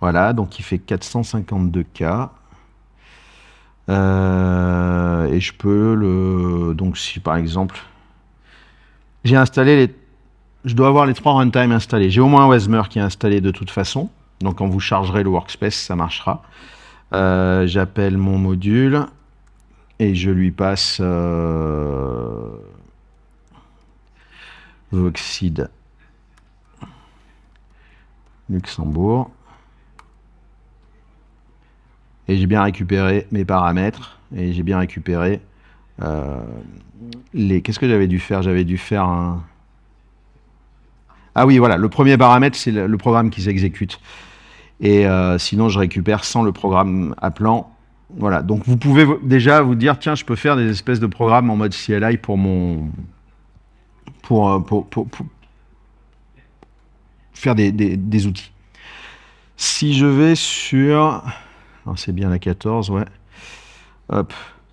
Voilà, donc il fait 452K. Euh, et je peux le... Donc si par exemple, j'ai installé les... Je dois avoir les trois runtime installés. J'ai au moins un Wesmer qui est installé de toute façon. Donc quand vous chargerez le workspace, ça marchera. Euh, j'appelle mon module et je lui passe euh, Voxid Luxembourg et j'ai bien récupéré mes paramètres et j'ai bien récupéré euh, les... Qu'est-ce que j'avais dû faire? J'avais dû faire un... Ah oui, voilà, le premier paramètre, c'est le, programme qui s'exécute. Et euh, sinon, je récupère sans le programme appelant. Voilà, donc vous pouvez déjà vous dire, tiens, je peux faire des espèces de programmes en mode CLI pour mon... pour, euh, pour, pour, faire des, des, des outils. Si je vais sur... C'est bien la 14, ouais.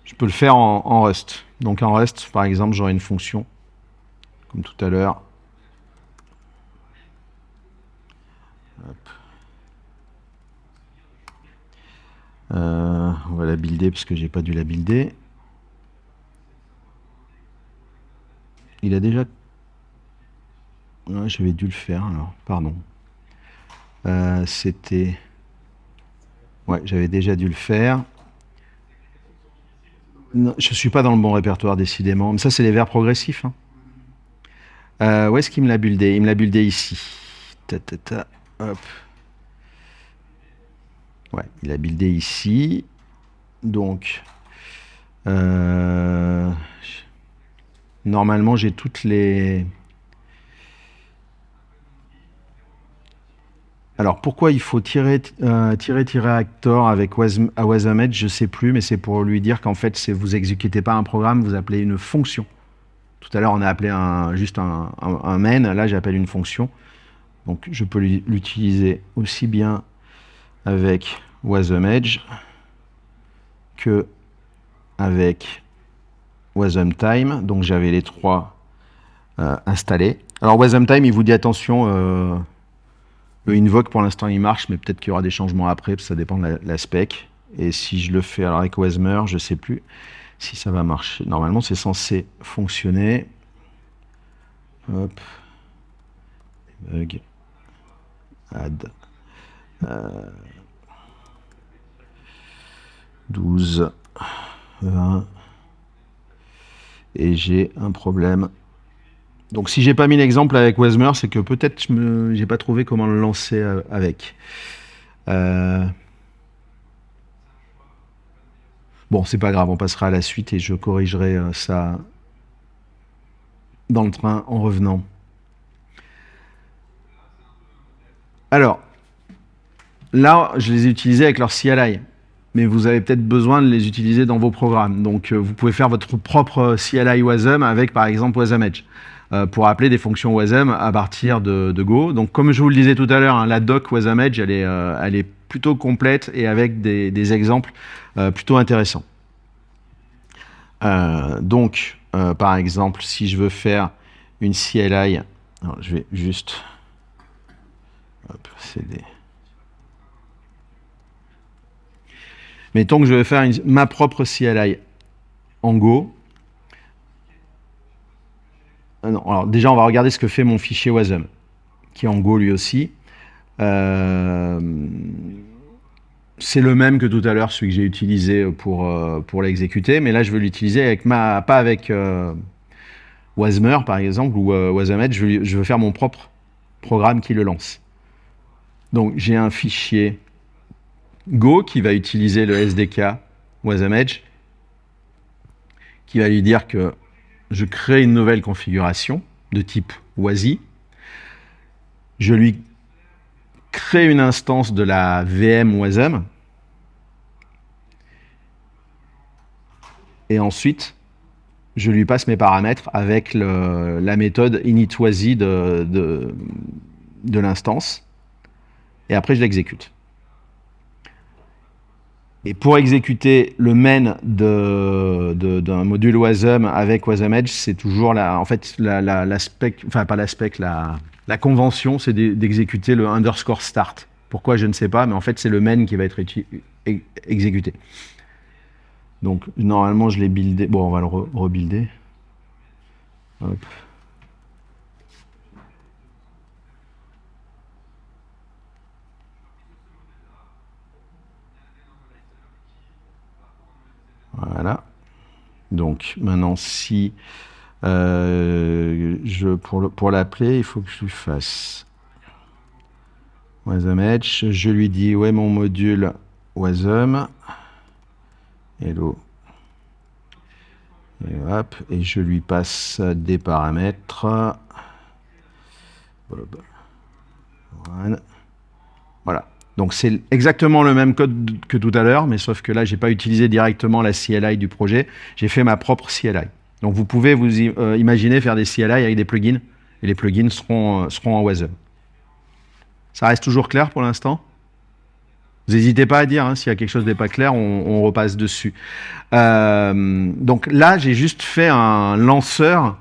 Je peux le faire en, Rust. Donc en Rust, par exemple, j'aurai une fonction, comme tout à l'heure. Euh, on va la builder parce que j'ai pas dû la builder. Il a déjà... J'avais dû le faire alors, pardon. Euh, c'était... Ouais, j'avais déjà dû le faire. Je ne suis pas dans le bon répertoire, décidément. Mais ça, c'est les verbes progressifs. hein. Euh, où est-ce qu'il me l'a buildé? Il me l'a buildé ici. Ta, ta, ta, hop. Ouais, il a buildé ici. Donc, euh, normalement, j'ai toutes les... Alors, pourquoi il faut tirer, euh, tirer, tirer actor avec Wasamed Je sais plus, mais c'est pour lui dire qu'en fait, vous exécutez pas un programme, vous appelez une fonction. Tout à l'heure, on a appelé juste un, main. Là, j'appelle une fonction. Donc, je peux l'u- l'utiliser aussi bien avec WasmEdge que avec WasmTime. Donc, j'avais les trois euh, installés. Alors, WasmTime, il vous dit attention, euh, le invoke pour l'instant il marche, mais peut-être qu'il y aura des changements après, parce que ça dépend de la, spec. Et si je le fais alors avec Wasmer, je ne sais plus si ça va marcher. Normalement, c'est censé fonctionner. Hop. Bug. Add. Euh, 12. 20. Et j'ai un problème. Donc si j'ai pas mis l'exemple avec Wasmer, c'est que peut-être je j'ai pas trouvé comment le lancer euh, avec. Euh, Bon, c'est pas grave, on passera à la suite et je corrigerai euh, ça dans le train en revenant. Alors, là, je les ai utilisés avec leur CLI, mais vous avez peut-être besoin de les utiliser dans vos programmes. Donc, euh, vous pouvez faire votre propre CLI WASM avec, par exemple, WASMEdge euh, pour appeler des fonctions WASM à partir de, Go. Donc, comme je vous le disais tout à l'heure, hein, la doc WASMEdge, elle est, euh, elle est plutôt complète et avec des, exemples euh, plutôt intéressants. Euh, donc, euh, par exemple, si je veux faire une CLI, je vais juste hop, CD. Mettons que je vais faire ma propre CLI en Go. Ah alors déjà, on va regarder ce que fait mon fichier WASM, qui est en Go lui aussi. Euh, c'est le même que tout à l'heure, celui que j'ai utilisé pour, euh, pour l'exécuter, mais là je veux l'utiliser avec ma, pas avec euh, Wasmer par exemple ou euh, lui- je veux faire mon propre programme qui le lance. Donc j'ai un fichier Go qui va utiliser le SDK Wasmedge, qui va lui dire que je crée une nouvelle configuration de type WASI. Je lui crée une instance de la VM Wasm. Et ensuite, je lui passe mes paramètres avec la méthode initWASI de l'instance. Et après, je l'exécute. Et pour exécuter le main d'un module WASM avec WASMEdge, c'est toujours la, en fait, la, enfin pas la spec, la, convention, c'est d'e- d'exécuter le underscore start. Pourquoi, je ne sais pas, mais en fait, c'est le main qui va être e- exécuté. Donc, normalement, je l'ai buildé. Bon, on va le re- rebuilder. Hop. Voilà. Donc, maintenant, si euh, je, pour pour l'appeler, il faut que je lui fasse WasmEdge. Je lui dis est mon module Wasm. Hello. Et et je lui passe des paramètres. Voilà. Donc c'est exactement le même code que tout à l'heure, mais sauf que là, j'ai pas utilisé directement la CLI du projet. J'ai fait ma propre CLI. Donc vous pouvez vous euh, imaginer faire des CLI avec des plugins, et les plugins seront, euh, en WASM. Ça reste toujours clair pour l'instant? Vous n'hésitez pas à dire hein, s'il y a quelque chose n'est pas clair, on, on repasse dessus. Euh, donc là, j'ai juste fait un lanceur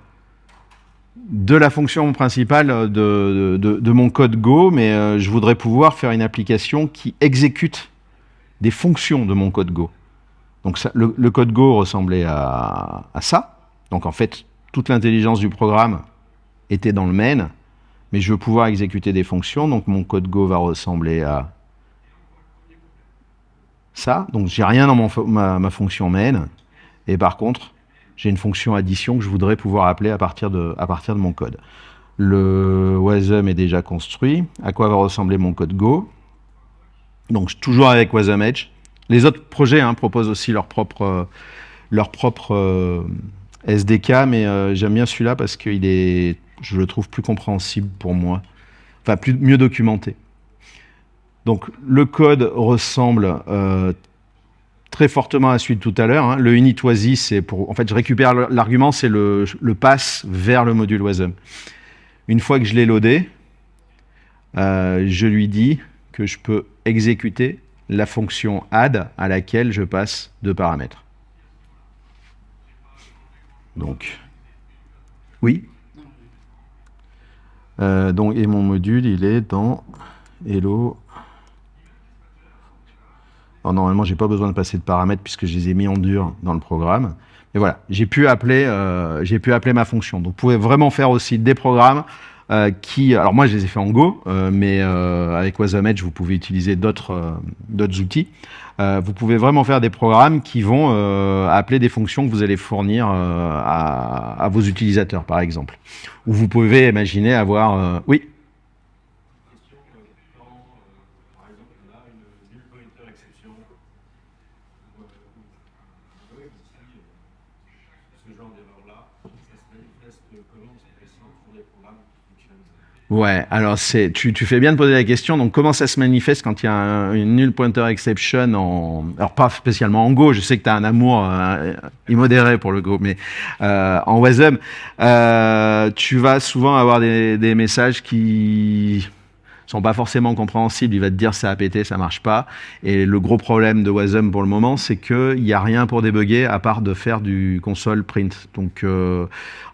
de la fonction principale de, de- mon code Go, mais euh, je voudrais pouvoir faire une application qui exécute des fonctions de mon code Go. Donc le, le code Go ressemblait à, à ça. Donc en fait, toute l'intelligence du programme était dans le main, mais je veux pouvoir exécuter des fonctions. Donc mon code Go va ressembler à ça. Donc, j'ai rien dans mon ma, ma fonction main. Et par contre, j'ai une fonction addition que je voudrais pouvoir appeler à partir de, à partir de mon code. Le Wasm est déjà construit. À quoi va ressembler mon code Go? Donc, toujours avec Wasm Edge. Les autres projets hein, proposent aussi leur propre, euh, leur propre euh, SDK, mais euh, j'aime bien celui-là parce qu'il est, je le trouve plus compréhensible pour moi, enfin plus, mieux documenté. Donc le code ressemble très fortement à celui de tout à l'heure. hein. Le init c'est pour, en fait, je récupère l'argument, c'est le, le pass vers le module WASM. Une fois que je l'ai loadé, euh, je lui dis que je peux exécuter la fonction add à laquelle je passe deux paramètres. Donc, oui. Euh, donc, et mon module, il est dans hello. Alors, normalement, j'ai pas besoin de passer de paramètres puisque je les ai mis en dur dans le programme. Mais voilà, j'ai pu appeler, euh, j'ai pu appeler ma fonction. Donc, vous pouvez vraiment faire aussi des programmes euh, qui, alors moi, je les ai fait en Go, euh, mais euh, avec Wasm Edge, vous pouvez utiliser d'autres euh, d'autres outils. Euh, vous pouvez vraiment faire des programmes qui vont appeler des fonctions que vous allez fournir à, à vos utilisateurs, par exemple. Ou vous pouvez imaginer avoir, oui. question, euh, quand, euh, par exemple, on a une null pointer exception, ou, euh, ou- oui, aussi, euh, ce genre d'erreur-là, ça se manifeste comment C'est récent sur des programmes qui fonctionnent Ouais, alors c'est, tu, tu fais bien de poser la question. Donc, comment ça se manifeste quand il y a un- une null pointer exception en, alors pas spécialement en Go. Je sais que tu as un amour euh, immodéré pour le Go, mais euh, en Wasm, euh, tu vas souvent avoir des, des messages qui sont pas forcément compréhensibles. Il va te dire ça a pété, ça marche pas. Et le gros problème de Wasm pour le moment, c'est que il y a rien pour débugger à part de faire du console print. Donc, euh,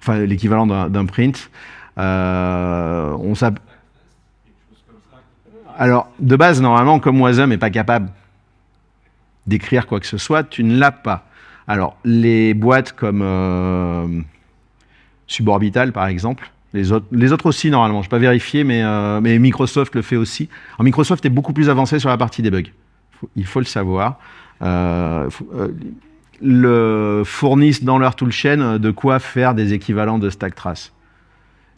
enfin l'équivalent d'un print. Euh, Alors, de base, normalement, comme Wasm n'est pas capable d'écrire quoi que ce soit, tu ne l'as pas. Alors, les boîtes comme euh, Suborbital, par exemple, les autres, aussi, normalement, je n'ai pas vérifié, mais, euh, mais Microsoft le fait aussi. Alors, Microsoft est beaucoup plus avancé sur la partie debug. Faut- il faut le savoir. Fournissent dans leur toolchain de quoi faire des équivalents de stack trace.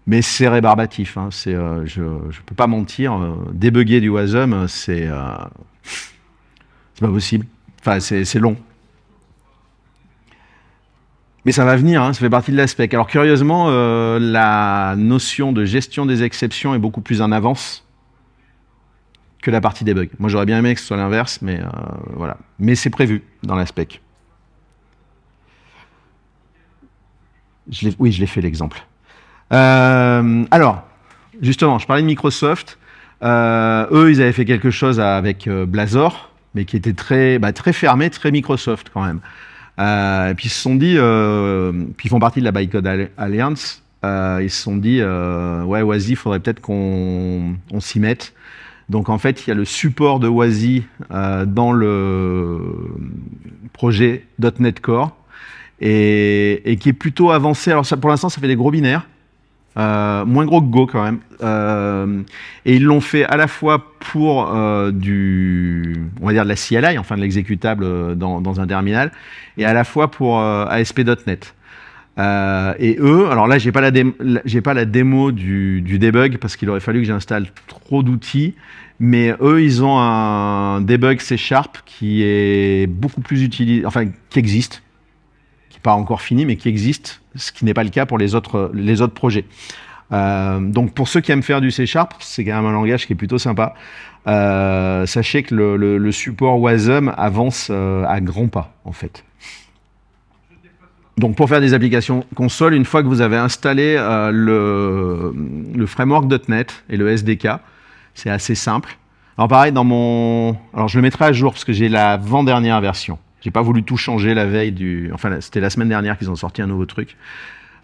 Mais c'est rébarbatif. hein. Euh, je ne peux pas mentir. euh, débugger du Wasm, c'est euh, pas possible. Enfin, c'est long. Mais ça va venir, hein, ça fait partie de l'aspect. Alors curieusement, la notion de gestion des exceptions est beaucoup plus en avance que la partie debug. Moi, j'aurais bien aimé que ce soit l'inverse, mais voilà. Mais c'est prévu dans l'aspect. Oui, je l'ai fait l'exemple. Euh, alors, justement, je parlais de Microsoft. Euh, eux, ils avaient fait quelque chose avec euh, Blazor, mais qui était très, bah, très fermé, très Microsoft quand même. Et puis ils se sont dit, puis ils font partie de la Bytecode Alli- Alliance, ils se sont dit, ouais, Wazi, il faudrait peut-être qu'on on s'y mette. Donc en fait, il y a le support de Wazi dans le projet .NET Core et, qui est plutôt avancé. Alors pour l'instant, ça fait des gros binaires. Euh, moins gros que Go quand même. Euh, et ils l'ont fait à la fois pour euh, du, on va dire de la CLI, enfin de l'exécutable dans, un terminal, et à la fois pour ASP.NET. Et eux, alors là, j'ai pas la- j'ai pas la démo du, du debug parce qu'il aurait fallu que j'installe trop d'outils. Mais eux, ils ont un debug C Sharp qui est beaucoup plus utilisé, enfin qui existe, qui n'est pas encore fini, mais qui existe, ce qui n'est pas le cas pour les autres, les autres projets. Euh, donc pour ceux qui aiment faire du C Sharp, c'est quand même un langage qui est plutôt sympa. Euh, sachez que le, support Wasm avance euh, à grands pas, en fait. Donc pour faire des applications console, une fois que vous avez installé le, le framework .NET et le SDK, c'est assez simple. Alors pareil, dans mon... Alors je le mettrai à jour parce que j'ai l'avant-dernière version. J'ai pas voulu tout changer la veille du... Enfin, c'était la semaine dernière qu'ils ont sorti un nouveau truc.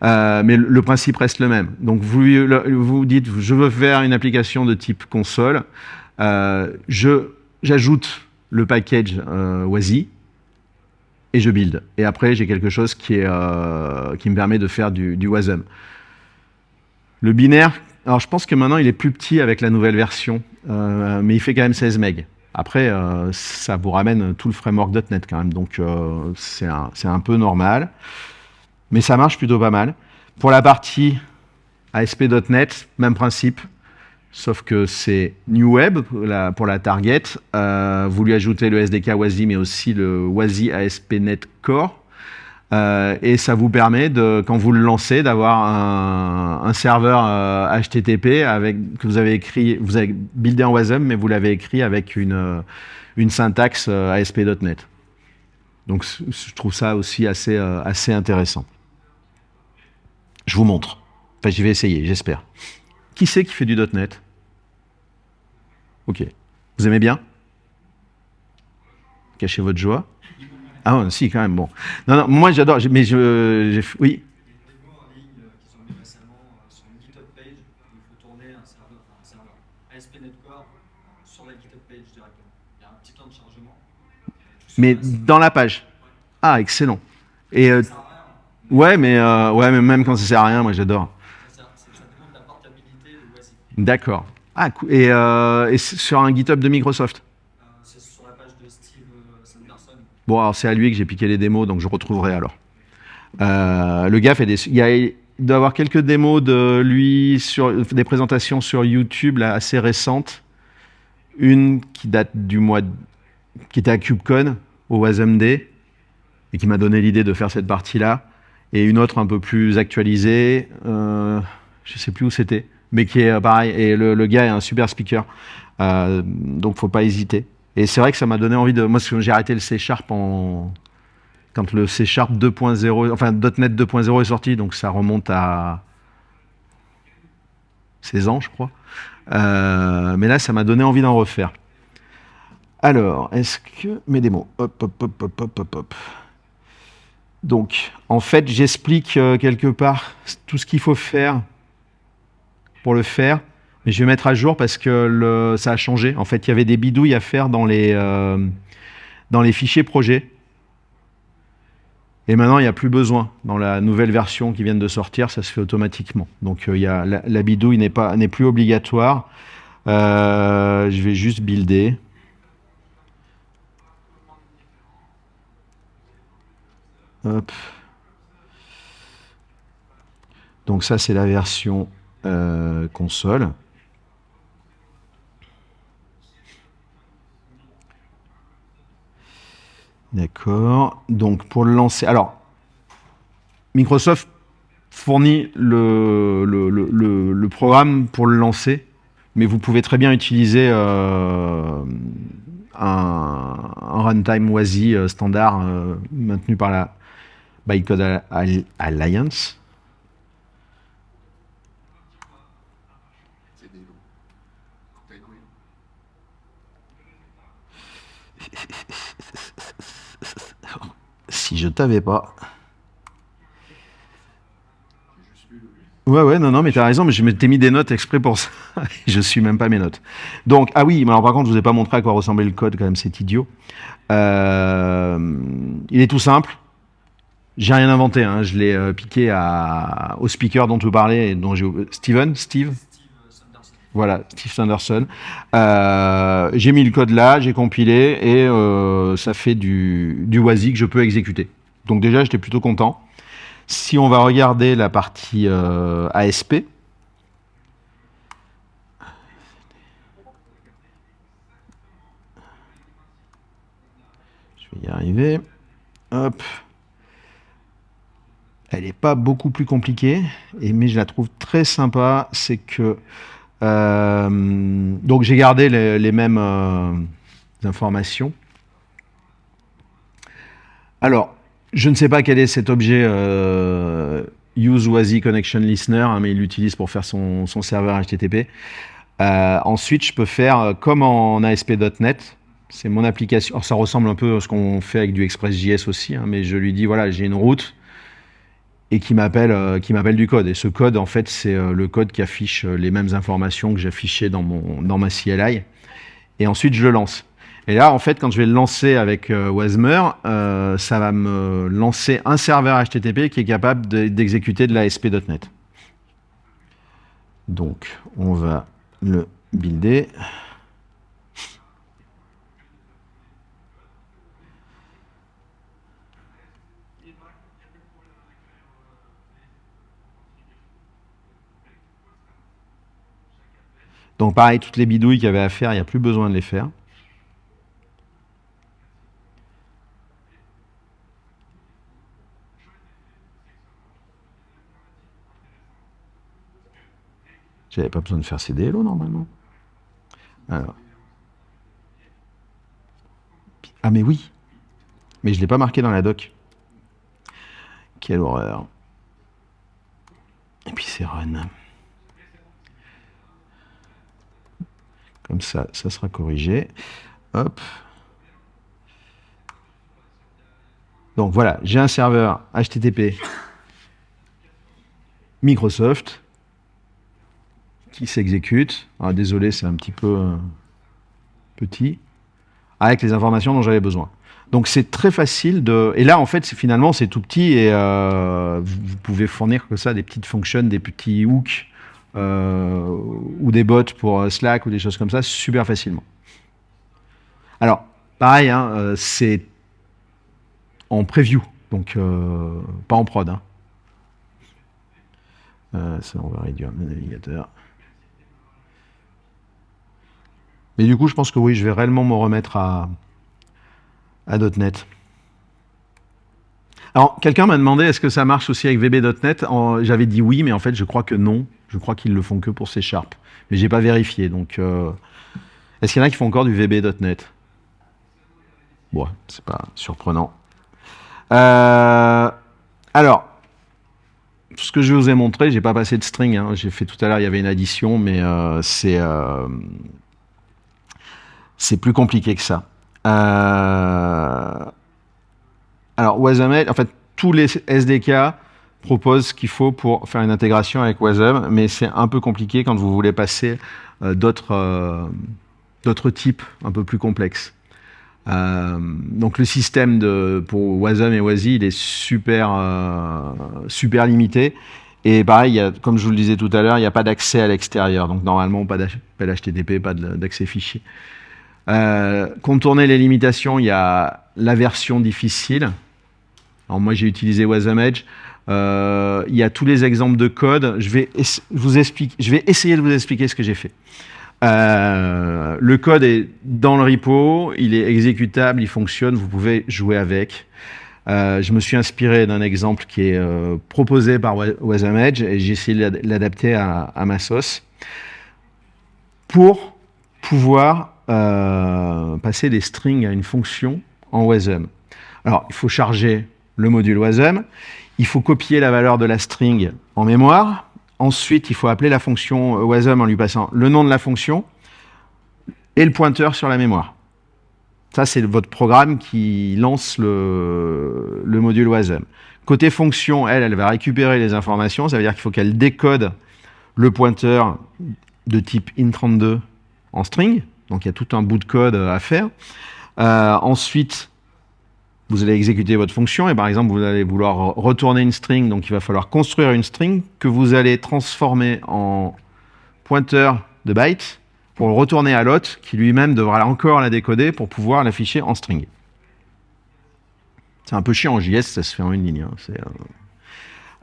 Euh, mais le, principe reste le même. Donc vous vous dites, je veux faire une application de type console. Euh, J'ajoute le package euh, WASI et je build. Et après, j'ai quelque chose qui, est, euh, qui me permet de faire du, du WASM. Le binaire, alors je pense que maintenant il est plus petit avec la nouvelle version, mais il fait quand même 16 MB. Après, euh, ça vous ramène tout le framework .NET quand même, donc euh, c'est un, peu normal. Mais ça marche plutôt pas mal. Pour la partie ASP.NET, même principe, sauf que c'est New Web pour la, pour la target. Euh, vous lui ajoutez le SDK WASI, mais aussi le WASI ASP.NET Core. Euh, et ça vous permet, de, quand vous le lancez, d'avoir un, serveur euh, HTTP avec, que vous avez écrit, vous avez buildé en WASM, mais vous l'avez écrit avec une, euh, syntaxe euh, ASP.NET. Donc je trouve ça aussi assez, euh, intéressant. Je vous montre. Enfin, j'y vais essayer, j'espère. Qui c'est qui fait du .NET? Ok. Vous aimez bien? Cachez votre joie. Ah si, quand même, bon. Non, non, moi j'adore, mais je... Oui. Mais dans la page. Ah, excellent. Et euh, ouais, mais euh, ouais, mais même quand ça sert à rien, moi j'adore. D'accord. Ah, et, euh, et sur un GitHub de Microsoft. Euh, c'est sur la page de Steve euh, Sanderson. Bon, alors c'est à lui que j'ai piqué les démos, donc je retrouverai alors. Euh, le gars fait des. Il, y a, il doit avoir quelques démos de lui sur des présentations sur YouTube là, assez récentes. Une qui date du mois, de- qui était à KubeCon au WASMD et qui m'a donné l'idée de faire cette partie-là, et une autre un peu plus actualisée. Euh, je sais plus où c'était, mais qui est euh, pareil. Et le, le gars est un super speaker, euh, donc faut pas hésiter. Et c'est vrai que ça m'a donné envie de. Moi, j'ai arrêté le C Sharp en. Quand le C Sharp 2.0, enfin .NET 2.0 est sorti, donc ça remonte à 16 ans, je crois. Euh, mais là, ça m'a donné envie d'en refaire. Alors, est-ce que mes démos Hop, hop, hop, hop, hop, hop, hop. Donc, en fait, j'explique euh, quelque part tout ce qu'il faut faire pour le faire. Mais je vais mettre à jour parce que ça a changé. En fait, il y avait des bidouilles à faire dans les, euh, dans les fichiers projets. Et maintenant, il n'y a plus besoin. Dans la nouvelle version qui vient de sortir, ça se fait automatiquement. Donc, euh, y a, la, bidouille n'est plus obligatoire. Euh, je vais juste builder. Donc ça, c'est la version console. D'accord. Donc pour le lancer, alors Microsoft fournit le, programme pour le lancer, mais vous pouvez très bien utiliser euh, un, un runtime WASI euh, standard euh, maintenu par la Bytecode Al- Al- Alliance. C'est des lots. T'as une couille. Si je t'avais pas. Ouais, ouais, non, non, mais t'as raison, mais je m'étais mis des notes exprès pour ça. je suis même pas mes notes. Donc, ah oui, mais alors par contre, je vous ai pas montré à quoi ressemblait le code, quand même, c'est idiot. Euh, il est tout simple. J'ai rien inventé, hein, je l'ai euh, piqué au speaker dont tu parlais, dont j'ai Steven, Steve? Voilà, Steve Sanderson. Euh, j'ai mis le code là, j'ai compilé, et euh, ça fait du, du WASI que je peux exécuter. Donc déjà, j'étais plutôt content. Si on va regarder la partie euh, ASP, je vais y arriver. Hop. Elle n'est pas beaucoup plus compliquée, mais je la trouve très sympa. C'est que donc j'ai gardé les, mêmes euh, informations. Alors, je ne sais pas quel est cet objet euh, Listener, hein, mais il l'utilise pour faire son, serveur HTTP. Euh, ensuite, je peux faire euh, comme en ASP.NET. C'est mon application. Alors, ça ressemble un peu à ce qu'on fait avec du ExpressJS aussi, hein, mais je lui dis voilà, j'ai une route et qui m'appelle euh, qui m'appelle du code. Et ce code, en fait, c'est euh, le code qui affiche euh, les mêmes informations que j'affichais dans mon dans ma CLI. Et ensuite, je le lance. Et là, en fait, quand je vais le lancer avec euh, Wasmer, ça va me lancer un serveur HTTP qui est capable de- d'exécuter de l'ASP.NET. Donc, on va le builder. Donc pareil, toutes les bidouilles qu'il y avait à faire, il n'y a plus besoin de les faire. J'avais pas besoin de faire CDLO normalement. Ah mais oui. Mais je ne l'ai pas marqué dans la doc. Quelle horreur. Et puis c'est run. Comme ça, ça sera corrigé. Hop. Donc voilà, j'ai un serveur HTTP Microsoft qui s'exécute. Ah, désolé, c'est un petit peu euh, petit. Avec les informations dont j'avais besoin. Donc c'est très facile de... Et là, en fait, finalement, c'est tout petit et euh, vous pouvez fournir que ça, des petites fonctions, des petits hooks ou des bots pour Slack ou des choses comme ça, super facilement. Alors, pareil, hein, c'est en preview, donc pas en prod. Hein. ça, on va réduire le navigateur. Mais du coup, je pense que oui, je vais réellement me remettre à, à .NET. Alors, quelqu'un m'a demandé est-ce que ça marche aussi avec VB.NET J'avais dit oui, mais en fait, je crois que non. Je crois qu'ils le font que pour C Sharp. Mais j'ai pas vérifié. Donc, euh, est-ce qu'il y en a qui font encore du VB.NET Bon, c'est pas surprenant. Euh, alors, tout ce que je vous ai montré, j'ai pas passé de string. Hein. J'ai fait tout à l'heure, il y avait une addition, mais euh, c'est c'est plus compliqué que ça. Euh, alors, Wasm, en fait, tous les SDK proposent ce qu'il faut pour faire une intégration avec Wasm, mais c'est un peu compliqué quand vous voulez passer euh, euh, d'autres types un peu plus complexes. donc le système pour Wasm et Wasi, il est super, super limité. Et pareil, comme je vous le disais tout à l'heure, il n'y a pas d'accès à l'extérieur. Donc normalement, pas d'appel HTTP, pas d'accès fichier. Euh, contourner les limitations, il y a la version difficile. Alors moi, j'ai utilisé WasmEdge. Euh, il y a tous les exemples de code. Je vais, vous je vais essayer de vous expliquer ce que j'ai fait. Euh, le code est dans le repo, il est exécutable, il fonctionne, vous pouvez jouer avec. je me suis inspiré d'un exemple qui est proposé par WasmEdge et j'ai essayé de l'adapter à, à, ma sauce pour pouvoir euh, passer des strings à une fonction en WASM. Alors, il faut charger le module WASM, il faut copier la valeur de la string en mémoire, ensuite il faut appeler la fonction WASM en lui passant le nom de la fonction et le pointeur sur la mémoire. Ça, c'est votre programme qui lance le, le module WASM. Côté fonction, elle, elle va récupérer les informations, ça veut dire qu'il faut qu'elle décode le pointeur de type int32 en string, donc il y a tout un bout de code euh, à faire. Euh, ensuite, vous allez exécuter votre fonction et par exemple, vous allez vouloir retourner une string, donc il va falloir construire une string que vous allez transformer en pointeur de bytes pour le retourner à l'autre qui lui-même devra encore la décoder pour pouvoir l'afficher en string. C'est un peu chiant en JS, ça se fait en une ligne. Hein. Euh,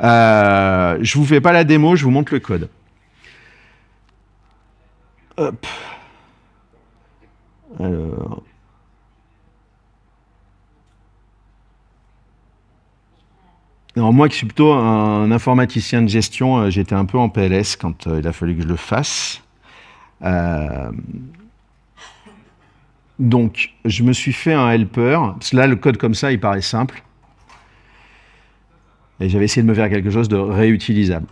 euh, je vous fais pas la démo, je vous montre le code. Hop. Alors. Moi qui suis plutôt un informaticien de gestion, euh, j'étais un peu en PLS quand euh, il a fallu que je le fasse. Euh, donc, je me suis fait un helper. Là, le code comme ça, il paraît simple. Et j'avais essayé de me faire quelque chose de réutilisable.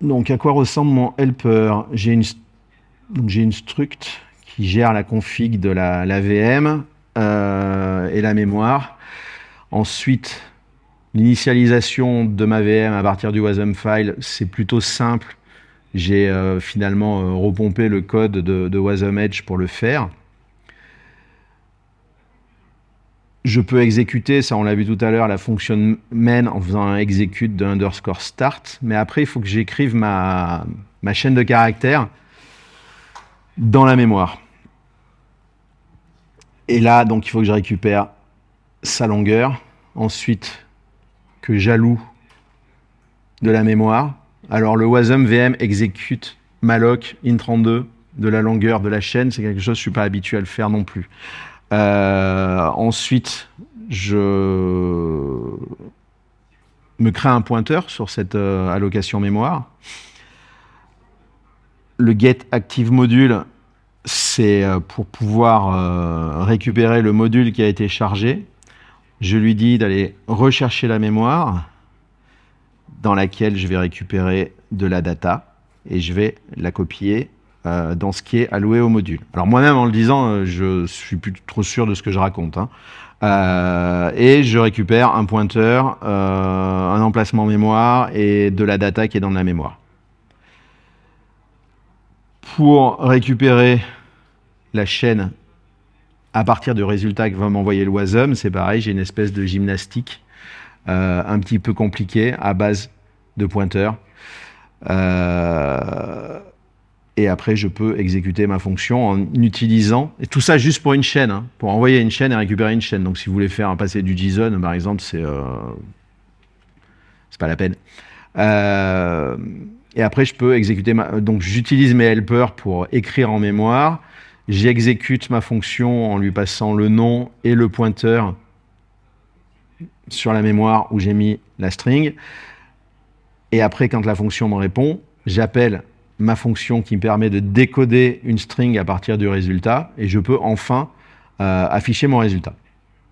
Donc, à quoi ressemble mon helper? J'ai une une struct qui gère la config de la, VM et la mémoire. Ensuite, l'initialisation de ma VM à partir du WASM file, c'est plutôt simple. J'ai euh, finalement euh, repompé le code de, de WASM Edge pour le faire. Je peux exécuter, ça on l'a vu tout à l'heure, la fonction main en faisant un execute de underscore start. Mais après, il faut que j'écrive ma, ma chaîne de caractères dans la mémoire. Et là, donc, il faut que je récupère sa longueur. Ensuite, que j'alloue de la mémoire. Alors le wasm VM exécute malloc int32 de la longueur de la chaîne, c'est quelque chose que je ne suis pas habitué à le faire non plus. Euh, ensuite, je me crée un pointeur sur cette euh, allocation mémoire. Le get active module, c'est euh, pour pouvoir récupérer le module qui a été chargé. Je lui dis d'aller rechercher la mémoire dans laquelle je vais récupérer de la data et je vais la copier euh, dans ce qui est alloué au module. Alors moi-même, en le disant, euh, je suis plus trop sûr de ce que je raconte. Hein. Euh, et je récupère un pointeur, un emplacement mémoire et de la data qui est dans la mémoire. Pour récupérer la chaîne à partir du résultat que va m'envoyer WASM, c'est pareil, j'ai une espèce de gymnastique un petit peu compliquée à base de pointeurs. Euh, et après, je peux exécuter ma fonction en utilisant, et tout ça juste pour une chaîne, hein, pour envoyer une chaîne et récupérer une chaîne. Donc si vous voulez faire un passer du JSON, par exemple, c'est euh, pas la peine. Euh, et après, je peux exécuter. Donc j'utilise mes helpers pour écrire en mémoire, j'exécute ma fonction en lui passant le nom et le pointeur sur la mémoire où j'ai mis la string. Et après, quand la fonction me répond, j'appelle ma fonction qui me permet de décoder une string à partir du résultat, et je peux enfin euh, afficher mon résultat.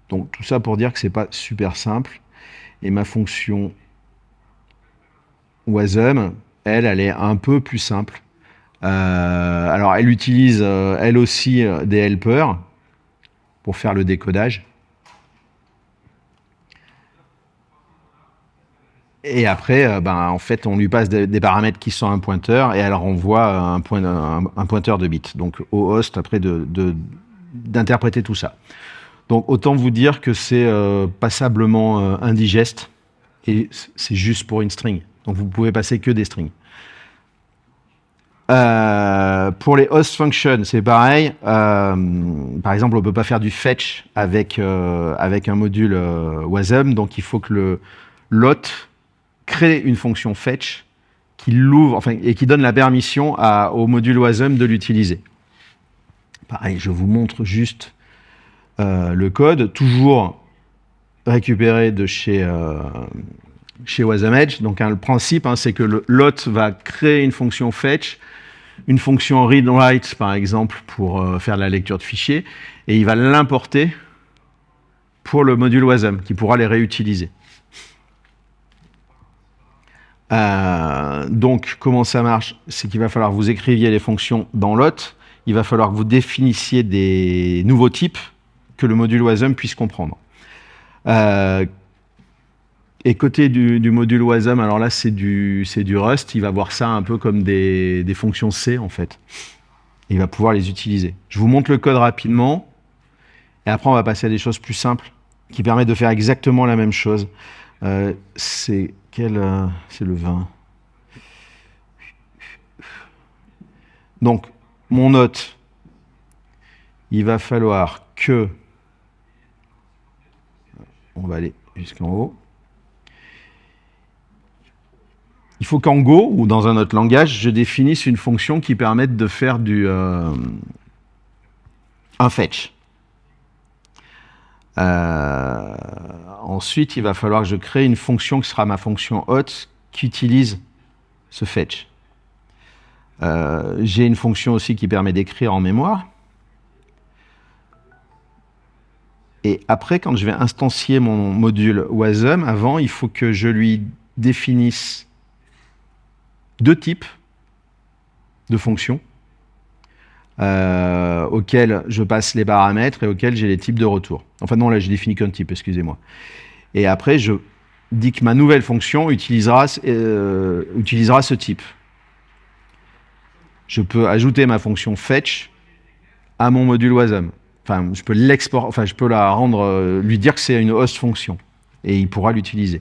Donc tout ça pour dire que ce n'est pas super simple. Et ma fonction wasm, elle, elle est un peu plus simple. Euh, alors elle utilise, euh, elle aussi, des helpers pour faire le décodage. Et après, euh, ben, en fait, on lui passe des, paramètres qui sont un pointeur et elle renvoie un, point, un, pointeur de bits. Donc au host, après, d'interpréter tout ça. Donc autant vous dire que c'est euh, passablement euh, indigeste et c'est juste pour une string. Donc vous pouvez passer que des strings. Pour les host functions, c'est pareil. par exemple, on peut pas faire du fetch avec, avec un module WASM, donc il faut que le lot crée une fonction fetch qui l'ouvre enfin, et qui donne la permission au module WASM de l'utiliser. Pareil, je vous montre juste euh, le code, toujours récupéré de chez, euh, chez WASM Edge. Donc le principe, hein, c'est que le lot va créer une fonction fetch, une fonction read-write, par exemple, pour euh, faire la lecture de fichiers, et il va l'importer pour le module WASM, qui pourra les réutiliser. Euh, donc, comment ça marche? C'est qu'il va falloir que vous écriviez les fonctions dans l'hôte, il va falloir que vous définissiez des nouveaux types que le module WASM puisse comprendre. Euh, et côté du, module WASM, alors là, c'est du, du Rust, il va voir ça un peu comme des, fonctions C, en fait. Il va pouvoir les utiliser. Je vous montre le code rapidement, et après, on va passer à des choses plus simples, qui permettent de faire exactement la même chose. Euh, c'est euh, C'est le 20. Donc, mon note, il va falloir que... On va aller jusqu'en haut. Il faut qu'en Go, ou dans un autre langage, je définisse une fonction qui permette de faire du, euh, un fetch. Euh, ensuite, il va falloir que je crée une fonction qui sera ma fonction hot qui utilise ce fetch. Euh, j'ai une fonction aussi qui permet d'écrire en mémoire. Et après, quand je vais instancier mon module WASM, avant, il faut que je lui définisse deux types de fonctions euh, auxquels je passe les paramètres et auxquels j'ai les types de retour. Enfin non, là je définis qu'un type, excusez-moi. Et après, je dis que ma nouvelle fonction utilisera, euh, utilisera ce type. Je peux ajouter ma fonction fetch à mon module WASM. Enfin, je peux enfin, je peux la rendre, euh, lui dire que c'est une host fonction et il pourra l'utiliser.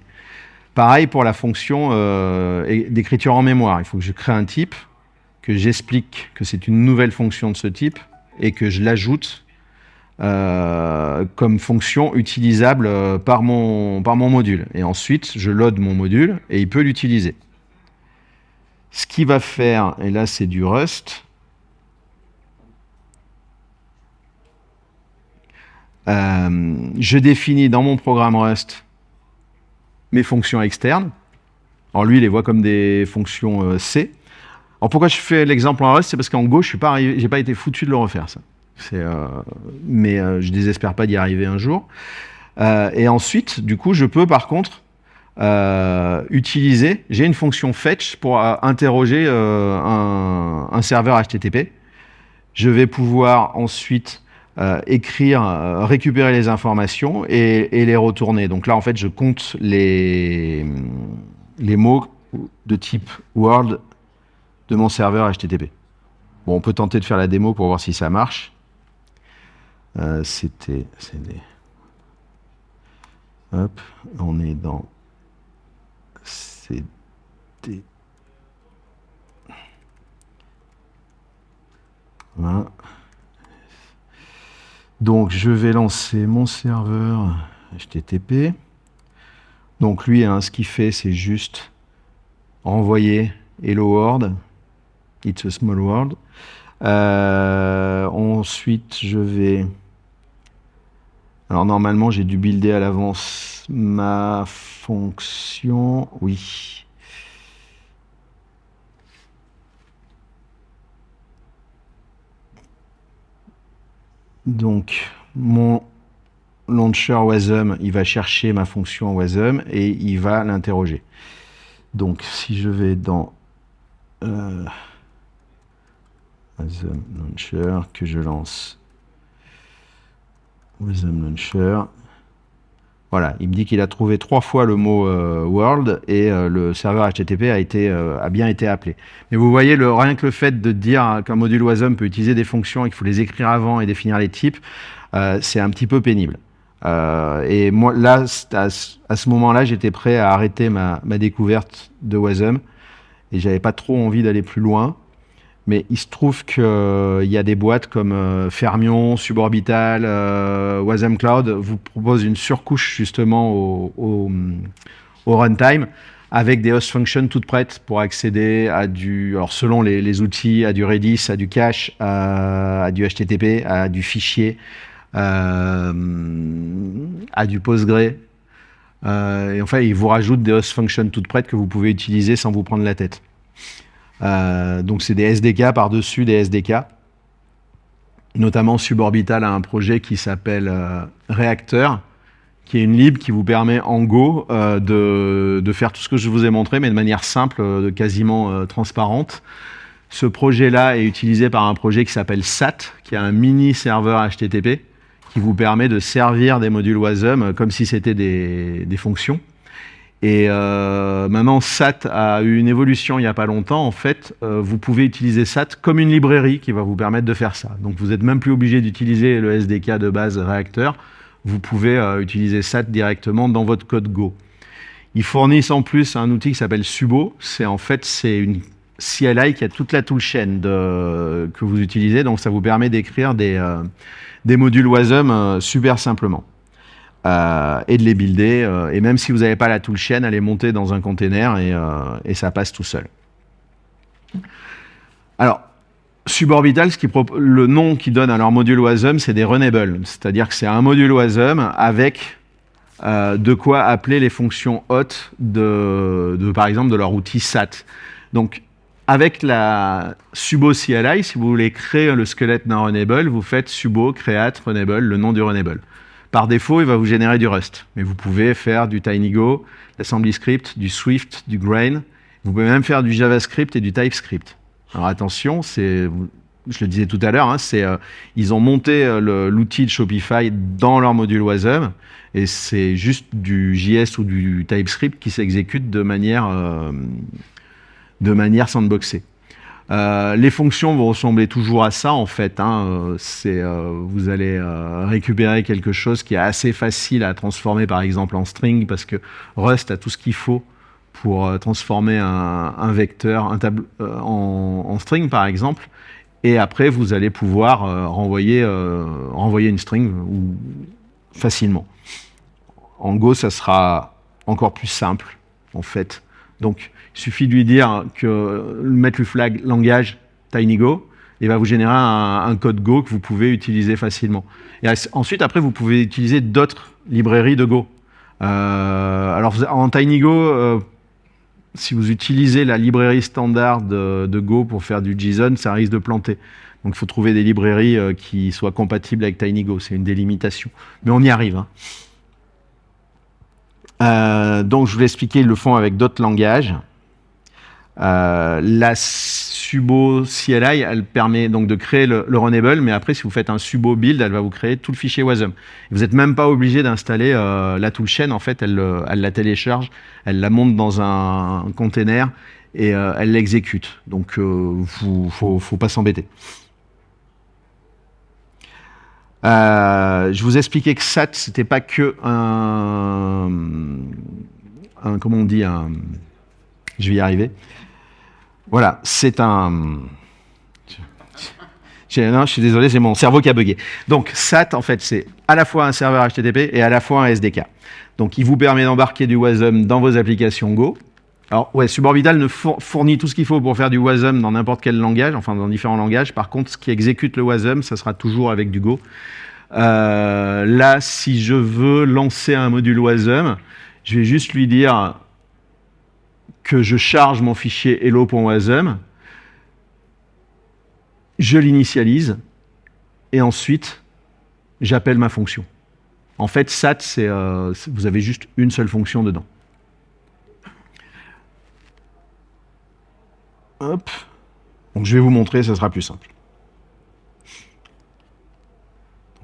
Pareil pour la fonction euh, d'écriture en mémoire. Il faut que je crée un type que j'explique que c'est une nouvelle fonction de ce type et que je l'ajoute euh, comme fonction utilisable euh, par mon, par mon module. Et ensuite, je load mon module et il peut l'utiliser. qu'il va faire, et là c'est du Rust, je définis dans mon programme Rust mes fonctions externes. Alors lui, il les voit comme des fonctions euh, C. Alors pourquoi je fais l'exemple en Rust C'est parce qu'en Go, je n'ai pas, été foutu de le refaire, ça. Euh, mais euh, je désespère pas d'y arriver un jour. Euh, et ensuite, du coup, je peux par contre utiliser, j'ai une fonction fetch pour interroger un serveur HTTP. Je vais pouvoir ensuite euh, écrire, euh, récupérer les informations et, les retourner. Donc là, en fait, je compte les, les mots de type Word de mon serveur HTTP. Bon, on peut tenter de faire la démo pour voir si ça marche. Euh, C'était... Hop, on est dans CD. Voilà. Donc, je vais lancer mon serveur HTTP. Donc, lui, hein, ce qu'il fait, c'est juste envoyer Hello World. It's a small world. Euh, ensuite, je vais... Alors, normalement, j'ai dû builder à l'avance ma fonction. Oui. Donc, mon launcher Wasm, il va chercher ma fonction Wasm et il va l'interroger. Donc, si je vais dans euh, Wasm Launcher, que je lance Wasm Launcher, voilà, il me dit qu'il a trouvé trois fois le mot euh, world et euh, le serveur HTTP a, été, euh, a bien été appelé. Mais vous voyez, le, rien que le fait de dire qu'un module WASM peut utiliser des fonctions et qu'il faut les écrire avant et définir les types, euh, c'est un petit peu pénible. Euh, et moi, là, à, ce- à ce moment-là, j'étais prêt à arrêter ma, ma découverte de WASM et j'avais pas trop envie d'aller plus loin. Mais il se trouve qu'il y a des boîtes comme euh, Fermion, Suborbital, euh, Wasm Cloud vous proposent une surcouche justement au, runtime avec des host functions toutes prêtes pour accéder à du, alors selon les, outils, à du Redis, à du cache, à, à du HTTP, à du fichier, euh, à du Postgre. Euh, et enfin, ils vous rajoutent des host functions toutes prêtes que vous pouvez utiliser sans vous prendre la tête. Euh, donc c'est des SDK par-dessus des SDK. Notamment Suborbital a un projet qui s'appelle euh, Reactor, qui est une lib qui vous permet en Go euh, de, faire tout ce que je vous ai montré, mais de manière simple, euh, quasiment transparente. Ce projet-là est utilisé par un projet qui s'appelle SAT, qui est un mini serveur HTTP, qui vous permet de servir des modules WASM comme si c'était des fonctions. Et euh, maintenant, SAT a eu une évolution il n'y a pas longtemps. En fait, euh, vous pouvez utiliser SAT comme une librairie qui va vous permettre de faire ça. Donc, vous n'êtes même plus obligé d'utiliser le SDK de base Reactor. Vous pouvez euh, utiliser SAT directement dans votre code Go. Ils fournissent en plus un outil qui s'appelle Subo. C'est en fait c'est une CLI qui a toute la toolchain que vous utilisez. Donc, ça vous permet d'écrire des, euh, des modules WASM euh, super simplement euh, et de les builder. euh, et même si vous n'avez pas la toolchain, elle est montée dans un container et, euh, et ça passe tout seul. Alors, Suborbital, le nom qu'ils donnent à leur module WASM, c'est des runables. C'est-à-dire que c'est un module WASM avec de quoi appeler les fonctions de, de, par exemple, de leur outil SAT. Donc, avec la subo CLI, si vous voulez créer le squelette d'un runable, vous faites subo create runable, le nom du runable. Par défaut, il va vous générer du Rust. Mais vous pouvez faire du TinyGo, l'AssemblyScript, du Swift, du Grain. Vous pouvez même faire du JavaScript et du TypeScript. Alors attention, c'est, je le disais tout à l'heure, hein, c'est, euh, ils ont monté euh, l'outil de Shopify dans leur module WASM et c'est juste du JS ou du TypeScript qui s'exécute de manière, euh, de manière sandboxée. Euh, les fonctions vont ressembler toujours à ça en fait. hein. Euh, euh, vous allez récupérer quelque chose qui est assez facile à transformer par exemple en string parce que Rust a tout ce qu'il faut pour transformer un, vecteur un en, string par exemple. Et après vous allez pouvoir renvoyer, une string facilement. En Go, ça sera encore plus simple en fait Donc, il suffit de lui dire que mettre le flag langage TinyGo, il va vous générer un, code Go que vous pouvez utiliser facilement. Et ensuite, après, vous pouvez utiliser d'autres librairies de Go. Euh, alors, en TinyGo, euh, si vous utilisez la librairie standard de, de Go pour faire du JSON, ça risque de planter. Donc, il faut trouver des librairies euh, qui soient compatibles avec TinyGo. C'est une délimitation. Mais on y arrive. hein. Euh, donc, je vous l'ai expliqué, ils le font avec d'autres langages. Euh, la Subo CLI, elle permet donc de créer le, le runnable, mais après, si vous faites un Subo build, elle va vous créer tout le fichier Wasm. Vous n'êtes même pas obligé d'installer euh, la toolchain. En fait, elle, le- elle la télécharge, elle la monte dans un, container et euh, elle l'exécute. Donc, euh, vous, faut, pas s'embêter. Je vous expliquais que SAT, c'était pas que un, un- comment on dit, un, je vais y arriver. Voilà, c'est un. Non, je suis désolé, c'est mon cerveau qui a bugué. Donc, SAT, en fait, c'est à la fois un serveur HTTP et à la fois un SDK. Donc, il vous permet d'embarquer du WASM dans vos applications Go. Alors, ouais, Suborbital ne four- fournit tout ce qu'il faut pour faire du WASM dans n'importe quel langage, enfin dans différents langages. Par contre, ce qui exécute le WASM, ça sera toujours avec du Go. Euh, là, si je veux lancer un module WASM, je vais juste lui dire je charge mon fichier hello.wasm, je l'initialise, et ensuite, j'appelle ma fonction. En fait, SAT, euh, vous avez juste une seule fonction dedans. Hop. Donc, je vais vous montrer, ça sera plus simple.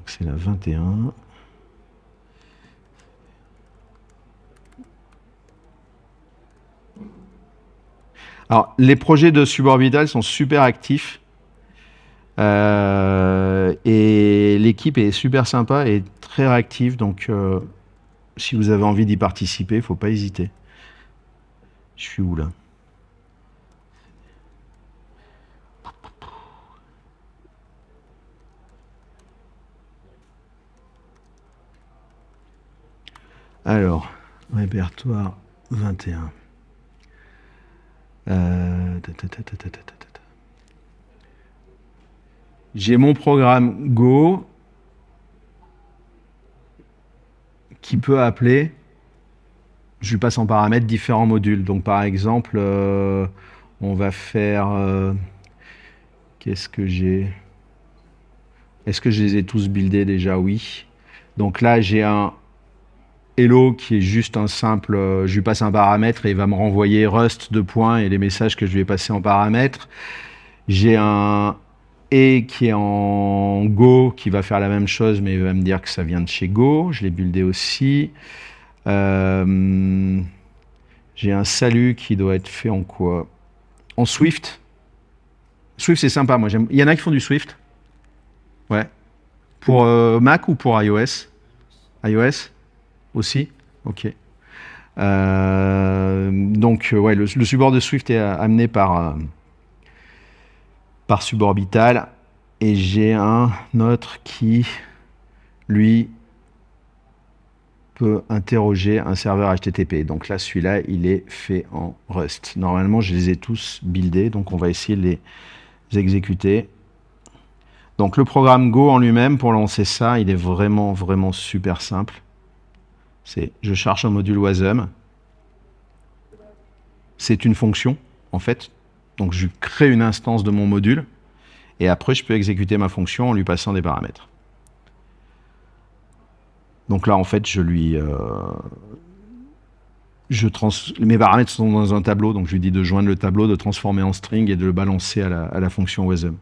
C'est la 21. Alors, les projets de suborbital sont super actifs. Euh, et l'équipe est super sympa et très réactive. Donc, euh, si vous avez envie d'y participer, il ne faut pas hésiter. Je suis où là? Alors, répertoire 21. J'ai mon programme Go qui peut appeler, je lui passe en paramètre différents modules. Donc par exemple, euh, on va faire, euh, qu'est-ce que j'ai? Est-ce que je les ai tous buildés déjà? Oui. Donc là, j'ai un Hello qui est juste un simple, euh, je lui passe un paramètre et il va me renvoyer Rust de points et les messages que je lui ai passés en paramètre. J'ai un E qui est en Go qui va faire la même chose mais il va me dire que ça vient de chez Go. Je l'ai buildé aussi. Euh, J'ai un salut qui doit être fait en quoi? En Swift. Swift c'est sympa, moi j'aime. Il y en a qui font du Swift? Ouais. Pour euh, Mac ou pour iOS? iOS? Aussi Ok. Euh, donc, euh, ouais, le, support de Swift est euh, amené par, par Suborbital. Et j'ai un autre qui, lui, peut interroger un serveur HTTP. Donc là, celui-là, il est fait en Rust. Normalement, je les ai tous buildés, donc on va essayer de les exécuter. Donc le programme Go en lui-même, pour lancer ça, il est vraiment, vraiment super simple. C'est je cherche un module WASM. C'est une fonction, en fait. Donc je crée une instance de mon module. Et après, je peux exécuter ma fonction en lui passant des paramètres. Donc là, en fait, je lui... euh. Mes paramètres sont dans un tableau, donc je lui dis de joindre le tableau, de transformer en string et de le balancer à la, à la fonction WASM.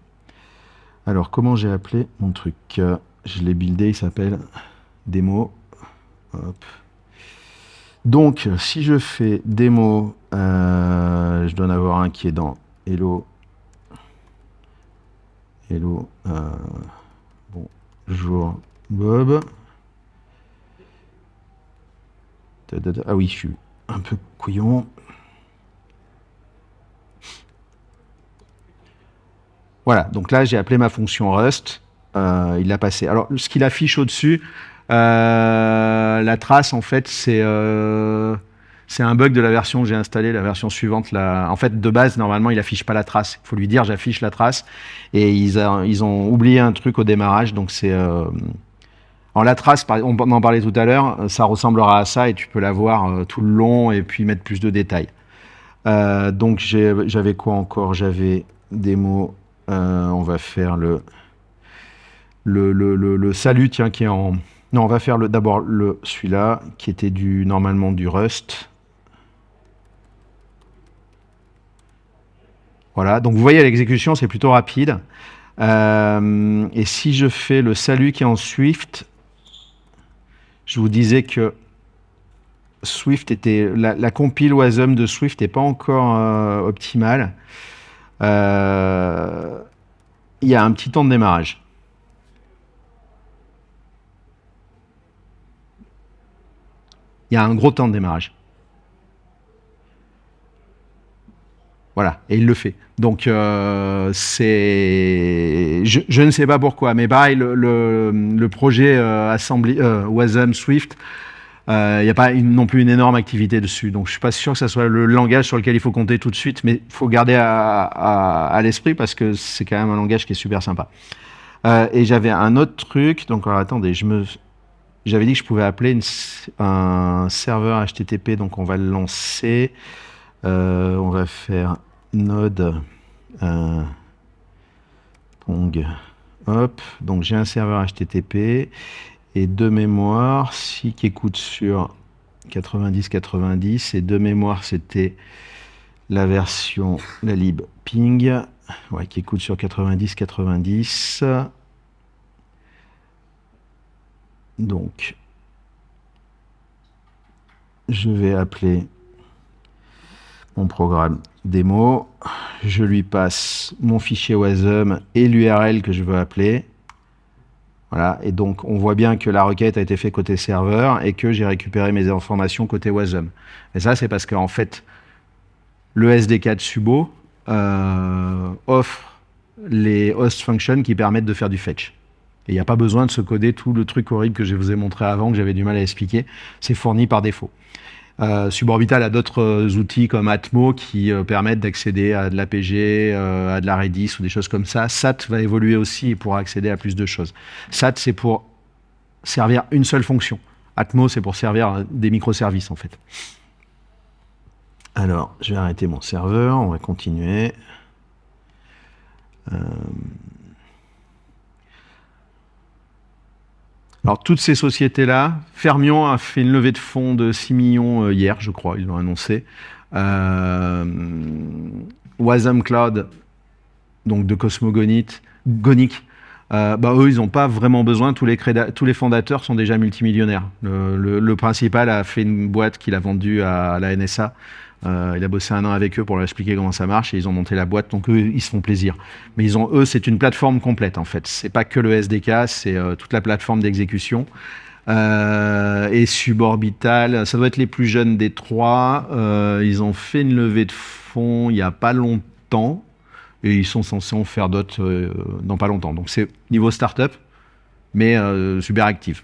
Alors, comment j'ai appelé mon truc? Euh, Je l'ai buildé, il s'appelle démo. Donc, si je fais démo, euh, je dois en avoir un qui est dans Hello. Hello. euh, bonjour Bob. Ah oui, je suis un peu couillon. Voilà, donc là j'ai appelé ma fonction Rust, euh, il l'a passé. Alors ce qu'il affiche au-dessus, la trace en fait c'est euh, C'est un bug de la version que j'ai installée, la version suivante. En fait, de base, normalement, il affiche pas la trace. Il faut lui dire j'affiche la trace. Et ils, ils ont oublié un truc au démarrage. Donc c'est... euh, Alors la trace, on en parlait tout à l'heure, ça ressemblera à ça et tu peux la voir euh, tout le long et puis mettre plus de détails. Euh, donc j'avais quoi encore? J'avais des mots. euh, on va faire le, le, le, le, le salut, tiens, qui est en. Non, on va faire d'abord le celui-là, qui était du normalement du Rust. Voilà, donc vous voyez l'exécution, c'est plutôt rapide. Euh, et si je fais le salut qui est en Swift, je vous disais que Swift était la, la compile Wasm de Swift n'est pas encore euh, optimale. Euh, il y a un petit temps de démarrage. A un gros temps de démarrage. Voilà, et il le fait. Donc, euh, c'est. Je, ne sais pas pourquoi, mais pareil, le, projet euh, Assembly, euh, Wasm Swift, euh, il n'y a pas non plus une énorme activité dessus. Donc, je suis pas sûr que ça soit le langage sur lequel il faut compter tout de suite, mais il faut garder à, l'esprit parce que c'est quand même un langage qui est super sympa. Et j'avais un autre truc. Donc, alors, attendez, je me. J'avais dit que je pouvais appeler un serveur HTTP, donc on va le lancer. Euh, on va faire node euh, pong. Donc j'ai un serveur HTTP et de mémoire, si qui écoute sur 90-90 et de mémoire c'était la version, la lib ping, ouais, qui écoute sur 90-90. Donc, je vais appeler mon programme démo. Je lui passe mon fichier WASM et l'URL que je veux appeler. Voilà, et donc on voit bien que la requête a été faite côté serveur et que j'ai récupéré mes informations côté WASM. Et ça, c'est parce qu'en fait, le SDK de Subo euh, offre les host functions qui permettent de faire du fetch. Et il n'y a pas besoin de se coder tout le truc horrible que je vous ai montré avant, que j'avais du mal à expliquer. C'est fourni par défaut. Euh, Suborbital a d'autres euh, outils comme Atmo qui euh, permettent d'accéder à de l'APG, à de la Redis ou des choses comme ça. SAT va évoluer aussi et pourra accéder à plus de choses. SAT, c'est pour servir une seule fonction. Atmo, c'est pour servir des microservices en fait. Alors, je vais arrêter mon serveur, on va continuer. Alors, toutes ces sociétés-là, Fermion a fait une levée de fonds de 6 millions euh, hier, je crois, ils l'ont annoncé. Euh, Cloud, donc de Cosmogonite, Gonic, euh, bah, eux, ils n'ont pas vraiment besoin. Tous les, fondateurs sont déjà multimillionnaires. Le, principal a fait une boîte qu'il a vendue à la NSA. Euh, il a bossé un an avec eux pour leur expliquer comment ça marche et ils ont monté la boîte. Donc eux, ils se font plaisir. Mais ils ont, eux, c'est une plateforme complète en fait. C'est pas que le SDK, c'est euh, toute la plateforme d'exécution. Et Suborbital, ça doit être les plus jeunes des trois. Ils ont fait une levée de fonds il y a pas longtemps et ils sont censés en faire d'autres euh, dans pas longtemps. Donc c'est niveau startup, mais euh, super actif.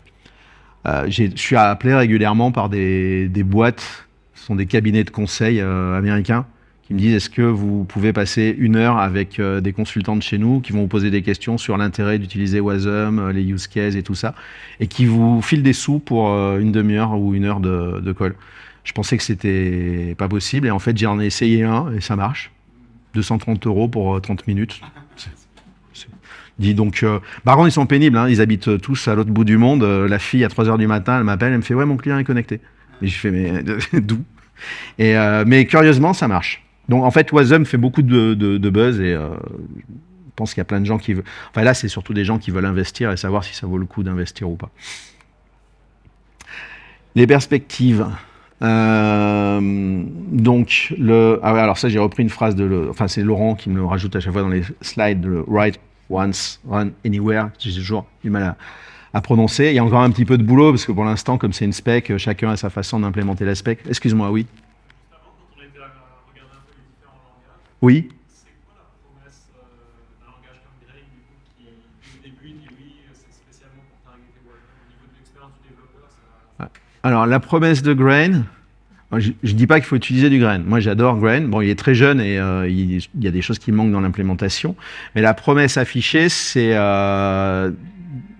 Euh, je suis appelé régulièrement par des, boîtes, ce sont des cabinets de conseil américains, qui me disent est-ce que vous pouvez passer une heure avec des consultants de chez nous qui vont vous poser des questions sur l'intérêt d'utiliser Wasm, les use cases et tout ça, et qui vous filent des sous pour une demi-heure ou une heure de, de call. Je pensais que c'était pas possible, et en fait j'en ai essayé un et ça marche. 230 euros pour euh, 30 minutes. C'est- c'est- Dis donc, euh, par contre, ils sont pénibles, hein, ils habitent euh, tous à l'autre bout du monde. Euh, la fille, à 3 heures du matin, elle m'appelle, elle me fait Ouais, mon client est connecté. Et je fais Mais d'où? Euh, Mais curieusement, ça marche. Donc, en fait, Wasm fait beaucoup de, buzz et euh, je pense qu'il y a plein de gens qui veulent. Enfin, là, c'est surtout des gens qui veulent investir et savoir si ça vaut le coup d'investir ou pas. Les perspectives. Euh, donc, le, ah ouais, alors ça, j'ai repris une phrase de, le, enfin, c'est Laurent qui me le rajoute à chaque fois dans les slides, le write once, run anywhere. J'ai toujours du mal à, à prononcer. Il y a encore un petit peu de boulot parce que pour l'instant, comme c'est une spec, chacun a sa façon d'implémenter la spec. Excuse-moi, oui. Juste Alors, la promesse de Grain, je ne dis pas qu'il faut utiliser du grain. Moi, j'adore grain. Bon, il est très jeune et euh, il, y a des choses qui manquent dans l'implémentation. Mais la promesse affichée, c'est euh,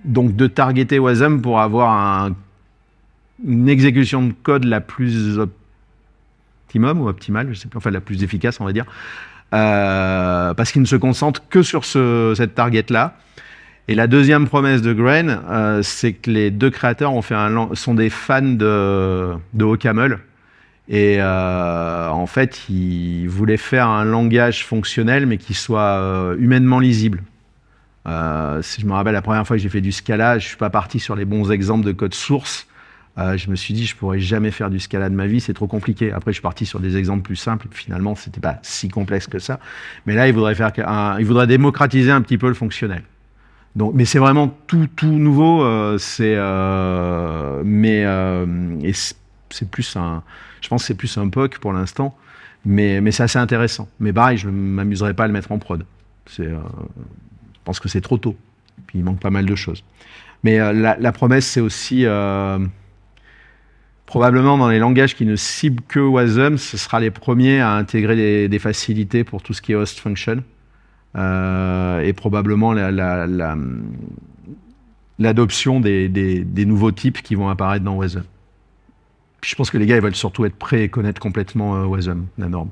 donc de targeter Wasm pour avoir un- une exécution de code la plus optimum ou optimale, je sais pas, enfin la plus efficace, on va dire, euh, parce qu'il ne se concentre que sur ce- cette target-là. Et la deuxième promesse de Grain, euh, c'est que les deux créateurs sont des fans de, de. Et euh, en fait, ils voulaient faire un langage fonctionnel, mais qui soit euh, humainement lisible. Si je me rappelle la première fois que j'ai fait du Scala, je suis pas parti sur les bons exemples de code source. Je me suis dit, je pourrais jamais faire du Scala de ma vie, c'est trop compliqué. Après, je suis parti sur des exemples plus simples, finalement, c'était pas si complexe que ça. Mais là, il voudrait faire, un, il voudrait démocratiser un petit peu le fonctionnel. Donc, mais c'est vraiment tout, tout nouveau. euh, c'est, euh, mais euh, c'est plus un, je pense que c'est plus un POC pour l'instant, mais, mais c'est assez intéressant. Mais pareil, je ne m'amuserai pas à le mettre en prod. Euh, je pense que c'est trop tôt. Puis il manque pas mal de choses. Mais euh, la, promesse, c'est aussi probablement dans les langages qui ne ciblent que Wasm, ce sera les premiers à intégrer des, des facilités pour tout ce qui est host function. Euh, et probablement la- la- la- l'adoption des, des- des nouveaux types qui vont apparaître dans Wasm. Puis je pense que les gars, ils veulent surtout être prêts et connaître complètement euh, Wasm, la norme.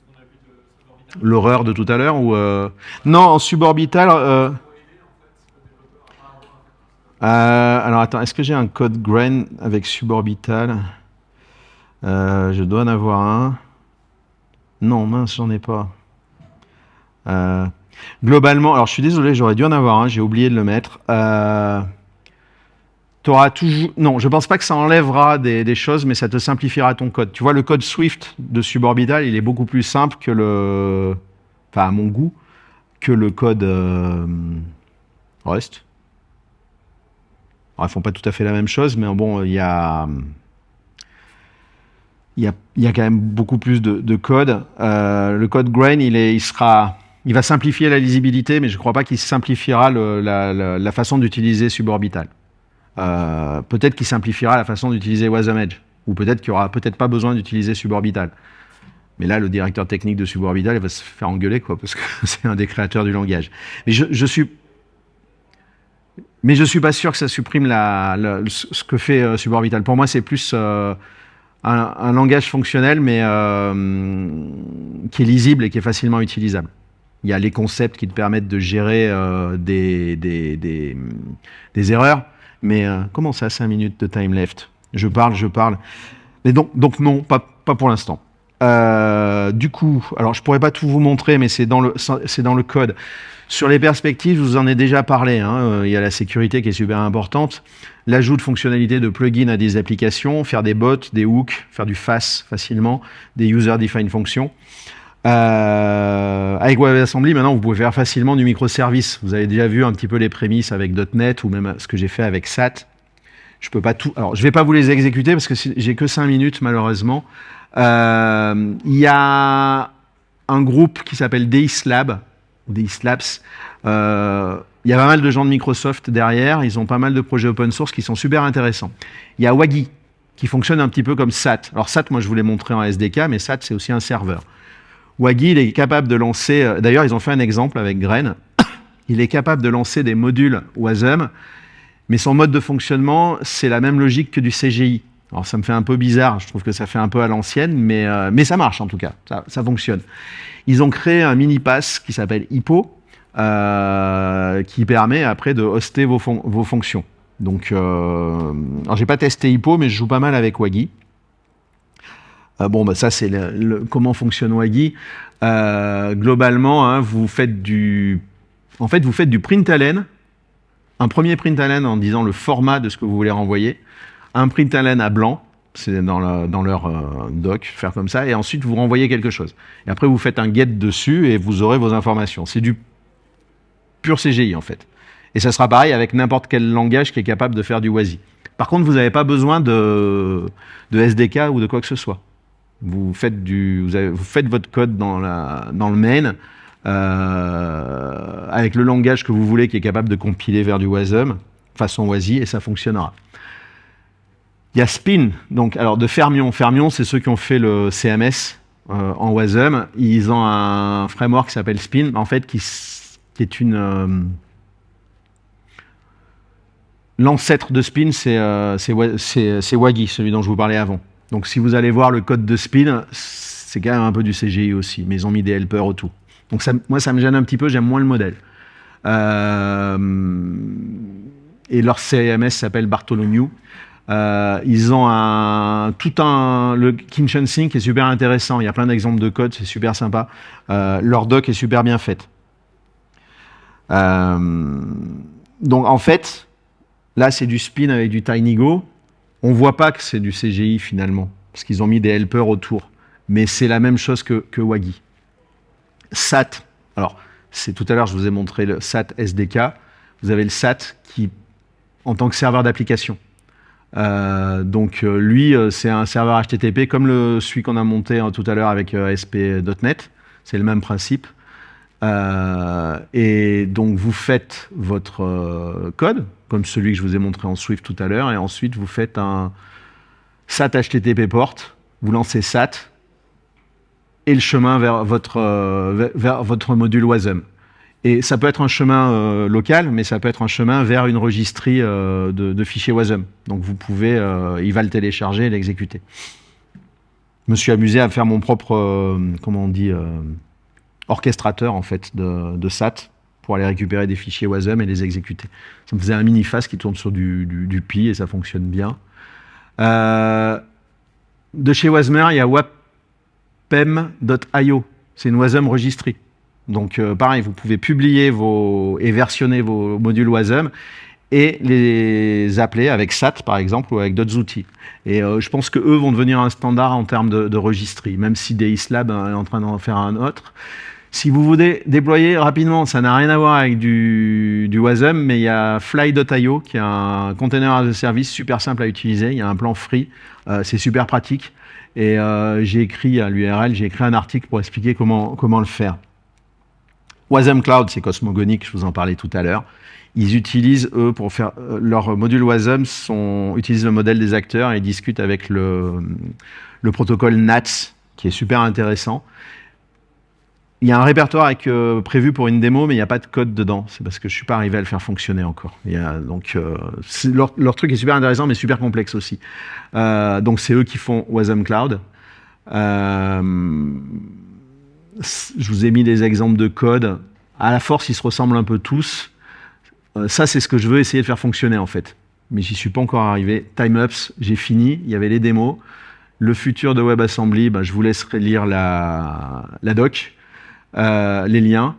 Comme. euh. L'horreur de tout à l'heure ou euh, Non, en suborbital. euh, Pour aider en fait le développeur à pas avoir à faire tout ça. Euh, alors attends, est-ce que j'ai un code grain avec suborbital? Euh, Je dois en avoir un. Non, mince, j'en ai pas. Euh, globalement, alors je suis désolé, j'aurais dû en avoir un, j'ai oublié de le mettre. T'auras toujours. Non, je pense pas que ça enlèvera des, des choses, mais ça te simplifiera ton code. Tu vois, le code Swift de suborbital, il est beaucoup plus simple que le. Enfin, à mon goût, que le code Rust. Alors, ils font pas tout à fait la même chose, mais bon, il y a. Il y a, quand même beaucoup plus de, de code. Euh, le code Grain, il, est, il, sera, il va simplifier la lisibilité, mais je ne crois pas qu'il simplifiera la, façon d'utiliser Suborbital. Euh, peut-être qu'il simplifiera la façon d'utiliser Wasm ou peut-être qu'il n'y aura peut-être pas besoin d'utiliser Suborbital. Mais là, le directeur technique de Suborbital, il va se faire engueuler, quoi, parce que c'est un des créateurs du langage. Mais je, je suis mais je suis pas sûr que ça supprime ce que fait euh, Suborbital. Pour moi, c'est plus euh, un, langage fonctionnel, mais euh, qui est lisible et qui est facilement utilisable. Il y a les concepts qui te permettent de gérer des, des, des, des erreurs. Mais comment ça, 5 minutes de time left? Je parle, je parle. Mais donc, donc non, pas, pas pour l'instant. Du coup, alors je pourrais pas tout vous montrer, mais c'est dans le, c'est dans le code. Sur les perspectives, je vous en ai déjà parlé. hein, euh, Il y a la sécurité qui est super importante. L'ajout de fonctionnalités de plugins à des applications, faire des bots, des hooks, faire du FAS facilement, des user-defined functions. Euh, avec WebAssembly, maintenant, vous pouvez faire facilement du microservice. Vous avez déjà vu un petit peu les prémices avec .NET ou même ce que j'ai fait avec SAT. Je peux pas tout. Alors, je vais pas vous les exécuter parce que j'ai que 5 minutes malheureusement. Euh, Il y a un groupe qui s'appelle DISLab, DISLabs. Euh, il y a pas mal de gens de Microsoft derrière. Ils ont pas mal de projets open source qui sont super intéressants. Il y a Wagi qui fonctionne un petit peu comme SAT. Alors SAT, moi je vous l'ai montré en SDK, mais SAT c'est aussi un serveur. Wagi, il est capable de lancer. euh, D'ailleurs, ils ont fait un exemple avec Grain. Il est capable de lancer des modules Wasm, mais son mode de fonctionnement, c'est la même logique que du CGI. Alors ça me fait un peu bizarre, je trouve que ça fait un peu à l'ancienne, mais, euh, mais ça marche en tout cas, ça, fonctionne. Ils ont créé un mini pass qui s'appelle Hippo, euh, qui permet après de hoster vos, fon- vos fonctions. Donc, euh, alors j'ai pas testé Hippo, mais je joue pas mal avec Wagi. Euh, bon, bah ça c'est comment fonctionne Wagi. Globalement, hein, vous faites du, en fait, vous faites du println, un premier println en disant le format de ce que vous voulez renvoyer, un println à blanc, c'est dans, le- dans leur euh, doc, faire comme ça, et ensuite vous renvoyez quelque chose. Et après vous faites un get dessus et vous aurez vos informations. C'est du pur CGI en fait. Et ça sera pareil avec n'importe quel langage qui est capable de faire du WASI. Par contre, vous n'avez pas besoin de, SDK ou de quoi que ce soit. Vous faites, votre code dans le main. euh, avec le langage que vous voulez qui est capable de compiler vers du WASM, façon WASI, et ça fonctionnera. Il y a Spin, donc alors de Fermion. Fermion, c'est ceux qui ont fait le CMS euh, en WASM. Ils ont un framework qui s'appelle Spin, en fait, qui, est une... euh, L'ancêtre de Spin, c'est euh, Wagi, celui dont je vous parlais avant. Donc si vous allez voir le code de Spin, c'est quand même un peu du CGI aussi, mais ils ont mis des helpers autour. Donc moi, ça me gêne un petit peu, j'aime moins le modèle. Et leur CMS s'appelle Bartholomew. Euh, ils ont un, tout un, le Kitchen Sync est super intéressant. Il y a plein d'exemples de code, c'est super sympa. Euh, leur doc est super bien faite. Euh, donc en fait, là c'est du spin avec du TinyGo. On voit pas que c'est du CGI finalement, parce qu'ils ont mis des helpers autour. Mais c'est la même chose que, que Wagi. SAT. Alors, c'est tout à l'heure, je vous ai montré le SAT SDK. Vous avez le SAT qui, en tant que serveur d'application. Euh, donc, euh, lui, euh, c'est un serveur HTTP comme le, celui qu'on a monté euh, tout à l'heure avec ASP.NET. C'est le même principe. Et donc, vous faites votre code, comme celui que je vous ai montré en Swift tout à l'heure, et ensuite, vous faites un SAT HTTP port, vous lancez SAT, et le chemin vers votre, vers votre module WASM. Et ça peut être un chemin euh, local, mais ça peut être un chemin vers une registrie euh, de, fichiers WASM. Donc vous pouvez, euh, il va le télécharger et l'exécuter. Je me suis amusé à faire mon propre, comment on dit, orchestrateur en fait de, SAT pour aller récupérer des fichiers WASM et les exécuter. Ça me faisait un mini-face qui tourne sur du, Pi et ça fonctionne bien. De chez Wasmer, il y a wapem.io. C'est une WASM registrée. Donc euh, pareil, vous pouvez publier vos, et versionner vos modules WASM et les appeler avec SAT par exemple ou avec d'autres outils. Et euh, je pense que eux vont devenir un standard en termes de, de registrie, même si DXLab est en train d'en faire un autre. Si vous voulez déployer rapidement, ça n'a rien à voir avec du, WASM, mais il y a Fly.io qui est un container de service super simple à utiliser. Il y a un plan free, euh, c'est super pratique. Et euh, j'ai écrit à l'URL, j'ai écrit un article pour expliquer comment, comment le faire. Wasm Cloud, c'est cosmogonique, je vous en parlais tout à l'heure. Ils utilisent, eux, pour faire euh, leur module Wasm, sont, utilisent le modèle des acteurs et discutent avec le, le protocole NATS, qui est super intéressant. Il y a un répertoire euh, prévu pour une démo, mais il n'y a pas de code dedans. C'est parce que je ne suis pas arrivé à le faire fonctionner encore. Donc, euh, leur, truc est super intéressant, mais super complexe aussi. Donc, c'est eux qui font Wasm Cloud. Je vous ai mis des exemples de code. À la force, ils se ressemblent un peu tous. Euh, ça, c'est ce que je veux essayer de faire fonctionner, en fait. Mais j'y suis pas encore arrivé. Timeups, j'ai fini. Il y avait les démos. Le futur de WebAssembly, ben, je vous laisserai lire la, la doc, euh, les liens.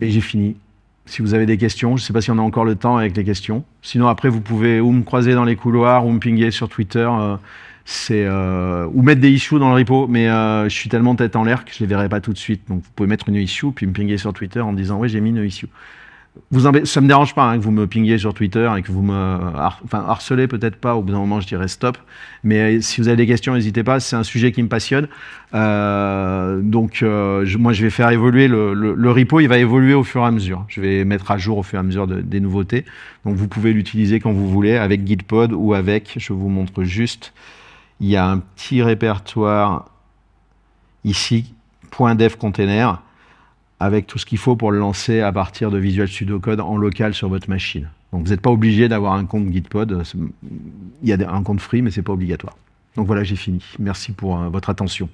Et j'ai fini. Si vous avez des questions, je ne sais pas si on a encore le temps avec les questions. Sinon, après, vous pouvez ou me croiser dans les couloirs ou me pinguer sur Twitter. euh, c'est euh, ou mettre des issues dans le repo, mais euh, je suis tellement tête en l'air que je les verrai pas tout de suite. Donc vous pouvez mettre une issue puis me pinguer sur Twitter en disant ouais j'ai mis une issue. Vous ça me dérange pas hein, que vous me pinguiez sur Twitter et que vous me enfin harcelez peut-être pas. Au bout d'un moment je dirais stop. Mais euh, si vous avez des questions, n'hésitez pas. C'est un sujet qui me passionne. Donc moi je vais faire évoluer le, le- repo. Il va évoluer au fur et à mesure. Je vais mettre à jour au fur et à mesure de- des nouveautés. Donc vous pouvez l'utiliser quand vous voulez avec Gitpod ou avec. Je vous montre juste. Il y a un petit répertoire ici, .dev container, avec tout ce qu'il faut pour le lancer à partir de Visual Studio Code en local sur votre machine. Donc vous n'êtes pas obligé d'avoir un compte Gitpod. Il y a un compte free, mais c'est pas obligatoire. Donc voilà, j'ai fini. Merci pour euh, votre attention.